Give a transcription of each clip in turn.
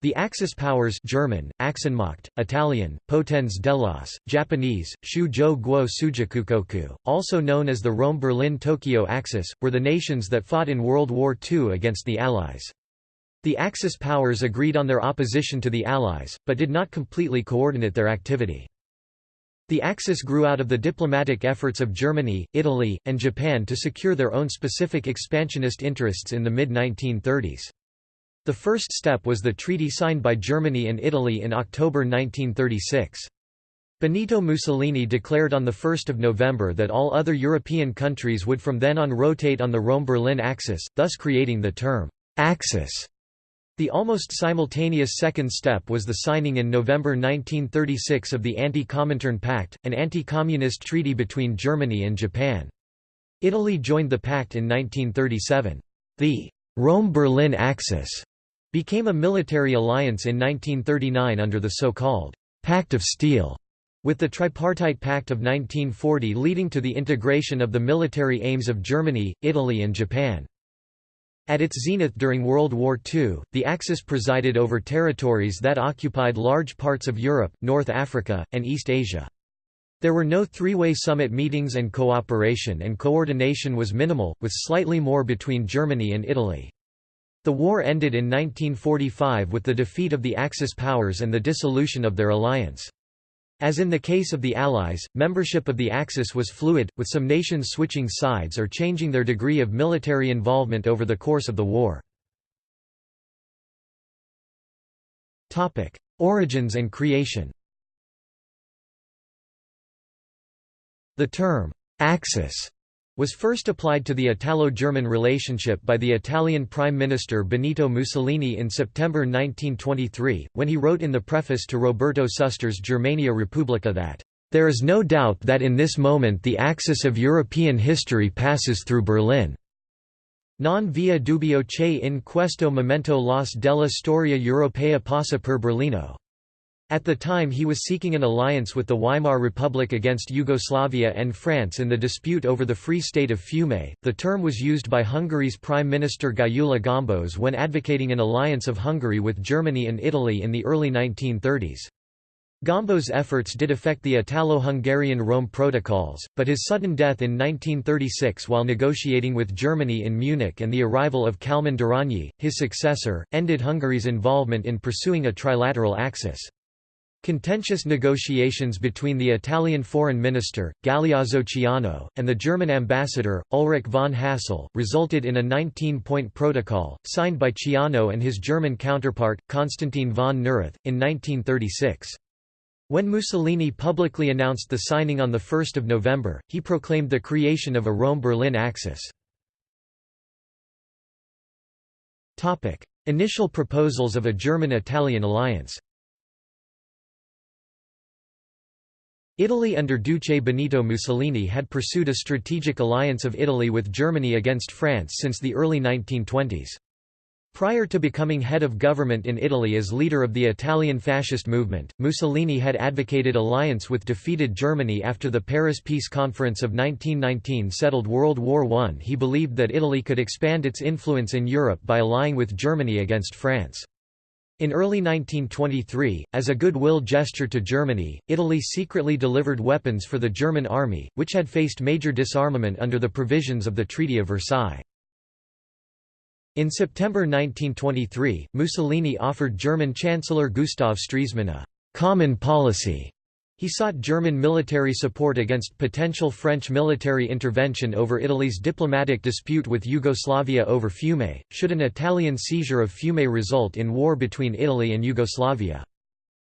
The Axis powers German, Achsenmacht, Italian, Potenz dell'Asse, Japanese, Shūjō Guo Sujakukoku, also known as the Rome-Berlin-Tokyo Axis, were the nations that fought in World War II against the Allies. The Axis powers agreed on their opposition to the Allies, but did not completely coordinate their activity. The Axis grew out of the diplomatic efforts of Germany, Italy, and Japan to secure their own specific expansionist interests in the mid-1930s. The first step was the treaty signed by Germany and Italy in October 1936. Benito Mussolini declared on 1 November that all other European countries would from then on rotate on the Rome-Berlin axis, thus creating the term, «Axis». The almost simultaneous second step was the signing in November 1936 of the Anti-Comintern Pact, an anti-communist treaty between Germany and Japan. Italy joined the pact in 1937. The «Rome-Berlin Axis» became a military alliance in 1939 under the so-called Pact of Steel, with the Tripartite Pact of 1940 leading to the integration of the military aims of Germany, Italy and Japan. At its zenith during World War II, the Axis presided over territories that occupied large parts of Europe, North Africa, and East Asia. There were no three-way summit meetings and cooperation and coordination was minimal, with slightly more between Germany and Italy. The war ended in 1945 with the defeat of the Axis powers and the dissolution of their alliance. As in the case of the Allies, membership of the Axis was fluid, with some nations switching sides or changing their degree of military involvement over the course of the war. Origins and creation The term, «Axis» was first applied to the Italo-German relationship by the Italian Prime Minister Benito Mussolini in September 1923, when he wrote in the preface to Roberto Suster's Germania Repubblica that, "...there is no doubt that in this moment the axis of European history passes through Berlin. Non via dubbio che in questo momento l'os della storia europea passa per Berlino." At the time he was seeking an alliance with the Weimar Republic against Yugoslavia and France in the dispute over the Free State of Fiume. The term was used by Hungary's Prime Minister Gyula Gombos when advocating an alliance of Hungary with Germany and Italy in the early 1930s. Gombos' efforts did affect the Italo-Hungarian Rome Protocols, but his sudden death in 1936 while negotiating with Germany in Munich and the arrival of Kalman Darányi, his successor, ended Hungary's involvement in pursuing a trilateral axis. Contentious negotiations between the Italian foreign minister, Galeazzo Ciano, and the German ambassador, Ulrich von Hassell, resulted in a 19-point protocol, signed by Ciano and his German counterpart, Konstantin von Neurath, in 1936. When Mussolini publicly announced the signing on 1 November, he proclaimed the creation of a Rome-Berlin axis. Initial proposals of a German-Italian alliance Italy under Duce Benito Mussolini had pursued a strategic alliance of Italy with Germany against France since the early 1920s. Prior to becoming head of government in Italy as leader of the Italian fascist movement, Mussolini had advocated alliance with defeated Germany after the Paris Peace Conference of 1919 settled World War I. He believed that Italy could expand its influence in Europe by allying with Germany against France. In early 1923, as a goodwill gesture to Germany, Italy secretly delivered weapons for the German army, which had faced major disarmament under the provisions of the Treaty of Versailles. In September 1923, Mussolini offered German Chancellor Gustav Stresemann a «common policy» He sought German military support against potential French military intervention over Italy's diplomatic dispute with Yugoslavia over Fiume, should an Italian seizure of Fiume result in war between Italy and Yugoslavia.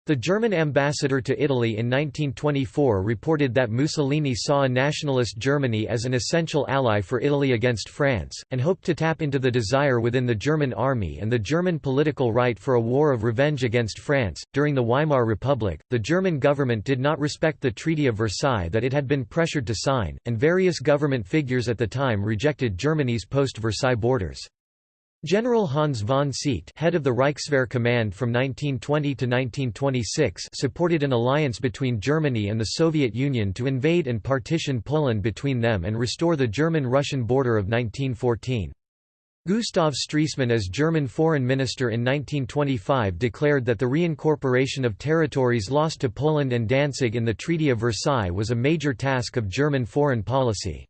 The German ambassador to Italy in 1924 reported that Mussolini saw a nationalist Germany as an essential ally for Italy against France, and hoped to tap into the desire within the German army and the German political right for a war of revenge against France. During the Weimar Republic, the German government did not respect the Treaty of Versailles that it had been pressured to sign, and various government figures at the time rejected Germany's post-Versailles borders. General Hans von Seeckt head of the Reichswehr Command from 1920 to 1926 supported an alliance between Germany and the Soviet Union to invade and partition Poland between them and restore the German-Russian border of 1914. Gustav Stresemann as German foreign minister in 1925 declared that the reincorporation of territories lost to Poland and Danzig in the Treaty of Versailles was a major task of German foreign policy.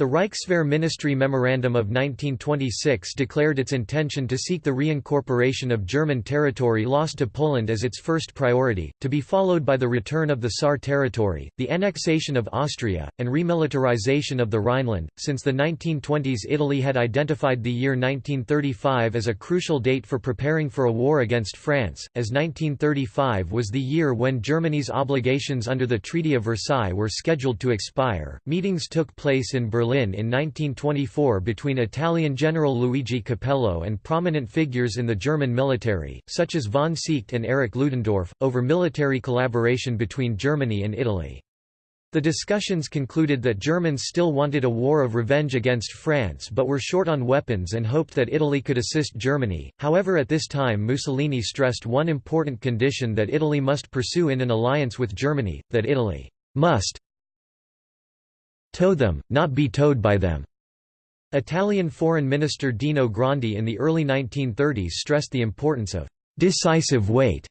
The Reichswehr Ministry Memorandum of 1926 declared its intention to seek the reincorporation of German territory lost to Poland as its first priority, to be followed by the return of the Saar territory, the annexation of Austria, and remilitarization of the Rhineland. Since the 1920s, Italy had identified the year 1935 as a crucial date for preparing for a war against France, as 1935 was the year when Germany's obligations under the Treaty of Versailles were scheduled to expire. Meetings took place in Berlin Berlin in 1924 between Italian General Luigi Capello and prominent figures in the German military, such as von Seeckt and Erich Ludendorff, over military collaboration between Germany and Italy. The discussions concluded that Germans still wanted a war of revenge against France but were short on weapons and hoped that Italy could assist Germany. However, at this time Mussolini stressed one important condition that Italy must pursue in an alliance with Germany, that Italy must tow them, not be towed by them. Italian Foreign Minister Dino Grandi in the early 1930s stressed the importance of decisive weight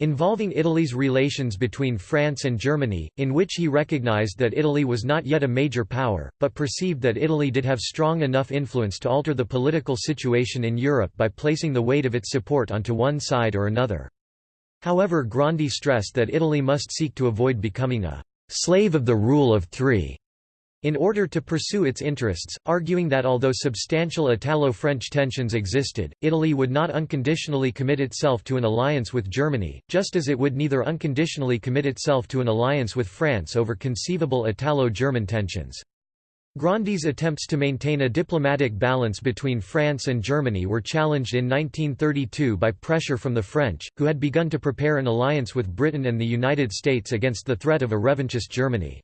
involving Italy's relations between France and Germany, in which he recognized that Italy was not yet a major power, but perceived that Italy did have strong enough influence to alter the political situation in Europe by placing the weight of its support onto one side or another. However Grandi stressed that Italy must seek to avoid becoming a «slave of the rule of three in order to pursue its interests, arguing that although substantial Italo-French tensions existed, Italy would not unconditionally commit itself to an alliance with Germany, just as it would neither unconditionally commit itself to an alliance with France over conceivable Italo-German tensions. Grandi's attempts to maintain a diplomatic balance between France and Germany were challenged in 1932 by pressure from the French, who had begun to prepare an alliance with Britain and the United States against the threat of a revanchist Germany.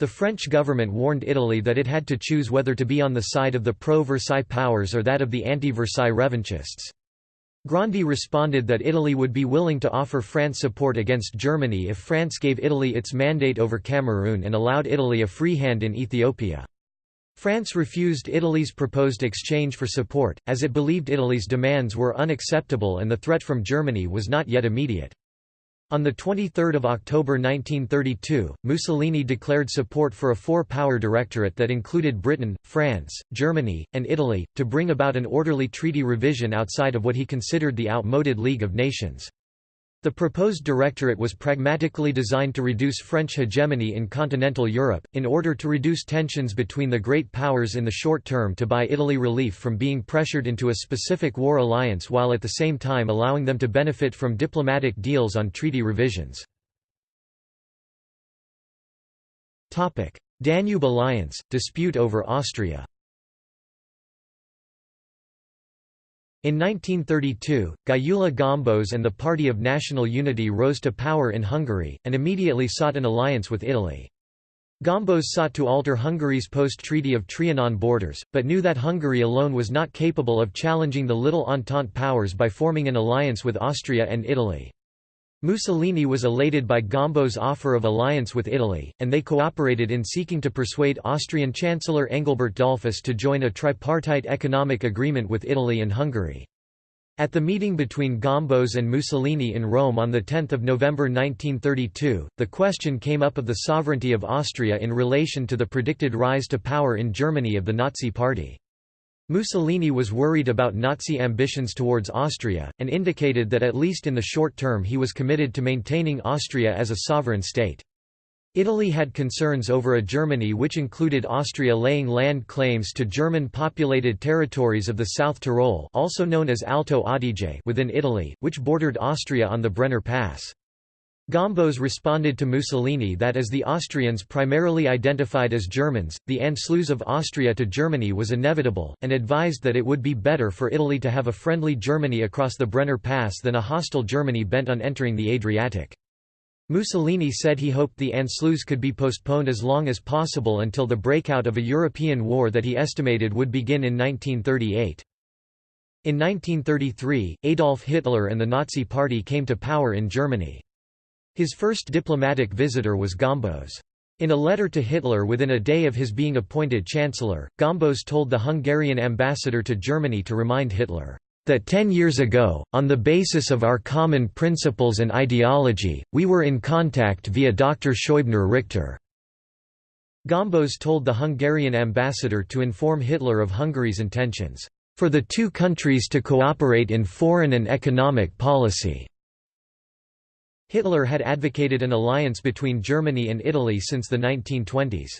The French government warned Italy that it had to choose whether to be on the side of the pro-Versailles powers or that of the anti-Versailles revanchists. Grandi responded that Italy would be willing to offer France support against Germany if France gave Italy its mandate over Cameroon and allowed Italy a free hand in Ethiopia. France refused Italy's proposed exchange for support, as it believed Italy's demands were unacceptable and the threat from Germany was not yet immediate. On 23 October 1932, Mussolini declared support for a four-power directorate that included Britain, France, Germany, and Italy, to bring about an orderly treaty revision outside of what he considered the outmoded League of Nations. The proposed directorate was pragmatically designed to reduce French hegemony in continental Europe, in order to reduce tensions between the great powers in the short term to buy Italy relief from being pressured into a specific war alliance while at the same time allowing them to benefit from diplomatic deals on treaty revisions. Danube alliance, dispute over Austria In 1932, Gyula Gombos and the Party of National Unity rose to power in Hungary, and immediately sought an alliance with Italy. Gombos sought to alter Hungary's post-Treaty of Trianon borders, but knew that Hungary alone was not capable of challenging the Little Entente powers by forming an alliance with Austria and Italy. Mussolini was elated by Gombo's offer of alliance with Italy, and they cooperated in seeking to persuade Austrian Chancellor Engelbert Dollfuss to join a tripartite economic agreement with Italy and Hungary. At the meeting between Gombos and Mussolini in Rome on 10 November 1932, the question came up of the sovereignty of Austria in relation to the predicted rise to power in Germany of the Nazi Party. Mussolini was worried about Nazi ambitions towards Austria, and indicated that at least in the short term he was committed to maintaining Austria as a sovereign state. Italy had concerns over a Germany which included Austria laying land claims to German-populated territories of the South Tyrol also known as Alto Adige within Italy, which bordered Austria on the Brenner Pass. Gombos responded to Mussolini that as the Austrians primarily identified as Germans, the Anschluss of Austria to Germany was inevitable, and advised that it would be better for Italy to have a friendly Germany across the Brenner Pass than a hostile Germany bent on entering the Adriatic. Mussolini said he hoped the Anschluss could be postponed as long as possible until the breakout of a European war that he estimated would begin in 1938. In 1933, Adolf Hitler and the Nazi Party came to power in Germany. His first diplomatic visitor was Gombos. In a letter to Hitler within a day of his being appointed Chancellor, Gombos told the Hungarian ambassador to Germany to remind Hitler, "...that ten years ago, on the basis of our common principles and ideology, we were in contact via Dr. Scheubner Richter." Gombos told the Hungarian ambassador to inform Hitler of Hungary's intentions, "...for the two countries to cooperate in foreign and economic policy." Hitler had advocated an alliance between Germany and Italy since the 1920s.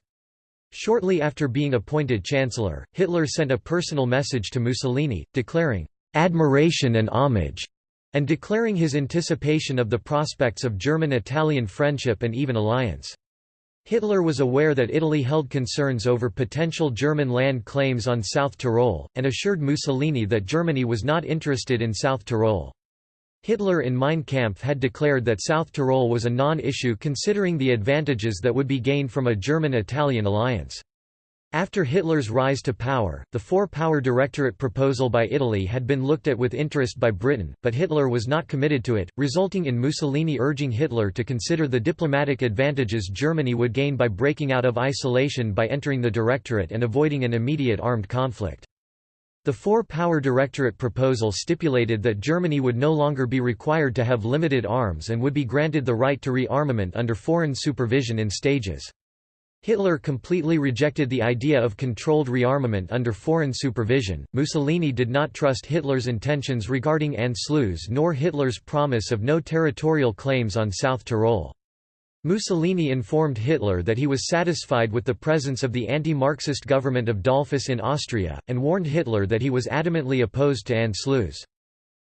Shortly after being appointed Chancellor, Hitler sent a personal message to Mussolini, declaring, "...admiration and homage", and declaring his anticipation of the prospects of German-Italian friendship and even alliance. Hitler was aware that Italy held concerns over potential German land claims on South Tyrol, and assured Mussolini that Germany was not interested in South Tyrol. Hitler in Mein Kampf had declared that South Tyrol was a non-issue considering the advantages that would be gained from a German-Italian alliance. After Hitler's rise to power, the Four-Power Directorate proposal by Italy had been looked at with interest by Britain, but Hitler was not committed to it, resulting in Mussolini urging Hitler to consider the diplomatic advantages Germany would gain by breaking out of isolation by entering the Directorate and avoiding an immediate armed conflict. The Four-Power Directorate proposal stipulated that Germany would no longer be required to have limited arms and would be granted the right to rearmament under foreign supervision in stages. Hitler completely rejected the idea of controlled rearmament under foreign supervision. Mussolini did not trust Hitler's intentions regarding Anschluss nor Hitler's promise of no territorial claims on South Tyrol. Mussolini informed Hitler that he was satisfied with the presence of the anti-Marxist government of Dollfuss in Austria, and warned Hitler that he was adamantly opposed to Anschluss.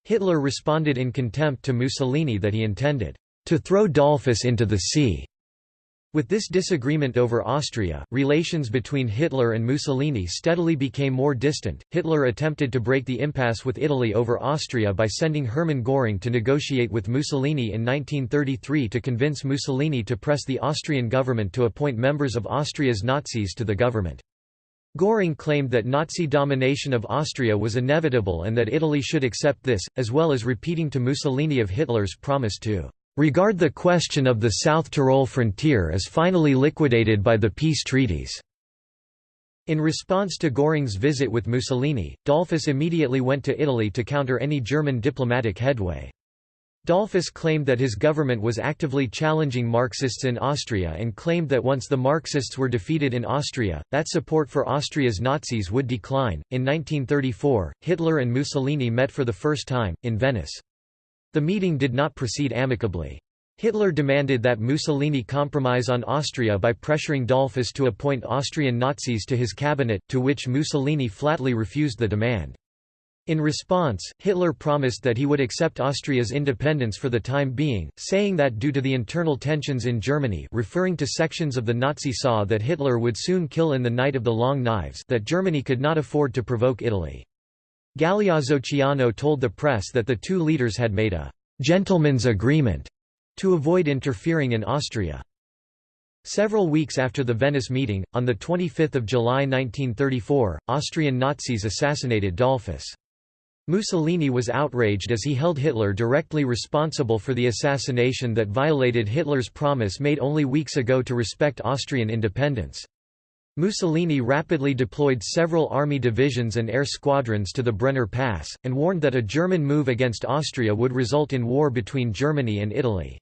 Hitler responded in contempt to Mussolini that he intended to throw Dollfuss into the sea. With this disagreement over Austria, relations between Hitler and Mussolini steadily became more distant. Hitler attempted to break the impasse with Italy over Austria by sending Hermann Göring to negotiate with Mussolini in 1933 to convince Mussolini to press the Austrian government to appoint members of Austria's Nazis to the government. Göring claimed that Nazi domination of Austria was inevitable and that Italy should accept this, as well as repeating to Mussolini of Hitler's promise to regard the question of the South Tyrol frontier as finally liquidated by the peace treaties." In response to Göring's visit with Mussolini, Dollfuss immediately went to Italy to counter any German diplomatic headway. Dollfuss claimed that his government was actively challenging Marxists in Austria and claimed that once the Marxists were defeated in Austria, that support for Austria's Nazis would decline. In 1934, Hitler and Mussolini met for the first time, in Venice. The meeting did not proceed amicably. Hitler demanded that Mussolini compromise on Austria by pressuring Dollfuss to appoint Austrian Nazis to his cabinet, to which Mussolini flatly refused the demand. In response, Hitler promised that he would accept Austria's independence for the time being, saying that due to the internal tensions in Germany referring to sections of the Nazi SA that Hitler would soon kill in the Night of the Long Knives that Germany could not afford to provoke Italy. Galeazzo Ciano told the press that the two leaders had made a «gentleman's agreement» to avoid interfering in Austria. Several weeks after the Venice meeting, on 25 July 1934, Austrian Nazis assassinated Dollfuss. Mussolini was outraged as he held Hitler directly responsible for the assassination that violated Hitler's promise made only weeks ago to respect Austrian independence. Mussolini rapidly deployed several army divisions and air squadrons to the Brenner Pass, and warned that a German move against Austria would result in war between Germany and Italy.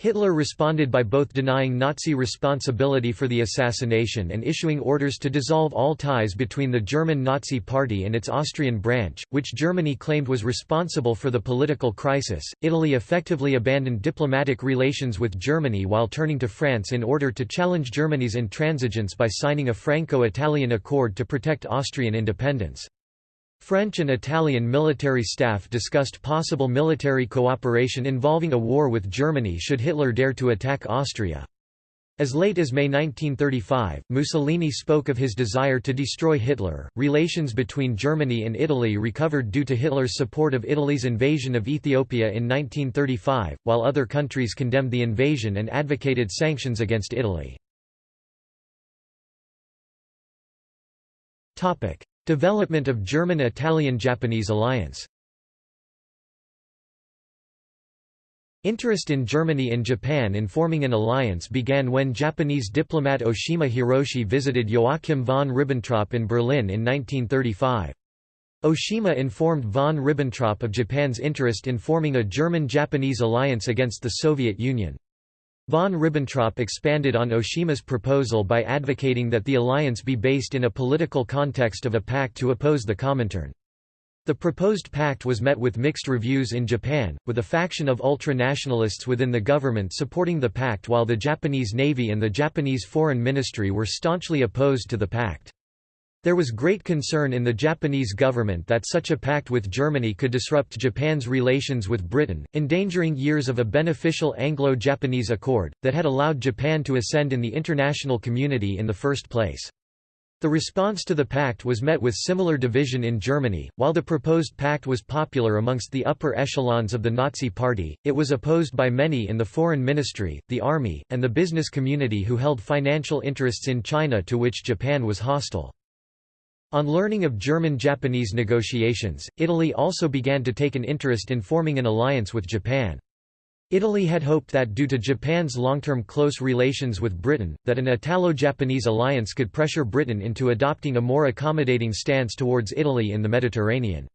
Hitler responded by both denying Nazi responsibility for the assassination and issuing orders to dissolve all ties between the German Nazi Party and its Austrian branch, which Germany claimed was responsible for the political crisis. Italy effectively abandoned diplomatic relations with Germany while turning to France in order to challenge Germany's intransigence by signing a Franco Italian accord to protect Austrian independence. French and Italian military staff discussed possible military cooperation involving a war with Germany should Hitler dare to attack Austria. As late as May 1935, Mussolini spoke of his desire to destroy Hitler. Relations between Germany and Italy recovered due to Hitler's support of Italy's invasion of Ethiopia in 1935, while other countries condemned the invasion and advocated sanctions against Italy. Topic: Development of German-Italian-Japanese alliance Interest in Germany and Japan in forming an alliance began when Japanese diplomat Oshima Hiroshi visited Joachim von Ribbentrop in Berlin in 1935. Oshima informed von Ribbentrop of Japan's interest in forming a German-Japanese alliance against the Soviet Union. Von Ribbentrop expanded on Oshima's proposal by advocating that the alliance be based in a political context of a pact to oppose the Comintern. The proposed pact was met with mixed reviews in Japan, with a faction of ultra-nationalists within the government supporting the pact while the Japanese Navy and the Japanese Foreign Ministry were staunchly opposed to the pact. There was great concern in the Japanese government that such a pact with Germany could disrupt Japan's relations with Britain, endangering years of a beneficial Anglo-Japanese accord, that had allowed Japan to ascend in the international community in the first place. The response to the pact was met with similar division in Germany. While the proposed pact was popular amongst the upper echelons of the Nazi Party, it was opposed by many in the foreign ministry, the army, and the business community who held financial interests in China to which Japan was hostile. On learning of German-Japanese negotiations, Italy also began to take an interest in forming an alliance with Japan. Italy had hoped that due to Japan's long-term close relations with Britain, that an Italo-Japanese alliance could pressure Britain into adopting a more accommodating stance towards Italy in the Mediterranean.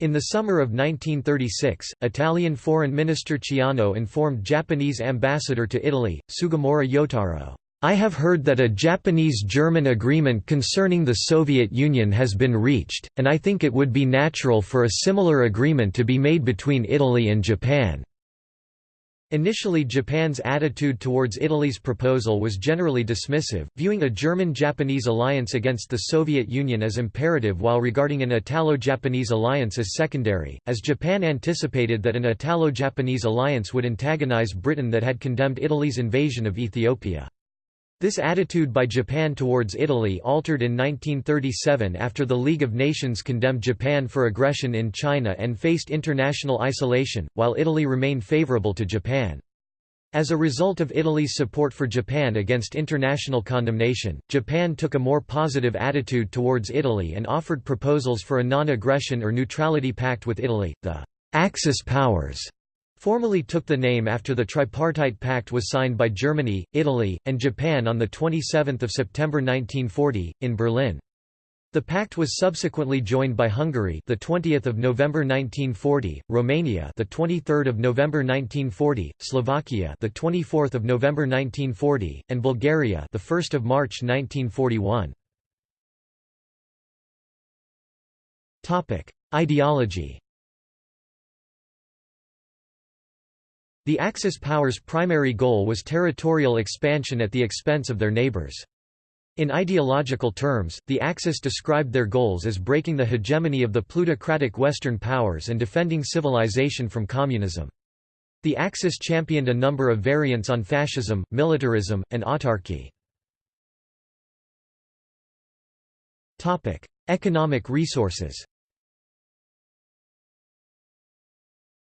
In the summer of 1936, Italian Foreign Minister Ciano informed Japanese ambassador to Italy, Sugimura Yotaro, I have heard that a Japanese-German agreement concerning the Soviet Union has been reached, and I think it would be natural for a similar agreement to be made between Italy and Japan. Initially Japan's attitude towards Italy's proposal was generally dismissive, viewing a German-Japanese alliance against the Soviet Union as imperative while regarding an Italo-Japanese alliance as secondary, as Japan anticipated that an Italo-Japanese alliance would antagonize Britain that had condemned Italy's invasion of Ethiopia. This attitude by Japan towards Italy altered in 1937 after the League of Nations condemned Japan for aggression in China and faced international isolation, while Italy remained favorable to Japan. As a result of Italy's support for Japan against international condemnation, Japan took a more positive attitude towards Italy and offered proposals for a non-aggression or neutrality pact with Italy, the Axis powers formally took the name after the Tripartite Pact was signed by Germany, Italy, and Japan on 27 September 1940, in Berlin. The pact was subsequently joined by Hungary, the 20th of November 1940, Romania, the 23rd of November 1940, Slovakia, the 24th of November 1940, and Bulgaria, the 1st of March 1941. Topic: Ideology. The Axis powers' primary goal was territorial expansion at the expense of their neighbors. In ideological terms, the Axis described their goals as breaking the hegemony of the plutocratic Western powers and defending civilization from communism. The Axis championed a number of variants on fascism, militarism, and autarky. Economic resources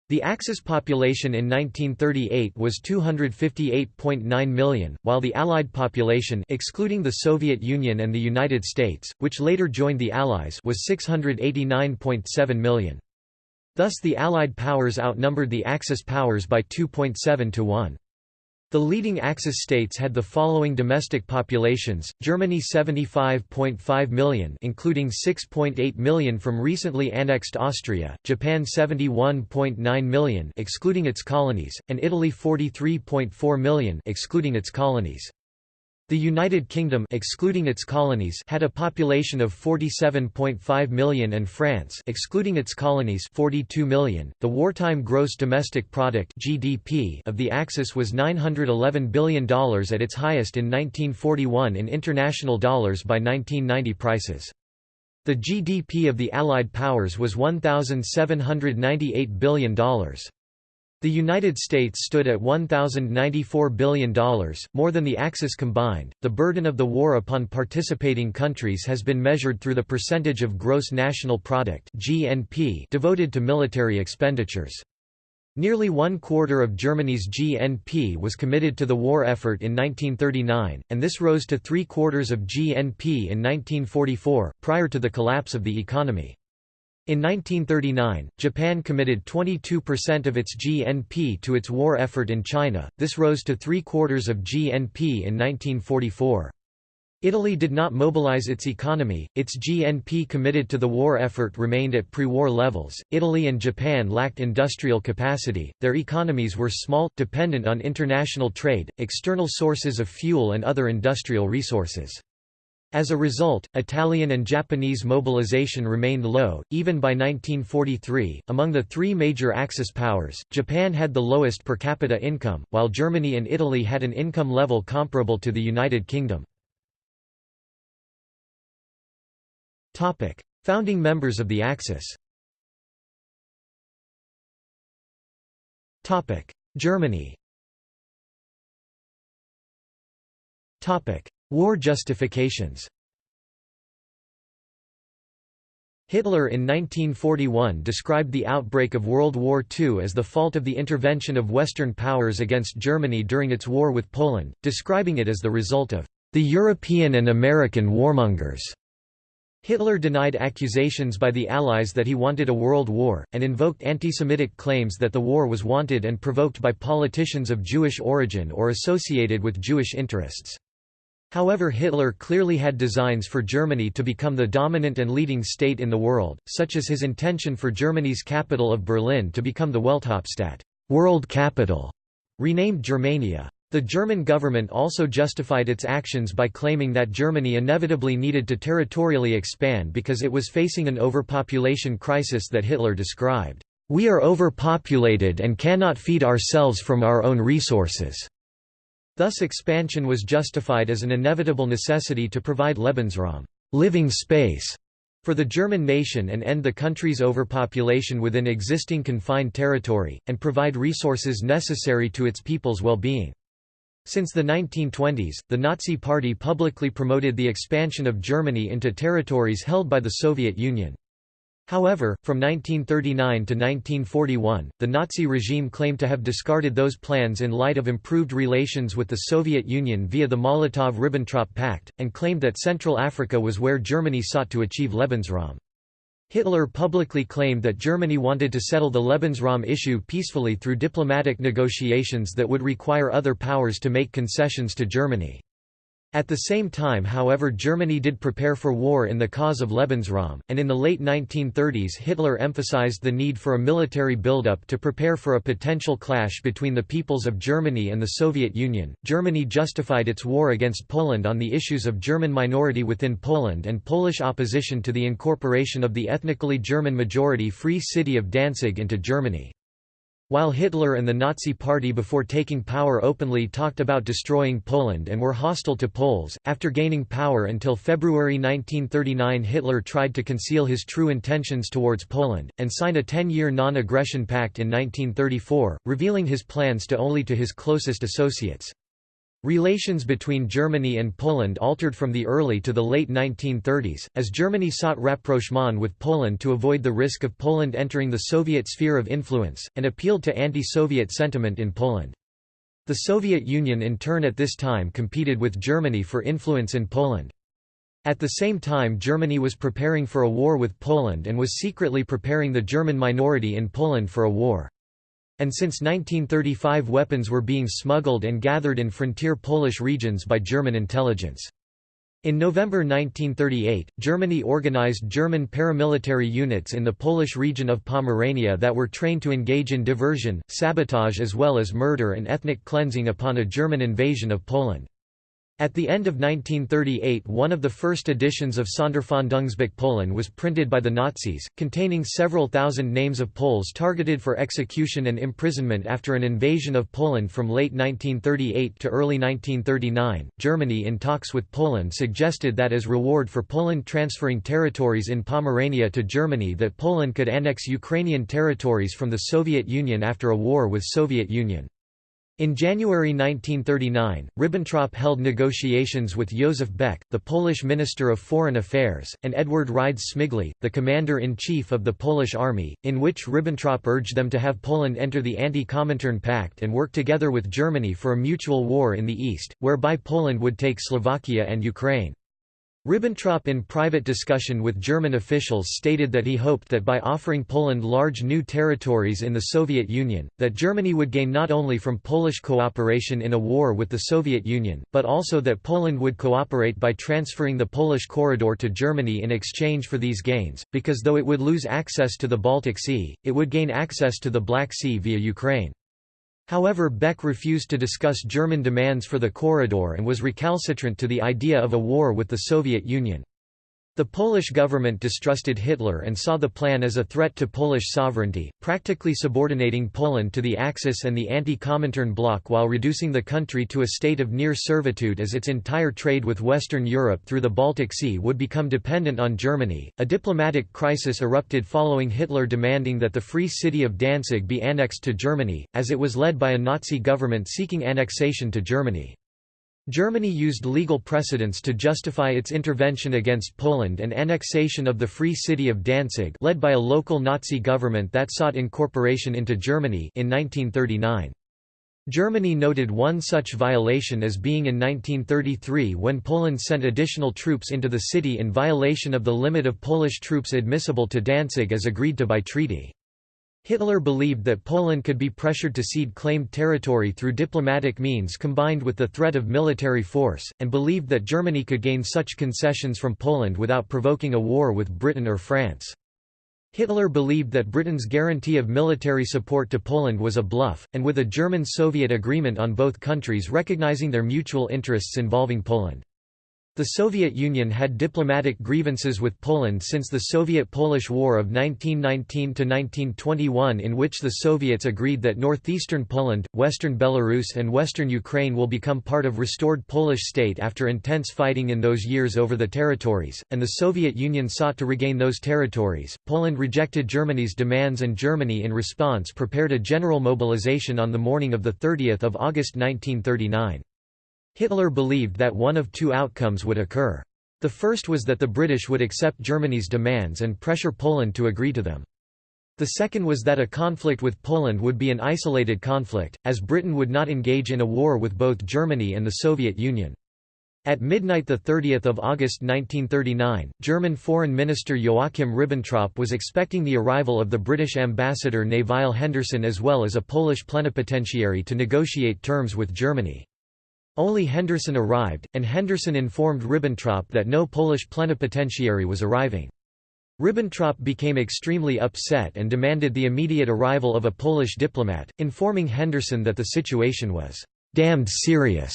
The Axis population in 1938 was 258.9 million, while the Allied population excluding the Soviet Union and the United States, which later joined the Allies was 689.7 million. Thus the Allied powers outnumbered the Axis powers by 2.7 to 1. The leading Axis states had the following domestic populations: Germany 75.5 million, including 6.8 million from recently annexed Austria; Japan 71.9 million, excluding its colonies; and Italy 43.4 million, excluding its colonies. The United Kingdom excluding its colonies had a population of 47.5 million and France excluding its colonies 42 million. The wartime gross domestic product (GDP) of the Axis was 911 billion dollars at its highest in 1941 in international dollars by 1990 prices. The GDP of the Allied powers was 1798 billion dollars. The United States stood at $1,094 billion, more than the Axis combined. The burden of the war upon participating countries has been measured through the percentage of gross national product (GNP) devoted to military expenditures. Nearly one quarter of Germany's GNP was committed to the war effort in 1939, and this rose to three quarters of GNP in 1944, prior to the collapse of the economy. In 1939, Japan committed 22% of its GNP to its war effort in China, this rose to three-quarters of GNP in 1944. Italy did not mobilize its economy, its GNP committed to the war effort remained at pre-war levels. Italy and Japan lacked industrial capacity, their economies were small, dependent on international trade, external sources of fuel and other industrial resources. As a result, Italian and Japanese mobilization remained low, even by 1943. Among the three major Axis powers, Japan had the lowest per capita income, while Germany and Italy had an income level comparable to the United Kingdom. Topic: Founding members of the Axis Topic: Germany War justifications Hitler in 1941 described the outbreak of World War II as the fault of the intervention of Western powers against Germany during its war with Poland, describing it as the result of the European and American warmongers. Hitler denied accusations by the Allies that he wanted a world war, and invoked anti-Semitic claims that the war was wanted and provoked by politicians of Jewish origin or associated with Jewish interests. However Hitler clearly had designs for Germany to become the dominant and leading state in the world, such as his intention for Germany's capital of Berlin to become the Welthauptstadt world capital", renamed Germania. The German government also justified its actions by claiming that Germany inevitably needed to territorially expand because it was facing an overpopulation crisis that Hitler described, "...we are overpopulated and cannot feed ourselves from our own resources." Thus expansion was justified as an inevitable necessity to provide Lebensraum living space", for the German nation and end the country's overpopulation within existing confined territory, and provide resources necessary to its people's well-being. Since the 1920s, the Nazi Party publicly promoted the expansion of Germany into territories held by the Soviet Union. However, from 1939 to 1941, the Nazi regime claimed to have discarded those plans in light of improved relations with the Soviet Union via the Molotov–Ribbentrop Pact, and claimed that Central Africa was where Germany sought to achieve Lebensraum. Hitler publicly claimed that Germany wanted to settle the Lebensraum issue peacefully through diplomatic negotiations that would require other powers to make concessions to Germany. At the same time however Germany did prepare for war in the cause of Lebensraum, and in the late 1930s Hitler emphasized the need for a military buildup to prepare for a potential clash between the peoples of Germany and the Soviet Union. Germany justified its war against Poland on the issues of German minority within Poland and Polish opposition to the incorporation of the ethnically German majority Free City of Danzig into Germany. While Hitler and the Nazi Party before taking power openly talked about destroying Poland and were hostile to Poles, after gaining power until February 1939 Hitler tried to conceal his true intentions towards Poland, and signed a ten-year non-aggression pact in 1934, revealing his plans to only to his closest associates. Relations between Germany and Poland altered from the early to the late 1930s, as Germany sought rapprochement with Poland to avoid the risk of Poland entering the Soviet sphere of influence, and appealed to anti-Soviet sentiment in Poland. The Soviet Union in turn at this time competed with Germany for influence in Poland. At the same time Germany was preparing for a war with Poland and was secretly preparing the German minority in Poland for a war and since 1935 weapons were being smuggled and gathered in frontier Polish regions by German intelligence. In November 1938, Germany organized German paramilitary units in the Polish region of Pomerania that were trained to engage in diversion, sabotage as well as murder and ethnic cleansing upon a German invasion of Poland. At the end of 1938 one of the first editions of Sonderfahndungsbuch Polen was printed by the Nazis, containing several thousand names of Poles targeted for execution and imprisonment after an invasion of Poland from late 1938 to early 1939. Germany in talks with Poland suggested that as reward for Poland transferring territories in Pomerania to Germany that Poland could annex Ukrainian territories from the Soviet Union after a war with Soviet Union. In January 1939, Ribbentrop held negotiations with Józef Beck, the Polish Minister of Foreign Affairs, and Edward Rydz-Śmigły, the Commander-in-Chief of the Polish Army, in which Ribbentrop urged them to have Poland enter the Anti-Comintern Pact and work together with Germany for a mutual war in the east, whereby Poland would take Slovakia and Ukraine. Ribbentrop in private discussion with German officials stated that he hoped that by offering Poland large new territories in the Soviet Union, that Germany would gain not only from Polish cooperation in a war with the Soviet Union, but also that Poland would cooperate by transferring the Polish corridor to Germany in exchange for these gains, because though it would lose access to the Baltic Sea, it would gain access to the Black Sea via Ukraine. However Beck refused to discuss German demands for the corridor and was recalcitrant to the idea of a war with the Soviet Union. The Polish government distrusted Hitler and saw the plan as a threat to Polish sovereignty, practically subordinating Poland to the Axis and the anti-Comintern bloc while reducing the country to a state of near servitude as its entire trade with Western Europe through the Baltic Sea would become dependent on Germany. A diplomatic crisis erupted following Hitler demanding that the free city of Danzig be annexed to Germany, as it was led by a Nazi government seeking annexation to Germany. Germany used legal precedents to justify its intervention against Poland and annexation of the Free City of Danzig led by a local Nazi government that sought incorporation into Germany in 1939. Germany noted one such violation as being in 1933 when Poland sent additional troops into the city in violation of the limit of Polish troops admissible to Danzig as agreed to by treaty. Hitler believed that Poland could be pressured to cede claimed territory through diplomatic means combined with the threat of military force, and believed that Germany could gain such concessions from Poland without provoking a war with Britain or France. Hitler believed that Britain's guarantee of military support to Poland was a bluff, and with a German-Soviet agreement on both countries recognizing their mutual interests involving Poland. The Soviet Union had diplomatic grievances with Poland since the Soviet-Polish War of 1919–1921 in which the Soviets agreed that northeastern Poland, western Belarus and western Ukraine will become part of restored Polish state after intense fighting in those years over the territories, and the Soviet Union sought to regain those territories. Poland rejected Germany's demands and Germany in response prepared a general mobilization on the morning of 30 August 1939. Hitler believed that one of two outcomes would occur. The first was that the British would accept Germany's demands and pressure Poland to agree to them. The second was that a conflict with Poland would be an isolated conflict, as Britain would not engage in a war with both Germany and the Soviet Union. At midnight 30 August 1939, German Foreign Minister Joachim Ribbentrop was expecting the arrival of the British ambassador Nevile Henderson as well as a Polish plenipotentiary to negotiate terms with Germany. Only Henderson arrived, and Henderson informed Ribbentrop that no Polish plenipotentiary was arriving. Ribbentrop became extremely upset and demanded the immediate arrival of a Polish diplomat, informing Henderson that the situation was «damned serious»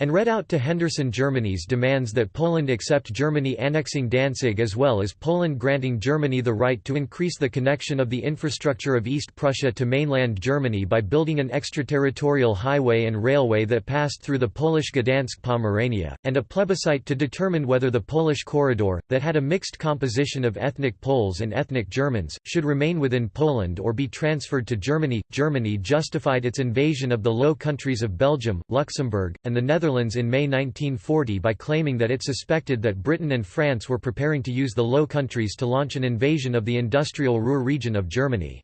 and read out to Henderson Germany's demands that Poland accept Germany annexing Danzig as well as Poland granting Germany the right to increase the connection of the infrastructure of East Prussia to mainland Germany by building an extraterritorial highway and railway that passed through the Polish Gdansk Pomerania, and a plebiscite to determine whether the Polish corridor, that had a mixed composition of ethnic Poles and ethnic Germans, should remain within Poland or be transferred to Germany. Germany justified its invasion of the Low Countries of Belgium, Luxembourg, and the Netherlands Netherlands in May 1940 by claiming that it suspected that Britain and France were preparing to use the Low Countries to launch an invasion of the industrial Ruhr region of Germany.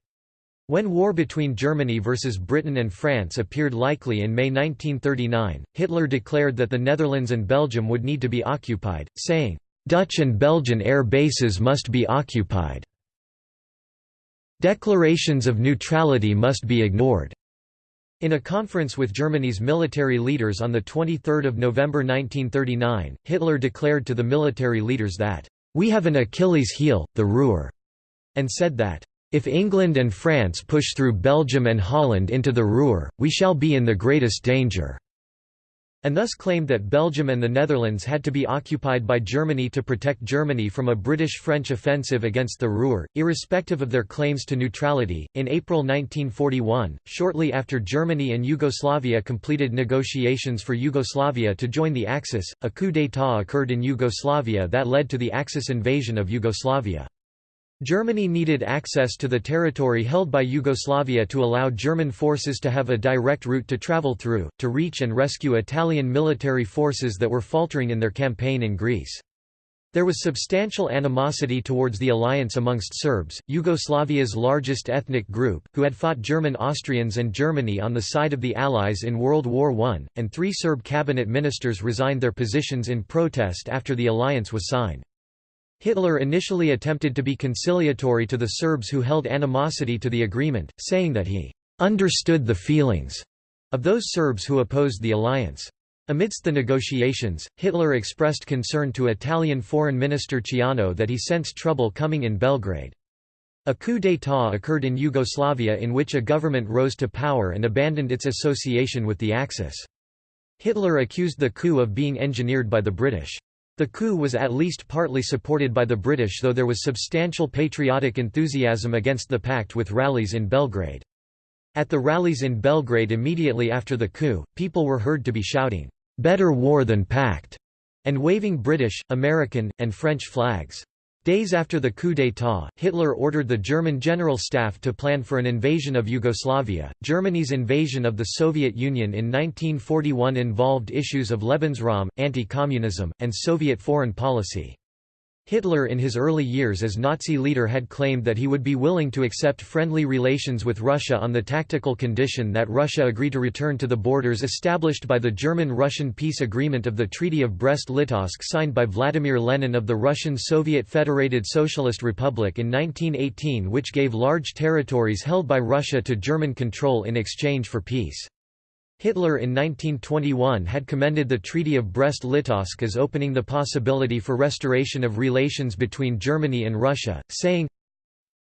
When war between Germany versus Britain and France appeared likely in May 1939, Hitler declared that the Netherlands and Belgium would need to be occupied, saying, "...Dutch and Belgian air bases must be occupied. Declarations of neutrality must be ignored." In a conference with Germany's military leaders on 23 November 1939, Hitler declared to the military leaders that, "...we have an Achilles heel, the Ruhr," and said that, "...if England and France push through Belgium and Holland into the Ruhr, we shall be in the greatest danger." And thus claimed that Belgium and the Netherlands had to be occupied by Germany to protect Germany from a British-French offensive against the Ruhr, irrespective of their claims to neutrality. In April 1941, shortly after Germany and Yugoslavia completed negotiations for Yugoslavia to join the Axis, a coup d'état occurred in Yugoslavia that led to the Axis invasion of Yugoslavia. Germany needed access to the territory held by Yugoslavia to allow German forces to have a direct route to travel through, to reach and rescue Italian military forces that were faltering in their campaign in Greece. There was substantial animosity towards the alliance amongst Serbs, Yugoslavia's largest ethnic group, who had fought German Austrians and Germany on the side of the Allies in World War I, and three Serb cabinet ministers resigned their positions in protest after the alliance was signed. Hitler initially attempted to be conciliatory to the Serbs who held animosity to the agreement, saying that he understood the feelings of those Serbs who opposed the alliance. Amidst the negotiations, Hitler expressed concern to Italian Foreign Minister Ciano that he sensed trouble coming in Belgrade. A coup d'état occurred in Yugoslavia in which a government rose to power and abandoned its association with the Axis. Hitler accused the coup of being engineered by the British. The coup was at least partly supported by the British though there was substantial patriotic enthusiasm against the pact with rallies in Belgrade. At the rallies in Belgrade immediately after the coup, people were heard to be shouting, "'Better war than pact' and waving British, American, and French flags. Days after the coup d'état, Hitler ordered the German General Staff to plan for an invasion of Yugoslavia. Germany's invasion of the Soviet Union in 1941 involved issues of Lebensraum, anti-communism, and Soviet foreign policy. Hitler in his early years as Nazi leader had claimed that he would be willing to accept friendly relations with Russia on the tactical condition that Russia agree to return to the borders established by the German-Russian peace agreement of the Treaty of Brest-Litovsk signed by Vladimir Lenin of the Russian Soviet Federated Socialist Republic in 1918 which gave large territories held by Russia to German control in exchange for peace. Hitler in 1921 had commended the Treaty of Brest-Litovsk as opening the possibility for restoration of relations between Germany and Russia, saying,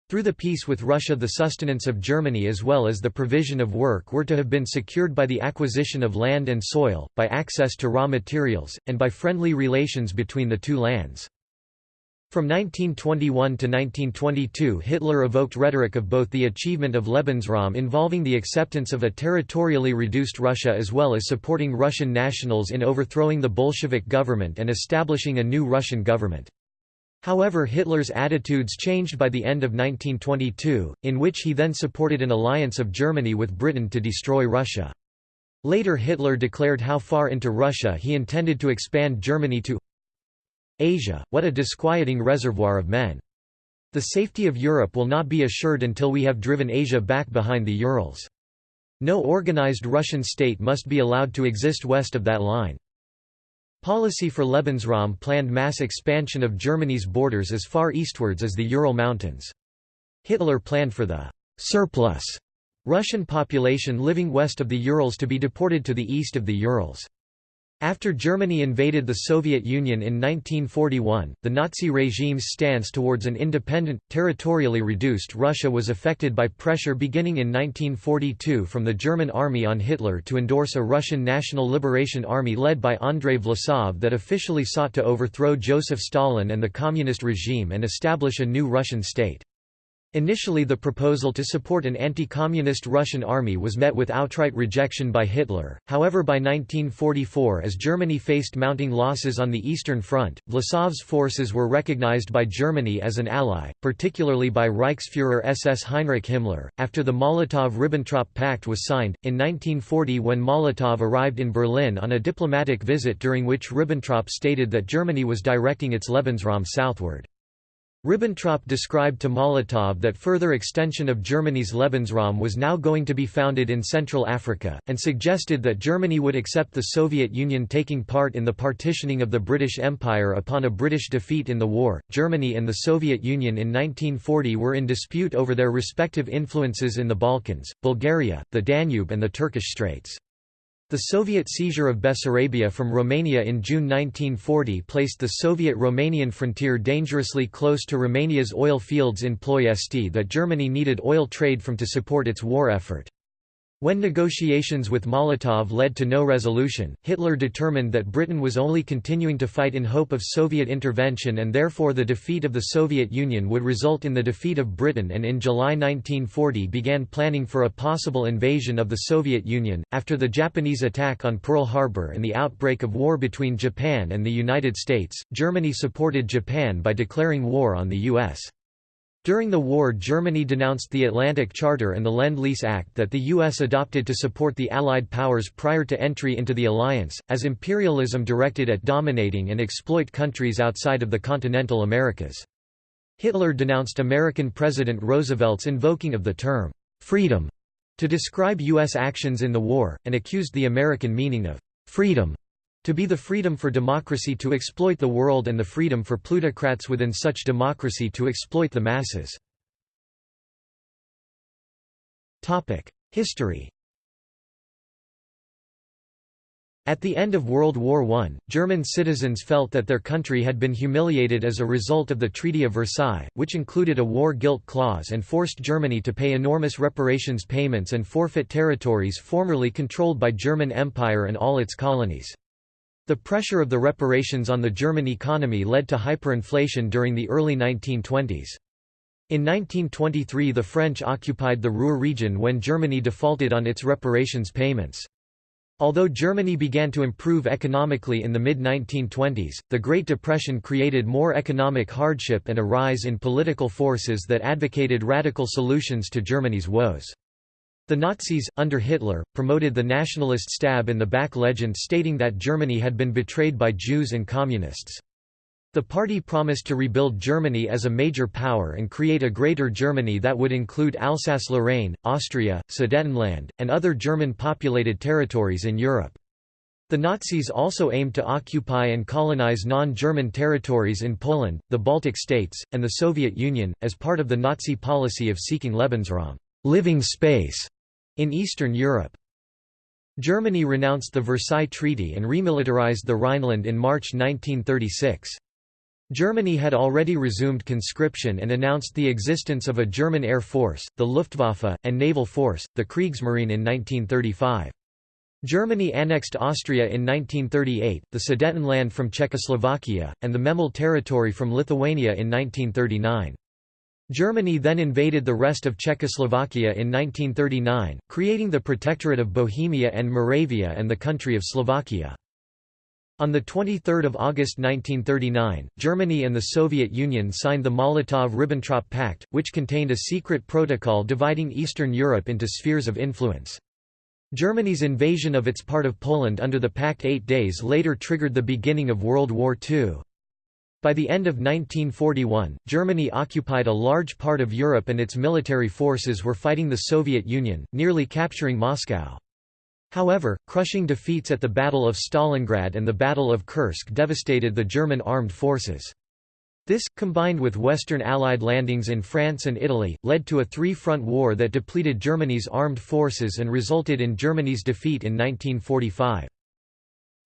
through the peace with Russia the sustenance of Germany as well as the provision of work were to have been secured by the acquisition of land and soil, by access to raw materials, and by friendly relations between the two lands. From 1921 to 1922 Hitler evoked rhetoric of both the achievement of Lebensraum involving the acceptance of a territorially reduced Russia as well as supporting Russian nationals in overthrowing the Bolshevik government and establishing a new Russian government. However Hitler's attitudes changed by the end of 1922, in which he then supported an alliance of Germany with Britain to destroy Russia. Later Hitler declared how far into Russia he intended to expand Germany to Asia, what a disquieting reservoir of men. The safety of Europe will not be assured until we have driven Asia back behind the Urals. No organized Russian state must be allowed to exist west of that line. Policy for Lebensraum planned mass expansion of Germany's borders as far eastwards as the Ural Mountains. Hitler planned for the surplus Russian population living west of the Urals to be deported to the east of the Urals. After Germany invaded the Soviet Union in 1941, the Nazi regime's stance towards an independent, territorially reduced Russia was affected by pressure beginning in 1942 from the German army on Hitler to endorse a Russian National Liberation Army led by Andrei Vlasov that officially sought to overthrow Joseph Stalin and the communist regime and establish a new Russian state. Initially the proposal to support an anti-communist Russian army was met with outright rejection by Hitler, however by 1944 as Germany faced mounting losses on the Eastern Front, Vlasov's forces were recognized by Germany as an ally, particularly by Reichsfuhrer SS Heinrich Himmler. After the Molotov-Ribbentrop Pact was signed, in 1940 when Molotov arrived in Berlin on a diplomatic visit during which Ribbentrop stated that Germany was directing its Lebensraum southward. Ribbentrop described to Molotov that further extension of Germany's Lebensraum was now going to be founded in Central Africa, and suggested that Germany would accept the Soviet Union taking part in the partitioning of the British Empire upon a British defeat in the war. Germany and the Soviet Union in 1940 were in dispute over their respective influences in the Balkans, Bulgaria, the Danube, and the Turkish Straits. The Soviet seizure of Bessarabia from Romania in June 1940 placed the Soviet-Romanian frontier dangerously close to Romania's oil fields in Ploiesti that Germany needed oil trade from to support its war effort. When negotiations with Molotov led to no resolution, Hitler determined that Britain was only continuing to fight in hope of Soviet intervention and therefore the defeat of the Soviet Union would result in the defeat of Britain and in July 1940 began planning for a possible invasion of the Soviet Union. After the Japanese attack on Pearl Harbor and the outbreak of war between Japan and the United States, Germany supported Japan by declaring war on the U.S. During the war Germany denounced the Atlantic Charter and the Lend-Lease Act that the U.S. adopted to support the Allied powers prior to entry into the alliance, as imperialism directed at dominating and exploit countries outside of the continental Americas. Hitler denounced American President Roosevelt's invoking of the term, "'freedom' to describe U.S. actions in the war, and accused the American meaning of "'freedom' to be the freedom for democracy to exploit the world and the freedom for plutocrats within such democracy to exploit the masses. History At the end of World War I, German citizens felt that their country had been humiliated as a result of the Treaty of Versailles, which included a war guilt clause and forced Germany to pay enormous reparations payments and forfeit territories formerly controlled by German Empire and all its colonies. The pressure of the reparations on the German economy led to hyperinflation during the early 1920s. In 1923 the French occupied the Ruhr region when Germany defaulted on its reparations payments. Although Germany began to improve economically in the mid-1920s, the Great Depression created more economic hardship and a rise in political forces that advocated radical solutions to Germany's woes. The Nazis, under Hitler, promoted the nationalist stab in the back legend stating that Germany had been betrayed by Jews and Communists. The party promised to rebuild Germany as a major power and create a Greater Germany that would include Alsace-Lorraine, Austria, Sudetenland, and other German-populated territories in Europe. The Nazis also aimed to occupy and colonize non-German territories in Poland, the Baltic states, and the Soviet Union, as part of the Nazi policy of seeking Lebensraum living space", in Eastern Europe. Germany renounced the Versailles Treaty and remilitarized the Rhineland in March 1936. Germany had already resumed conscription and announced the existence of a German air force, the Luftwaffe, and naval force, the Kriegsmarine in 1935. Germany annexed Austria in 1938, the Sudetenland from Czechoslovakia, and the Memel territory from Lithuania in 1939. Germany then invaded the rest of Czechoslovakia in 1939, creating the Protectorate of Bohemia and Moravia and the country of Slovakia. On 23 August 1939, Germany and the Soviet Union signed the Molotov–Ribbentrop Pact, which contained a secret protocol dividing Eastern Europe into spheres of influence. Germany's invasion of its part of Poland under the pact eight days later triggered the beginning of World War II. By the end of 1941, Germany occupied a large part of Europe and its military forces were fighting the Soviet Union, nearly capturing Moscow. However, crushing defeats at the Battle of Stalingrad and the Battle of Kursk devastated the German armed forces. This, combined with Western Allied landings in France and Italy, led to a three-front war that depleted Germany's armed forces and resulted in Germany's defeat in 1945.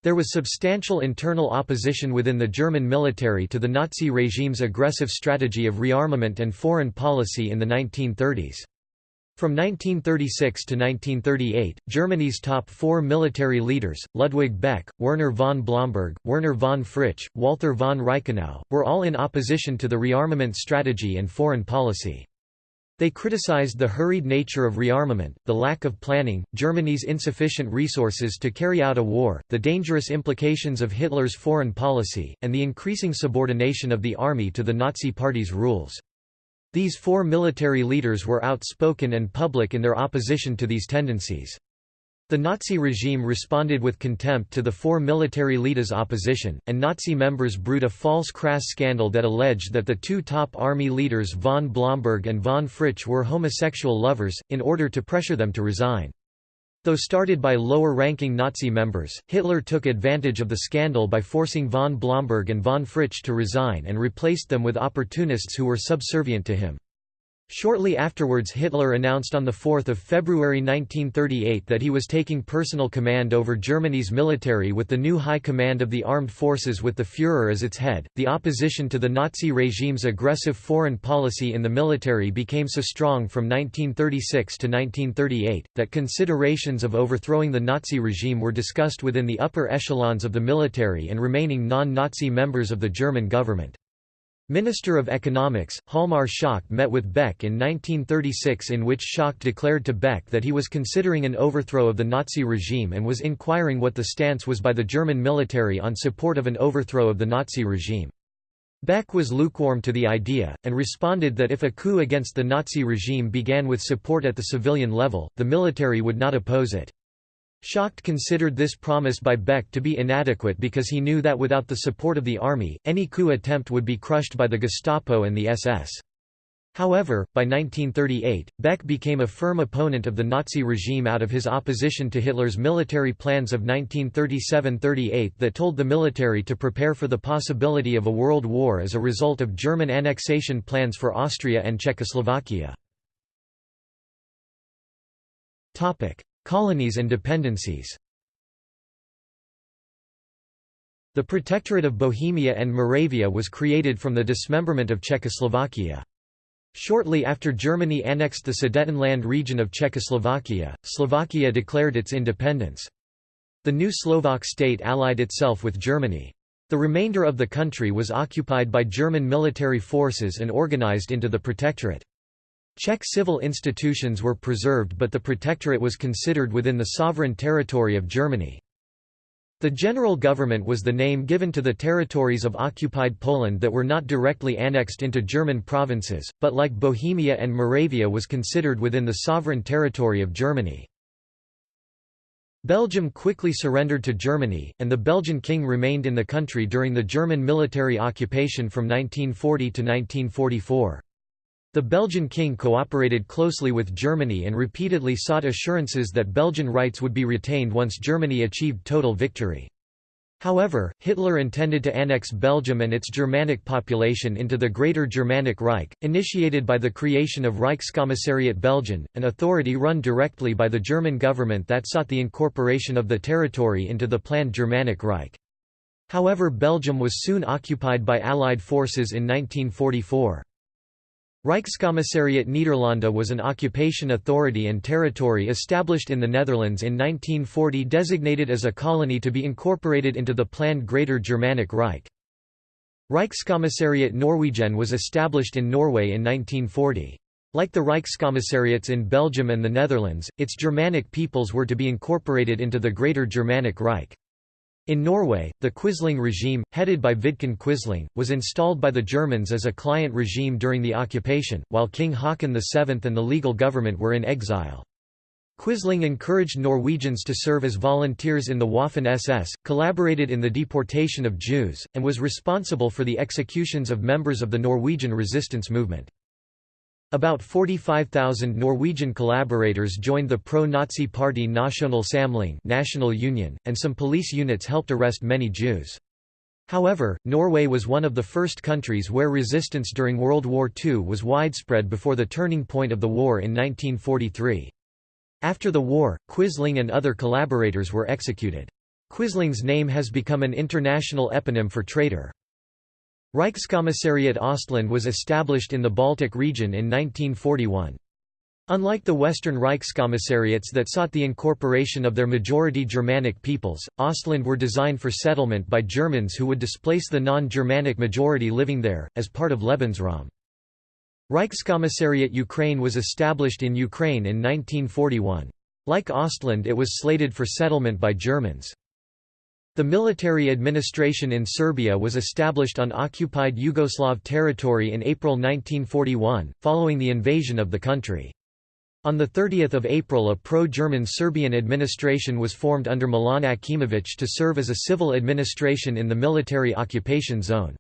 There was substantial internal opposition within the German military to the Nazi regime's aggressive strategy of rearmament and foreign policy in the 1930s. From 1936 to 1938, Germany's top four military leaders, Ludwig Beck, Werner von Blomberg, Werner von Fritsch, Walther von Reichenau, were all in opposition to the rearmament strategy and foreign policy. They criticized the hurried nature of rearmament, the lack of planning, Germany's insufficient resources to carry out a war, the dangerous implications of Hitler's foreign policy, and the increasing subordination of the army to the Nazi Party's rules. These four military leaders were outspoken and public in their opposition to these tendencies. The Nazi regime responded with contempt to the four military leaders' opposition, and Nazi members brewed a false crass scandal that alleged that the two top army leaders von Blomberg and von Fritsch were homosexual lovers, in order to pressure them to resign. Though started by lower-ranking Nazi members, Hitler took advantage of the scandal by forcing von Blomberg and von Fritsch to resign and replaced them with opportunists who were subservient to him. Shortly afterwards Hitler announced on 4 February 1938 that he was taking personal command over Germany's military with the new High Command of the Armed Forces with the Führer as its head. The opposition to the Nazi regime's aggressive foreign policy in the military became so strong from 1936 to 1938, that considerations of overthrowing the Nazi regime were discussed within the upper echelons of the military and remaining non-Nazi members of the German government. Minister of Economics, Hjalmar Schacht met with Beck in 1936 in which Schacht declared to Beck that he was considering an overthrow of the Nazi regime and was inquiring what the stance was by the German military on support of an overthrow of the Nazi regime. Beck was lukewarm to the idea, and responded that if a coup against the Nazi regime began with support at the civilian level, the military would not oppose it. Schacht considered this promise by Beck to be inadequate because he knew that without the support of the army, any coup attempt would be crushed by the Gestapo and the SS. However, by 1938, Beck became a firm opponent of the Nazi regime out of his opposition to Hitler's military plans of 1937–38 that told the military to prepare for the possibility of a world war as a result of German annexation plans for Austria and Czechoslovakia. Colonies and dependencies The Protectorate of Bohemia and Moravia was created from the dismemberment of Czechoslovakia. Shortly after Germany annexed the Sudetenland region of Czechoslovakia, Slovakia declared its independence. The new Slovak state allied itself with Germany. The remainder of the country was occupied by German military forces and organized into the Protectorate. Czech civil institutions were preserved but the Protectorate was considered within the sovereign territory of Germany. The general government was the name given to the territories of occupied Poland that were not directly annexed into German provinces, but like Bohemia and Moravia was considered within the sovereign territory of Germany. Belgium quickly surrendered to Germany, and the Belgian king remained in the country during the German military occupation from 1940 to 1944. The Belgian king cooperated closely with Germany and repeatedly sought assurances that Belgian rights would be retained once Germany achieved total victory. However, Hitler intended to annex Belgium and its Germanic population into the Greater Germanic Reich, initiated by the creation of Reichskommissariat Belgien, an authority run directly by the German government that sought the incorporation of the territory into the planned Germanic Reich. However Belgium was soon occupied by Allied forces in 1944. Reichskommissariat Nederlanden was an occupation authority and territory established in the Netherlands in 1940 designated as a colony to be incorporated into the planned Greater Germanic Reich. Reichskommissariat Norwegen was established in Norway in 1940. Like the Reichskommissariats in Belgium and the Netherlands, its Germanic peoples were to be incorporated into the Greater Germanic Reich. In Norway, the Quisling regime, headed by Vidkun Quisling, was installed by the Germans as a client regime during the occupation, while King Haakon VII and the legal government were in exile. Quisling encouraged Norwegians to serve as volunteers in the Waffen-SS, collaborated in the deportation of Jews, and was responsible for the executions of members of the Norwegian resistance movement. About 45,000 Norwegian collaborators joined the pro-Nazi party Nasjonal Samling National Union, and some police units helped arrest many Jews. However, Norway was one of the first countries where resistance during World War II was widespread before the turning point of the war in 1943. After the war, Quisling and other collaborators were executed. Quisling's name has become an international eponym for traitor. Reichskommissariat Ostland was established in the Baltic region in 1941. Unlike the Western Reichskommissariats that sought the incorporation of their majority Germanic peoples, Ostland were designed for settlement by Germans who would displace the non-Germanic majority living there, as part of Lebensraum. Reichskommissariat Ukraine was established in Ukraine in 1941. Like Ostland it was slated for settlement by Germans. The military administration in Serbia was established on occupied Yugoslav territory in April 1941, following the invasion of the country. On 30 April a pro-German Serbian administration was formed under Milan Aćimović to serve as a civil administration in the military occupation zone.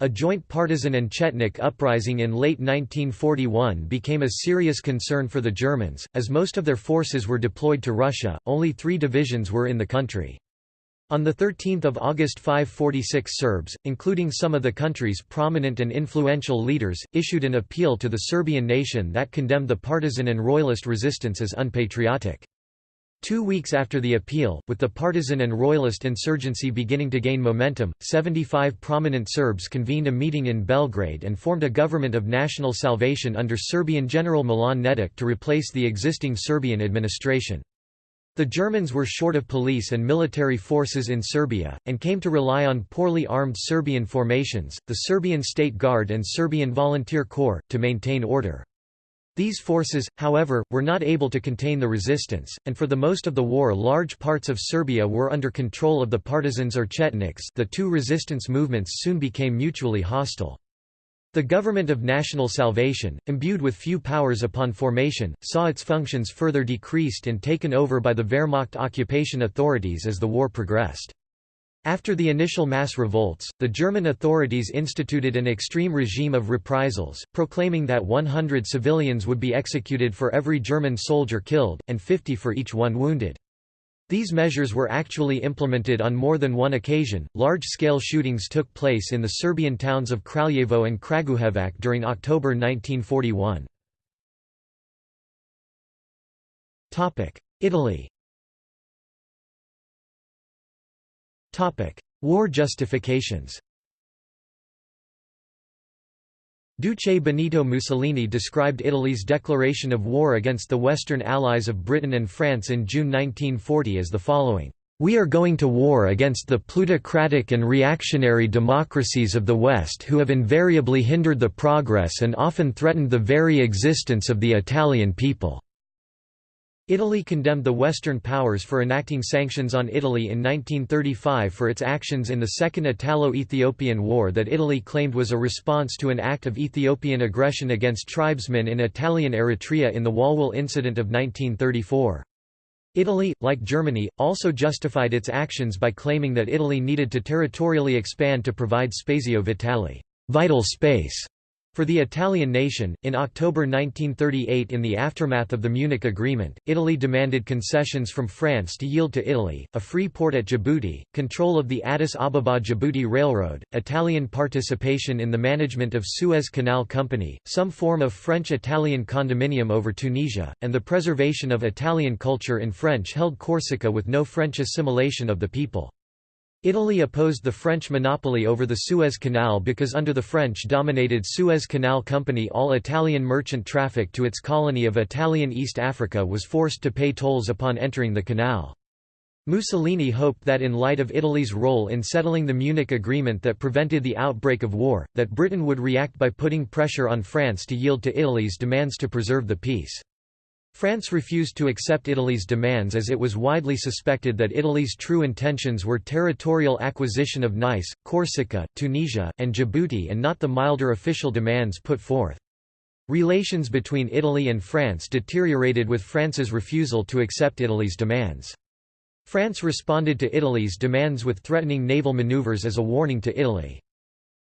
A joint partisan and Chetnik uprising in late 1941 became a serious concern for the Germans, as most of their forces were deployed to Russia, only three divisions were in the country. On 13 August 546 Serbs, including some of the country's prominent and influential leaders, issued an appeal to the Serbian nation that condemned the partisan and royalist resistance as unpatriotic. Two weeks after the appeal, with the partisan and royalist insurgency beginning to gain momentum, 75 prominent Serbs convened a meeting in Belgrade and formed a government of national salvation under Serbian General Milan Nedic to replace the existing Serbian administration. The Germans were short of police and military forces in Serbia, and came to rely on poorly armed Serbian formations, the Serbian State Guard and Serbian Volunteer Corps, to maintain order. These forces, however, were not able to contain the resistance, and for the most of the war large parts of Serbia were under control of the partisans or Chetniks the two resistance movements soon became mutually hostile. The Government of National Salvation, imbued with few powers upon formation, saw its functions further decreased and taken over by the Wehrmacht occupation authorities as the war progressed. After the initial mass revolts, the German authorities instituted an extreme regime of reprisals, proclaiming that 100 civilians would be executed for every German soldier killed, and 50 for each one wounded. These measures were actually implemented on more than one occasion. Large scale shootings took place in the Serbian towns of Kraljevo and Kragujevac during October 1941. Italy War justifications Duce Benito Mussolini described Italy's declaration of war against the Western allies of Britain and France in June 1940 as the following. We are going to war against the plutocratic and reactionary democracies of the West who have invariably hindered the progress and often threatened the very existence of the Italian people. Italy condemned the Western powers for enacting sanctions on Italy in 1935 for its actions in the Second Italo-Ethiopian War that Italy claimed was a response to an act of Ethiopian aggression against tribesmen in Italian Eritrea in the Walwal incident of 1934. Italy, like Germany, also justified its actions by claiming that Italy needed to territorially expand to provide spazio vitale vital space for the Italian nation, in October 1938 in the aftermath of the Munich Agreement, Italy demanded concessions from France to yield to Italy, a free port at Djibouti, control of the Addis Ababa-Djibouti Railroad, Italian participation in the management of Suez Canal Company, some form of French-Italian condominium over Tunisia, and the preservation of Italian culture in French-held Corsica with no French assimilation of the people. Italy opposed the French monopoly over the Suez Canal because under the French-dominated Suez Canal Company all Italian merchant traffic to its colony of Italian East Africa was forced to pay tolls upon entering the canal. Mussolini hoped that in light of Italy's role in settling the Munich Agreement that prevented the outbreak of war, that Britain would react by putting pressure on France to yield to Italy's demands to preserve the peace. France refused to accept Italy's demands as it was widely suspected that Italy's true intentions were territorial acquisition of Nice, Corsica, Tunisia, and Djibouti and not the milder official demands put forth. Relations between Italy and France deteriorated with France's refusal to accept Italy's demands. France responded to Italy's demands with threatening naval maneuvers as a warning to Italy.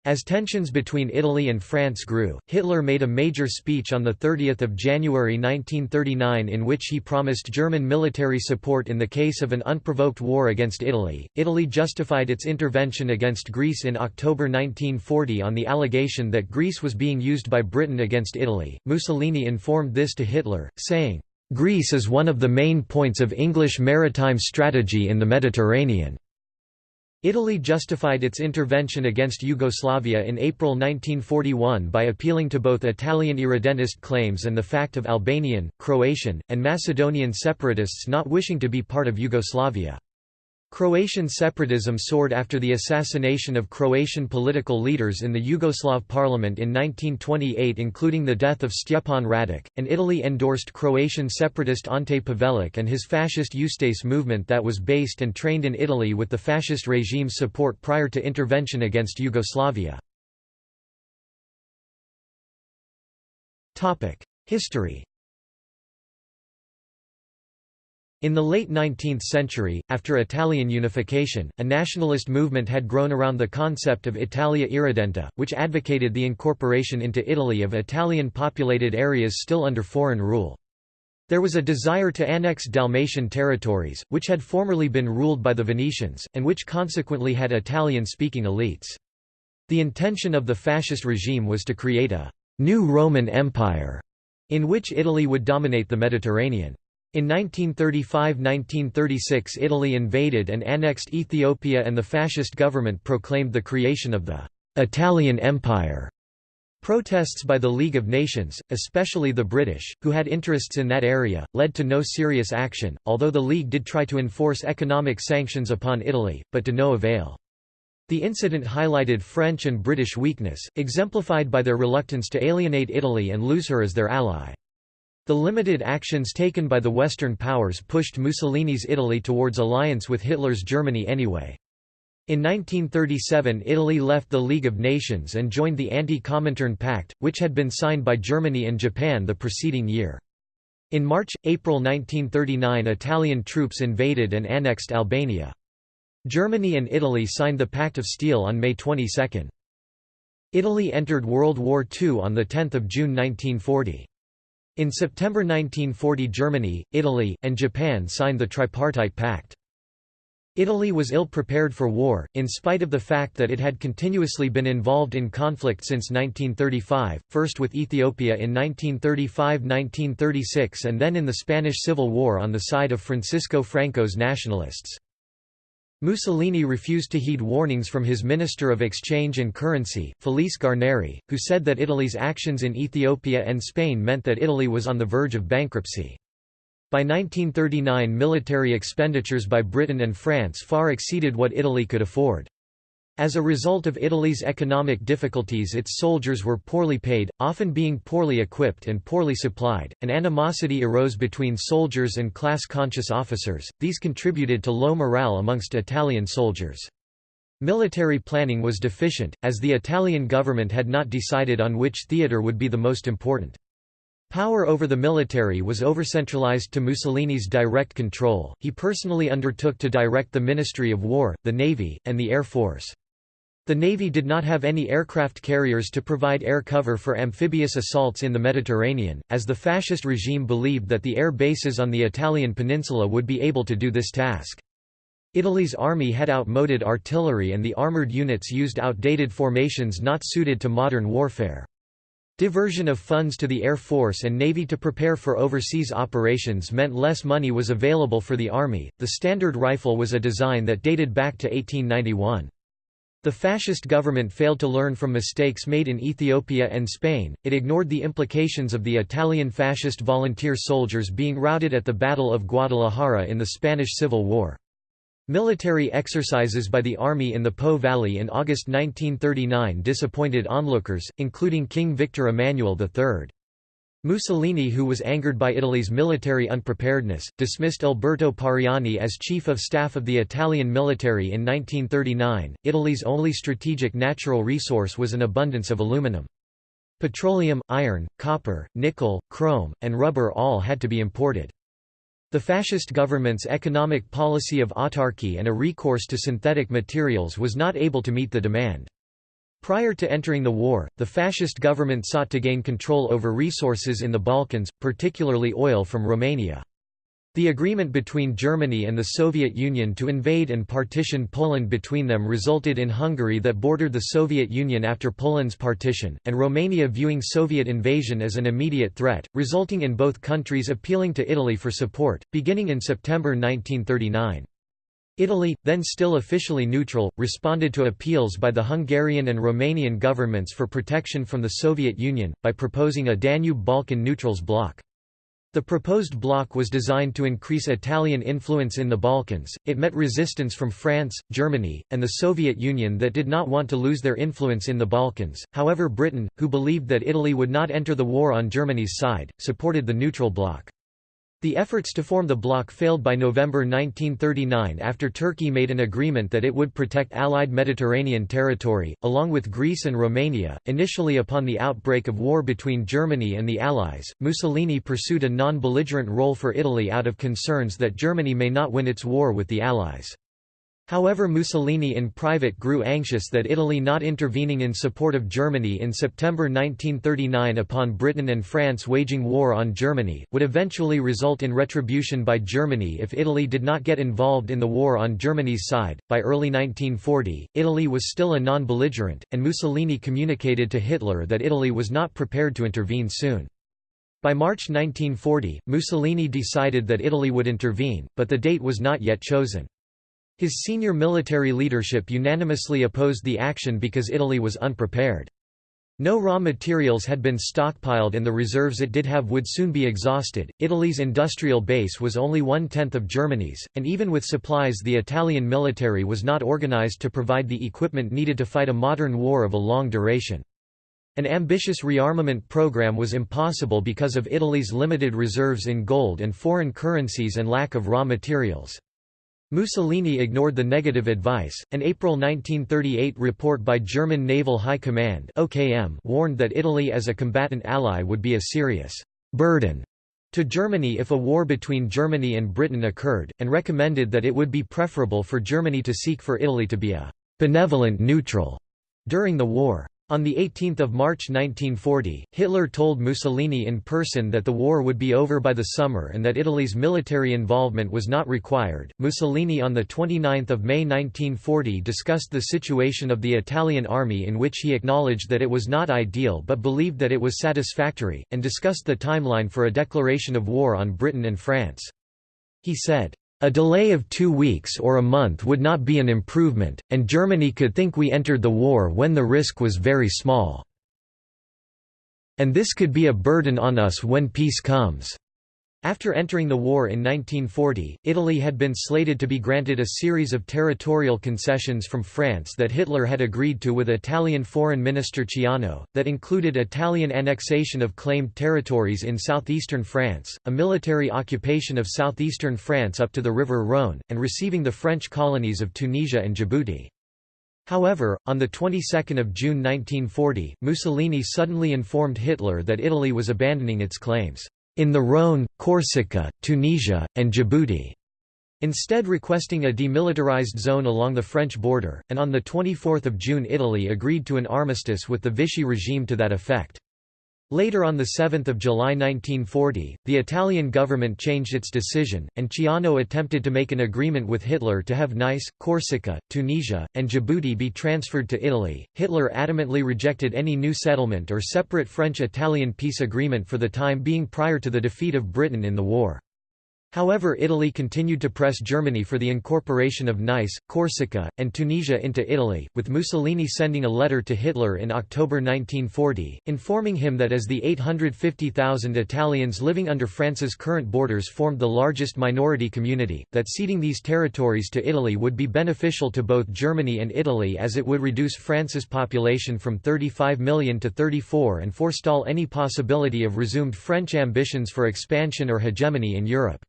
As tensions between Italy and France grew, Hitler made a major speech on 30 January 1939 in which he promised German military support in the case of an unprovoked war against Italy. Italy justified its intervention against Greece in October 1940 on the allegation that Greece was being used by Britain against Italy. Mussolini informed this to Hitler, saying, Greece is one of the main points of English maritime strategy in the Mediterranean. Italy justified its intervention against Yugoslavia in April 1941 by appealing to both Italian irredentist claims and the fact of Albanian, Croatian, and Macedonian separatists not wishing to be part of Yugoslavia. Croatian separatism soared after the assassination of Croatian political leaders in the Yugoslav parliament in 1928 including the death of Stjepan Radic, and Italy endorsed Croatian separatist Ante Pavelic and his fascist Ustase movement that was based and trained in Italy with the fascist regime's support prior to intervention against Yugoslavia. History In the late 19th century, after Italian unification, a nationalist movement had grown around the concept of Italia Irredenta, which advocated the incorporation into Italy of Italian-populated areas still under foreign rule. There was a desire to annex Dalmatian territories, which had formerly been ruled by the Venetians, and which consequently had Italian-speaking elites. The intention of the fascist regime was to create a «new Roman Empire» in which Italy would dominate the Mediterranean. In 1935–1936 Italy invaded and annexed Ethiopia and the fascist government proclaimed the creation of the «Italian Empire». Protests by the League of Nations, especially the British, who had interests in that area, led to no serious action, although the League did try to enforce economic sanctions upon Italy, but to no avail. The incident highlighted French and British weakness, exemplified by their reluctance to alienate Italy and lose her as their ally. The limited actions taken by the Western powers pushed Mussolini's Italy towards alliance with Hitler's Germany anyway. In 1937 Italy left the League of Nations and joined the Anti-Comintern Pact, which had been signed by Germany and Japan the preceding year. In March–April 1939 Italian troops invaded and annexed Albania. Germany and Italy signed the Pact of Steel on May 22. Italy entered World War II on 10 June 1940. In September 1940 Germany, Italy, and Japan signed the Tripartite Pact. Italy was ill-prepared for war, in spite of the fact that it had continuously been involved in conflict since 1935, first with Ethiopia in 1935–1936 and then in the Spanish Civil War on the side of Francisco Franco's nationalists. Mussolini refused to heed warnings from his Minister of Exchange and Currency, Felice Guarneri, who said that Italy's actions in Ethiopia and Spain meant that Italy was on the verge of bankruptcy. By 1939 military expenditures by Britain and France far exceeded what Italy could afford. As a result of Italy's economic difficulties its soldiers were poorly paid, often being poorly equipped and poorly supplied, and animosity arose between soldiers and class-conscious officers, these contributed to low morale amongst Italian soldiers. Military planning was deficient, as the Italian government had not decided on which theatre would be the most important. Power over the military was overcentralized to Mussolini's direct control, he personally undertook to direct the Ministry of War, the Navy, and the Air Force. The Navy did not have any aircraft carriers to provide air cover for amphibious assaults in the Mediterranean, as the fascist regime believed that the air bases on the Italian peninsula would be able to do this task. Italy's army had outmoded artillery and the armoured units used outdated formations not suited to modern warfare. Diversion of funds to the Air Force and Navy to prepare for overseas operations meant less money was available for the Army. The Standard Rifle was a design that dated back to 1891. The fascist government failed to learn from mistakes made in Ethiopia and Spain, it ignored the implications of the Italian fascist volunteer soldiers being routed at the Battle of Guadalajara in the Spanish Civil War. Military exercises by the army in the Po Valley in August 1939 disappointed onlookers, including King Victor Emmanuel III. Mussolini who was angered by Italy's military unpreparedness, dismissed Alberto Pariani as chief of staff of the Italian military in 1939. Italy's only strategic natural resource was an abundance of aluminum. Petroleum, iron, copper, nickel, chrome, and rubber all had to be imported. The fascist government's economic policy of autarky and a recourse to synthetic materials was not able to meet the demand. Prior to entering the war, the fascist government sought to gain control over resources in the Balkans, particularly oil from Romania. The agreement between Germany and the Soviet Union to invade and partition Poland between them resulted in Hungary that bordered the Soviet Union after Poland's partition, and Romania viewing Soviet invasion as an immediate threat, resulting in both countries appealing to Italy for support, beginning in September 1939. Italy, then still officially neutral, responded to appeals by the Hungarian and Romanian governments for protection from the Soviet Union, by proposing a Danube-Balkan neutrals bloc. The proposed bloc was designed to increase Italian influence in the Balkans, it met resistance from France, Germany, and the Soviet Union that did not want to lose their influence in the Balkans, however Britain, who believed that Italy would not enter the war on Germany's side, supported the neutral bloc. The efforts to form the bloc failed by November 1939 after Turkey made an agreement that it would protect Allied Mediterranean territory, along with Greece and Romania. Initially, upon the outbreak of war between Germany and the Allies, Mussolini pursued a non belligerent role for Italy out of concerns that Germany may not win its war with the Allies. However Mussolini in private grew anxious that Italy not intervening in support of Germany in September 1939 upon Britain and France waging war on Germany, would eventually result in retribution by Germany if Italy did not get involved in the war on Germany's side. By early 1940, Italy was still a non-belligerent, and Mussolini communicated to Hitler that Italy was not prepared to intervene soon. By March 1940, Mussolini decided that Italy would intervene, but the date was not yet chosen. His senior military leadership unanimously opposed the action because Italy was unprepared. No raw materials had been stockpiled and the reserves it did have would soon be exhausted. Italy's industrial base was only one-tenth of Germany's, and even with supplies the Italian military was not organized to provide the equipment needed to fight a modern war of a long duration. An ambitious rearmament program was impossible because of Italy's limited reserves in gold and foreign currencies and lack of raw materials. Mussolini ignored the negative advice. An April 1938 report by German Naval High Command (OKM) warned that Italy as a combatant ally would be a serious burden to Germany if a war between Germany and Britain occurred, and recommended that it would be preferable for Germany to seek for Italy to be a benevolent neutral during the war. On 18 March 1940, Hitler told Mussolini in person that the war would be over by the summer and that Italy's military involvement was not required. Mussolini on 29 May 1940 discussed the situation of the Italian army in which he acknowledged that it was not ideal but believed that it was satisfactory, and discussed the timeline for a declaration of war on Britain and France. He said, a delay of two weeks or a month would not be an improvement, and Germany could think we entered the war when the risk was very small. And this could be a burden on us when peace comes. After entering the war in 1940, Italy had been slated to be granted a series of territorial concessions from France that Hitler had agreed to with Italian Foreign Minister Ciano, that included Italian annexation of claimed territories in southeastern France, a military occupation of southeastern France up to the River Rhône, and receiving the French colonies of Tunisia and Djibouti. However, on the 22nd of June 1940, Mussolini suddenly informed Hitler that Italy was abandoning its claims in the Rhône, Corsica, Tunisia, and Djibouti, instead requesting a demilitarized zone along the French border, and on 24 June Italy agreed to an armistice with the Vichy regime to that effect. Later on 7 July 1940, the Italian government changed its decision, and Ciano attempted to make an agreement with Hitler to have Nice, Corsica, Tunisia, and Djibouti be transferred to Italy. Hitler adamantly rejected any new settlement or separate French-Italian peace agreement for the time being prior to the defeat of Britain in the war. However Italy continued to press Germany for the incorporation of Nice, Corsica, and Tunisia into Italy, with Mussolini sending a letter to Hitler in October 1940, informing him that as the 850,000 Italians living under France's current borders formed the largest minority community, that ceding these territories to Italy would be beneficial to both Germany and Italy as it would reduce France's population from 35 million to 34 and forestall any possibility of resumed French ambitions for expansion or hegemony in Europe.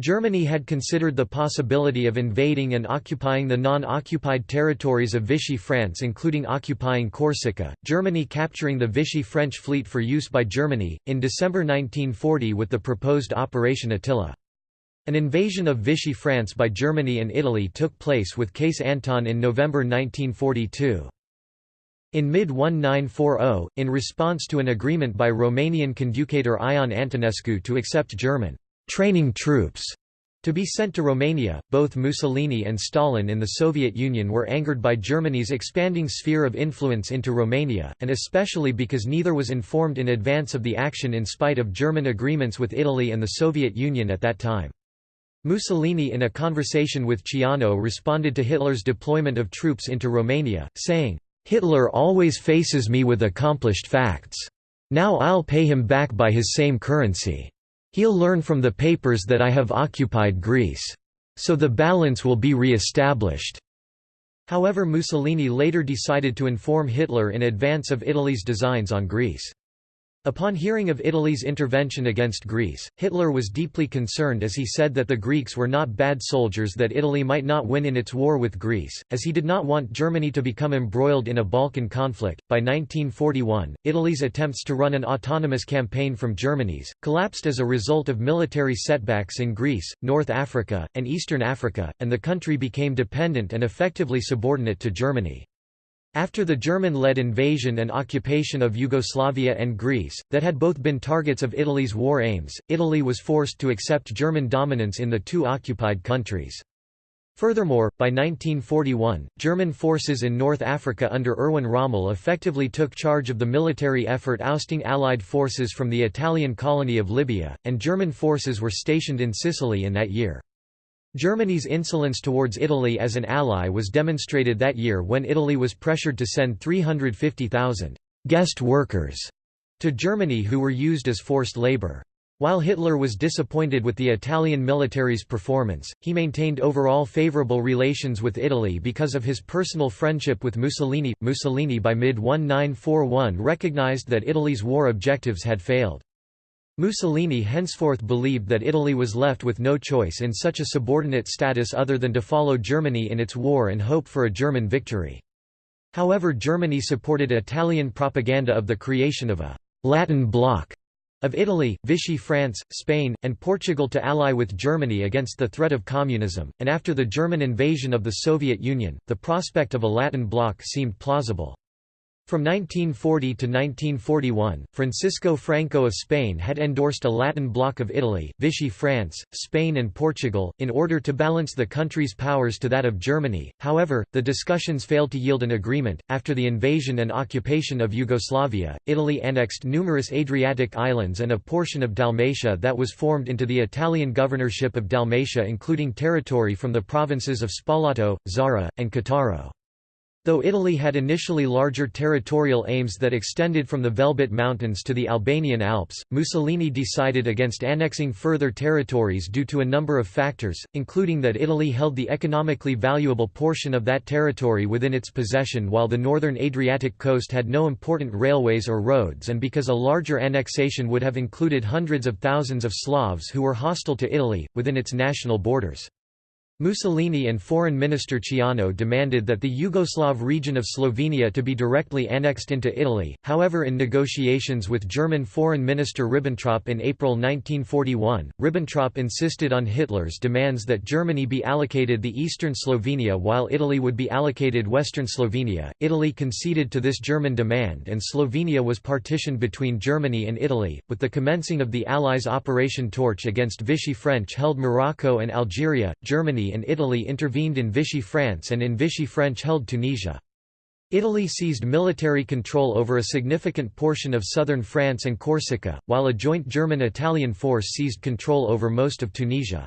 Germany had considered the possibility of invading and occupying the non-occupied territories of Vichy France including occupying Corsica, Germany capturing the Vichy French fleet for use by Germany, in December 1940 with the proposed Operation Attila. An invasion of Vichy France by Germany and Italy took place with Case Anton in November 1942. In mid-1940, in response to an agreement by Romanian conducator Ion Antonescu to accept German training troops to be sent to Romania. Both Mussolini and Stalin in the Soviet Union were angered by Germany's expanding sphere of influence into Romania, and especially because neither was informed in advance of the action in spite of German agreements with Italy and the Soviet Union at that time. Mussolini in a conversation with Ciano responded to Hitler's deployment of troops into Romania, saying, "'Hitler always faces me with accomplished facts. Now I'll pay him back by his same currency. He'll learn from the papers that I have occupied Greece. So the balance will be re-established." However Mussolini later decided to inform Hitler in advance of Italy's designs on Greece. Upon hearing of Italy's intervention against Greece, Hitler was deeply concerned as he said that the Greeks were not bad soldiers that Italy might not win in its war with Greece, as he did not want Germany to become embroiled in a Balkan conflict. By 1941, Italy's attempts to run an autonomous campaign from Germany's collapsed as a result of military setbacks in Greece, North Africa, and Eastern Africa, and the country became dependent and effectively subordinate to Germany. After the German-led invasion and occupation of Yugoslavia and Greece, that had both been targets of Italy's war aims, Italy was forced to accept German dominance in the two occupied countries. Furthermore, by 1941, German forces in North Africa under Erwin Rommel effectively took charge of the military effort ousting Allied forces from the Italian colony of Libya, and German forces were stationed in Sicily in that year. Germany's insolence towards Italy as an ally was demonstrated that year when Italy was pressured to send 350,000 «guest workers» to Germany who were used as forced labor. While Hitler was disappointed with the Italian military's performance, he maintained overall favorable relations with Italy because of his personal friendship with Mussolini. Mussolini by mid-1941 recognized that Italy's war objectives had failed. Mussolini henceforth believed that Italy was left with no choice in such a subordinate status other than to follow Germany in its war and hope for a German victory. However Germany supported Italian propaganda of the creation of a «Latin bloc» of Italy, Vichy France, Spain, and Portugal to ally with Germany against the threat of communism, and after the German invasion of the Soviet Union, the prospect of a Latin bloc seemed plausible. From 1940 to 1941, Francisco Franco of Spain had endorsed a Latin bloc of Italy, Vichy France, Spain and Portugal, in order to balance the country's powers to that of Germany. However, the discussions failed to yield an agreement. After the invasion and occupation of Yugoslavia, Italy annexed numerous Adriatic islands and a portion of Dalmatia that was formed into the Italian governorship of Dalmatia including territory from the provinces of Spalato, Zara, and Cattaro. Though Italy had initially larger territorial aims that extended from the Velebit Mountains to the Albanian Alps, Mussolini decided against annexing further territories due to a number of factors, including that Italy held the economically valuable portion of that territory within its possession while the northern Adriatic coast had no important railways or roads and because a larger annexation would have included hundreds of thousands of Slavs who were hostile to Italy, within its national borders. Mussolini and Foreign Minister Ciano demanded that the Yugoslav region of Slovenia to be directly annexed into Italy, however in negotiations with German Foreign Minister Ribbentrop in April 1941, Ribbentrop insisted on Hitler's demands that Germany be allocated the eastern Slovenia while Italy would be allocated western Slovenia. Italy conceded to this German demand and Slovenia was partitioned between Germany and Italy. With the commencing of the Allies' Operation Torch against Vichy French held Morocco and Algeria, Germany and Italy intervened in Vichy France and in Vichy French held Tunisia. Italy seized military control over a significant portion of southern France and Corsica, while a joint German-Italian force seized control over most of Tunisia.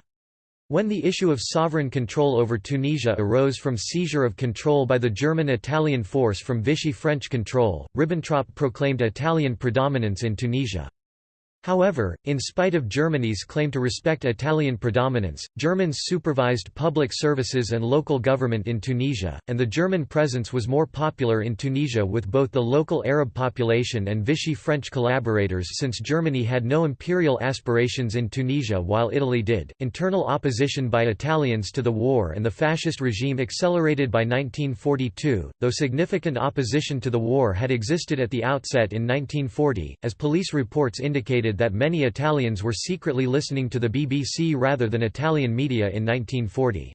When the issue of sovereign control over Tunisia arose from seizure of control by the German-Italian force from Vichy French control, Ribbentrop proclaimed Italian predominance in Tunisia. However, in spite of Germany's claim to respect Italian predominance, Germans supervised public services and local government in Tunisia, and the German presence was more popular in Tunisia with both the local Arab population and Vichy French collaborators since Germany had no imperial aspirations in Tunisia while Italy did. Internal opposition by Italians to the war and the fascist regime accelerated by 1942, though significant opposition to the war had existed at the outset in 1940, as police reports indicated that many Italians were secretly listening to the BBC rather than Italian media in 1940.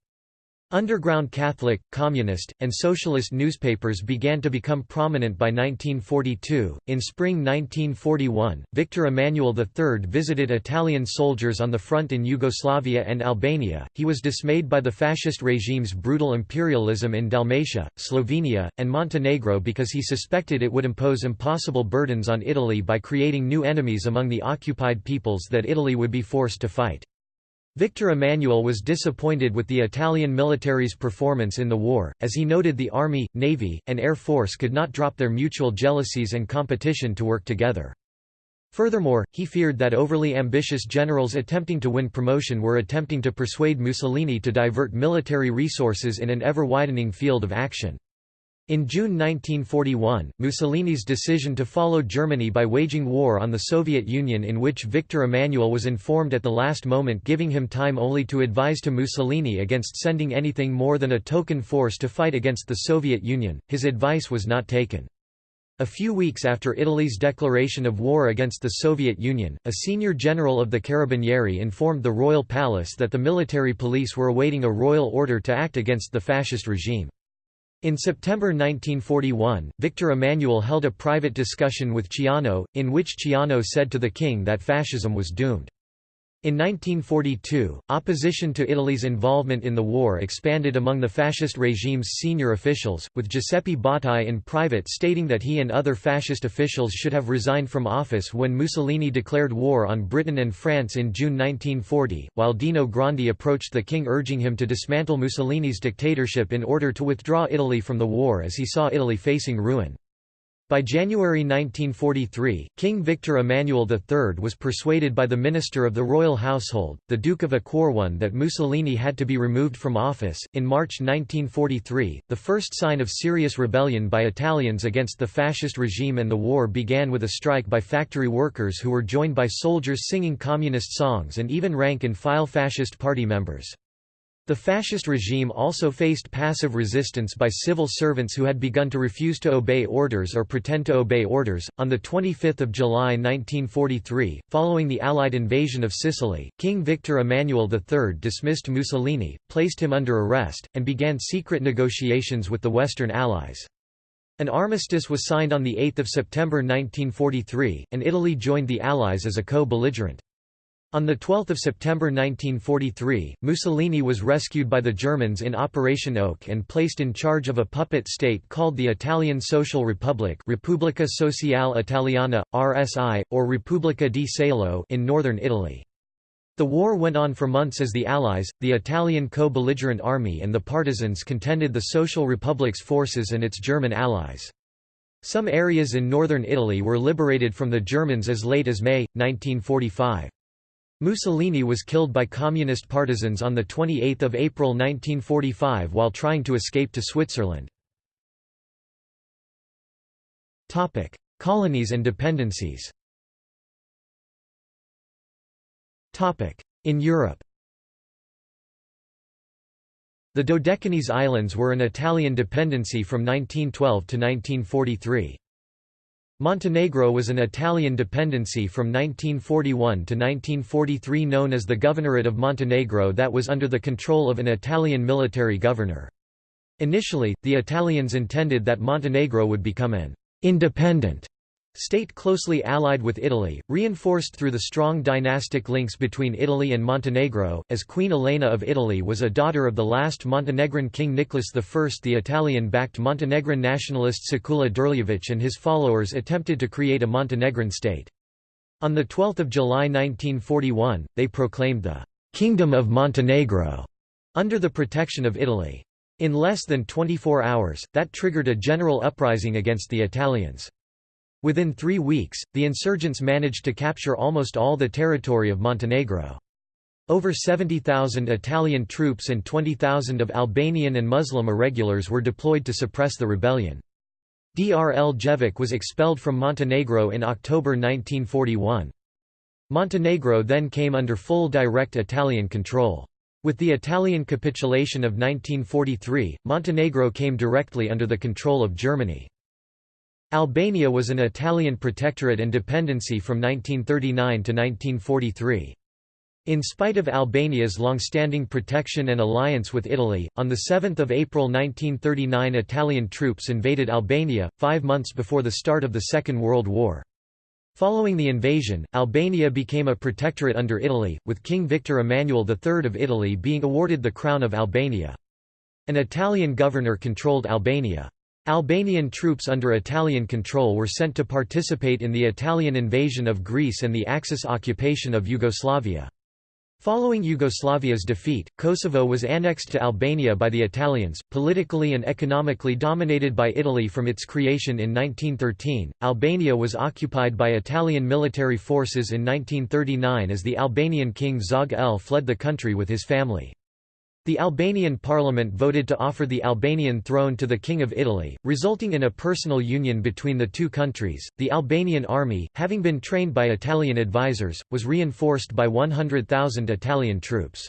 Underground Catholic, Communist, and Socialist newspapers began to become prominent by 1942. In spring 1941, Victor Emmanuel III visited Italian soldiers on the front in Yugoslavia and Albania. He was dismayed by the fascist regime's brutal imperialism in Dalmatia, Slovenia, and Montenegro because he suspected it would impose impossible burdens on Italy by creating new enemies among the occupied peoples that Italy would be forced to fight. Victor Emmanuel was disappointed with the Italian military's performance in the war, as he noted the army, navy, and air force could not drop their mutual jealousies and competition to work together. Furthermore, he feared that overly ambitious generals attempting to win promotion were attempting to persuade Mussolini to divert military resources in an ever-widening field of action. In June 1941, Mussolini's decision to follow Germany by waging war on the Soviet Union in which Victor Emmanuel was informed at the last moment giving him time only to advise to Mussolini against sending anything more than a token force to fight against the Soviet Union, his advice was not taken. A few weeks after Italy's declaration of war against the Soviet Union, a senior general of the Carabinieri informed the royal palace that the military police were awaiting a royal order to act against the fascist regime. In September 1941, Victor Emmanuel held a private discussion with Ciano, in which Ciano said to the king that fascism was doomed. In 1942, opposition to Italy's involvement in the war expanded among the fascist regime's senior officials, with Giuseppe Bottai in private stating that he and other fascist officials should have resigned from office when Mussolini declared war on Britain and France in June 1940, while Dino Grandi approached the king urging him to dismantle Mussolini's dictatorship in order to withdraw Italy from the war as he saw Italy facing ruin. By January 1943, King Victor Emmanuel III was persuaded by the Minister of the Royal Household, the Duke of Acquarone, that Mussolini had to be removed from office. In March 1943, the first sign of serious rebellion by Italians against the fascist regime and the war began with a strike by factory workers who were joined by soldiers singing communist songs and even rank and file fascist party members. The fascist regime also faced passive resistance by civil servants who had begun to refuse to obey orders or pretend to obey orders. On the 25th of July 1943, following the Allied invasion of Sicily, King Victor Emmanuel III dismissed Mussolini, placed him under arrest, and began secret negotiations with the Western Allies. An armistice was signed on the 8th of September 1943, and Italy joined the Allies as a co-belligerent. On 12 September 1943, Mussolini was rescued by the Germans in Operation Oak and placed in charge of a puppet state called the Italian Social Republic Repubblica Sociale Italiana, RSI, or Repubblica di Salo in northern Italy. The war went on for months as the Allies, the Italian co-belligerent army and the partisans contended the Social Republic's forces and its German allies. Some areas in northern Italy were liberated from the Germans as late as May, 1945. Mussolini was killed by communist partisans on 28 April 1945 while trying to escape to Switzerland. Colonies and dependencies In Europe The Dodecanese Islands were an Italian dependency from 1912 to 1943. Montenegro was an Italian dependency from 1941 to 1943 known as the Governorate of Montenegro that was under the control of an Italian military governor. Initially, the Italians intended that Montenegro would become an independent State closely allied with Italy, reinforced through the strong dynastic links between Italy and Montenegro, as Queen Elena of Italy was a daughter of the last Montenegrin king Nicholas I. The Italian-backed Montenegrin nationalist Sekula Drljević and his followers attempted to create a Montenegrin state. On 12 July 1941, they proclaimed the «Kingdom of Montenegro» under the protection of Italy. In less than 24 hours, that triggered a general uprising against the Italians. Within three weeks, the insurgents managed to capture almost all the territory of Montenegro. Over 70,000 Italian troops and 20,000 of Albanian and Muslim irregulars were deployed to suppress the rebellion. Drljević was expelled from Montenegro in October 1941. Montenegro then came under full direct Italian control. With the Italian capitulation of 1943, Montenegro came directly under the control of Germany. Albania was an Italian protectorate and dependency from 1939 to 1943. In spite of Albania's long-standing protection and alliance with Italy, on 7 April 1939 Italian troops invaded Albania, five months before the start of the Second World War. Following the invasion, Albania became a protectorate under Italy, with King Victor Emmanuel III of Italy being awarded the Crown of Albania. An Italian governor controlled Albania. Albanian troops under Italian control were sent to participate in the Italian invasion of Greece and the Axis occupation of Yugoslavia. Following Yugoslavia's defeat, Kosovo was annexed to Albania by the Italians, politically and economically dominated by Italy from its creation in 1913. Albania was occupied by Italian military forces in 1939 as the Albanian king Zog El fled the country with his family. The Albanian parliament voted to offer the Albanian throne to the King of Italy, resulting in a personal union between the two countries. The Albanian army, having been trained by Italian advisors, was reinforced by 100,000 Italian troops.